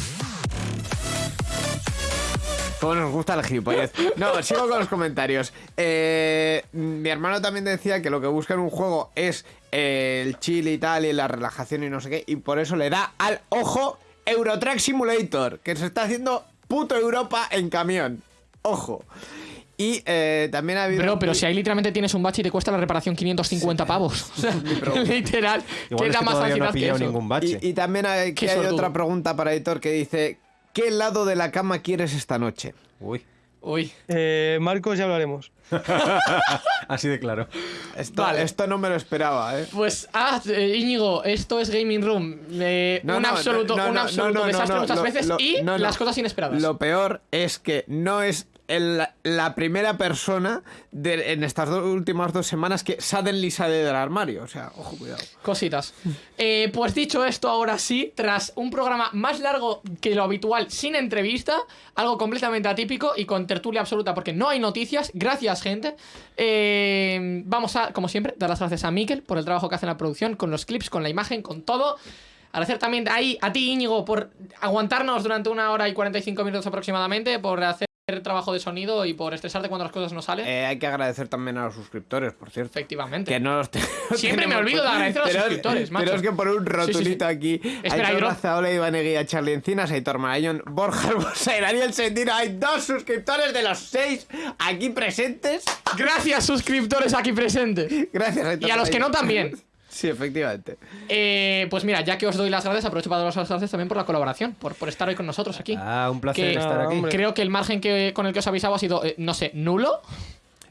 Cómo nos gusta el gilipollez. No, sigo con los comentarios. Eh, mi hermano también decía que lo que busca en un juego es eh, el chill y tal, y la relajación y no sé qué, y por eso le da al ojo Eurotrack Simulator, que se está haciendo puto Europa en camión. Ojo. Y eh, también ha habido... Bro, pero si ahí literalmente tienes un bache y te cuesta la reparación 550 pavos. O sea, literal. Igual ¿Qué es da que más todavía no ha pillado ningún bache. Y, y también hay, Qué que hay otra pregunta para Editor que dice: ¿Qué lado de la cama quieres esta noche? Uy, Uy. Eh, Marcos, ya hablaremos. así de claro. Esto, Vale. esto no me lo esperaba, ¿eh? Pues, ah, eh, Íñigo, esto es Gaming Room. Eh, No, un no, absoluto, no, un desastre muchas lo- veces lo- y las cosas inesperadas. Lo peor es que no es el- la primera persona de- en estas dos últimas dos semanas que suddenly sale del armario. O sea, ojo, cuidado. Cositas. Eh, pues dicho esto, ahora sí, tras un programa más largo que lo habitual, sin entrevista, algo completamente atípico y con tertulia absoluta, porque no hay noticias. Gracias, gente. Eh, vamos a, como siempre, dar las gracias a Mikel por el trabajo que hace en la producción, con los clips, con la imagen, con todo. Agradecer también ahí a ti, Íñigo, por aguantarnos durante una hora y 45 minutos aproximadamente, por hacer trabajo de sonido y por estresarte cuando las cosas no salen. Eh, hay que agradecer también a los suscriptores, por cierto. Efectivamente. Que no los Siempre me olvido de agradecer a los Pero- suscriptores, macho. Pero es que por un Sí, sí, rotulito sí. aquí. Espera, Aitor Iván Eguía, Charlie Encinas, Aitor Marañón, Borja y Daniel Sendino. Hay dos suscriptores de los seis aquí presentes. Gracias, suscriptores aquí presentes. Gracias, Aitor Y a los que no también. Sí, efectivamente. Eh, pues mira, ya que os doy las gracias, aprovecho para daros las gracias también por la colaboración, por, por estar hoy con nosotros aquí. Ah, un placer Que- estar aquí. hombre. Creo que el margen que, con el que os avisaba ha sido, eh, no sé, nulo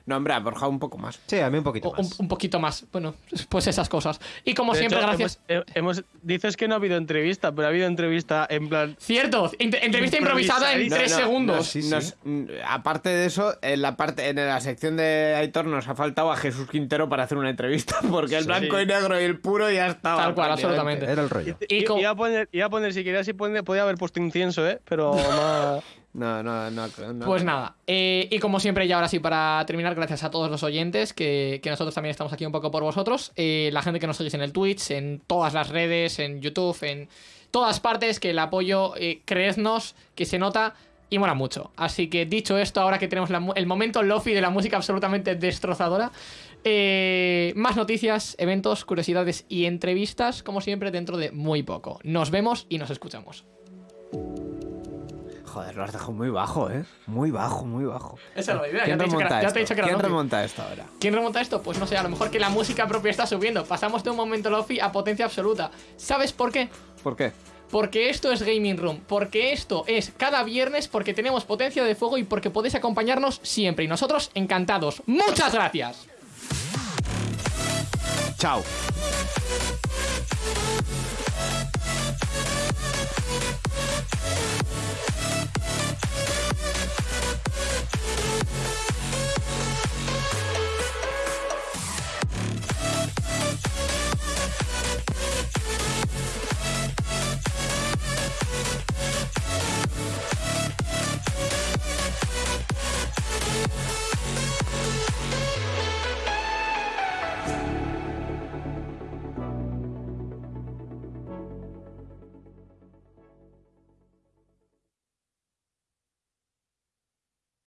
No, hombre, a Borja un poco más. Sí, a mí un poquito un, más. un poquito más. Bueno, pues esas cosas. Y como De siempre, hecho, gracias. Hemos, eh, hemos- dices que no ha habido entrevista, pero ha habido entrevista en plan. Cierto, entrevista improvisada en tres No, segundos. Sí, nos- mm, aparte de eso, en la parte en la sección de Aitor nos ha faltado a Jesús Quintero para hacer una entrevista, porque el blanco y negro y el puro ya estaba. Tal cual, absolutamente. Era el rollo. Y iba, a poner, iba a poner, si quería, si podía haber puesto incienso, ¿eh? Pero más. No, no, no. no. Pues nada, eh, y como siempre, y ahora sí, para terminar, gracias a todos los oyentes, que, nosotros también estamos aquí un poco por vosotros, eh, la gente que nos seguís en el Twitch, en todas las redes, en YouTube, en todas partes, que el apoyo, eh, creednos, que se nota y mola mucho. Así que dicho esto, ahora que tenemos el momento lofi de la música absolutamente destrozadora, eh, más noticias, eventos, curiosidades y entrevistas, como siempre, dentro de muy poco. Nos vemos y nos escuchamos. Joder, lo has dejado muy bajo, ¿eh? Muy bajo, muy bajo. Esa es la idea. ¿Quién remonta esto? ¿Quién Lofi? remonta esto ahora? ¿Quién remonta esto? Pues no sé, a lo mejor que la música propia está subiendo. Pasamos de un momento Lofi a potencia absoluta. ¿Sabes por qué? ¿Por qué? Porque esto es Gaming Room, porque esto es cada viernes, porque tenemos potencia de fuego y porque podéis acompañarnos siempre. Y nosotros encantados. ¡Muchas gracias! Chao.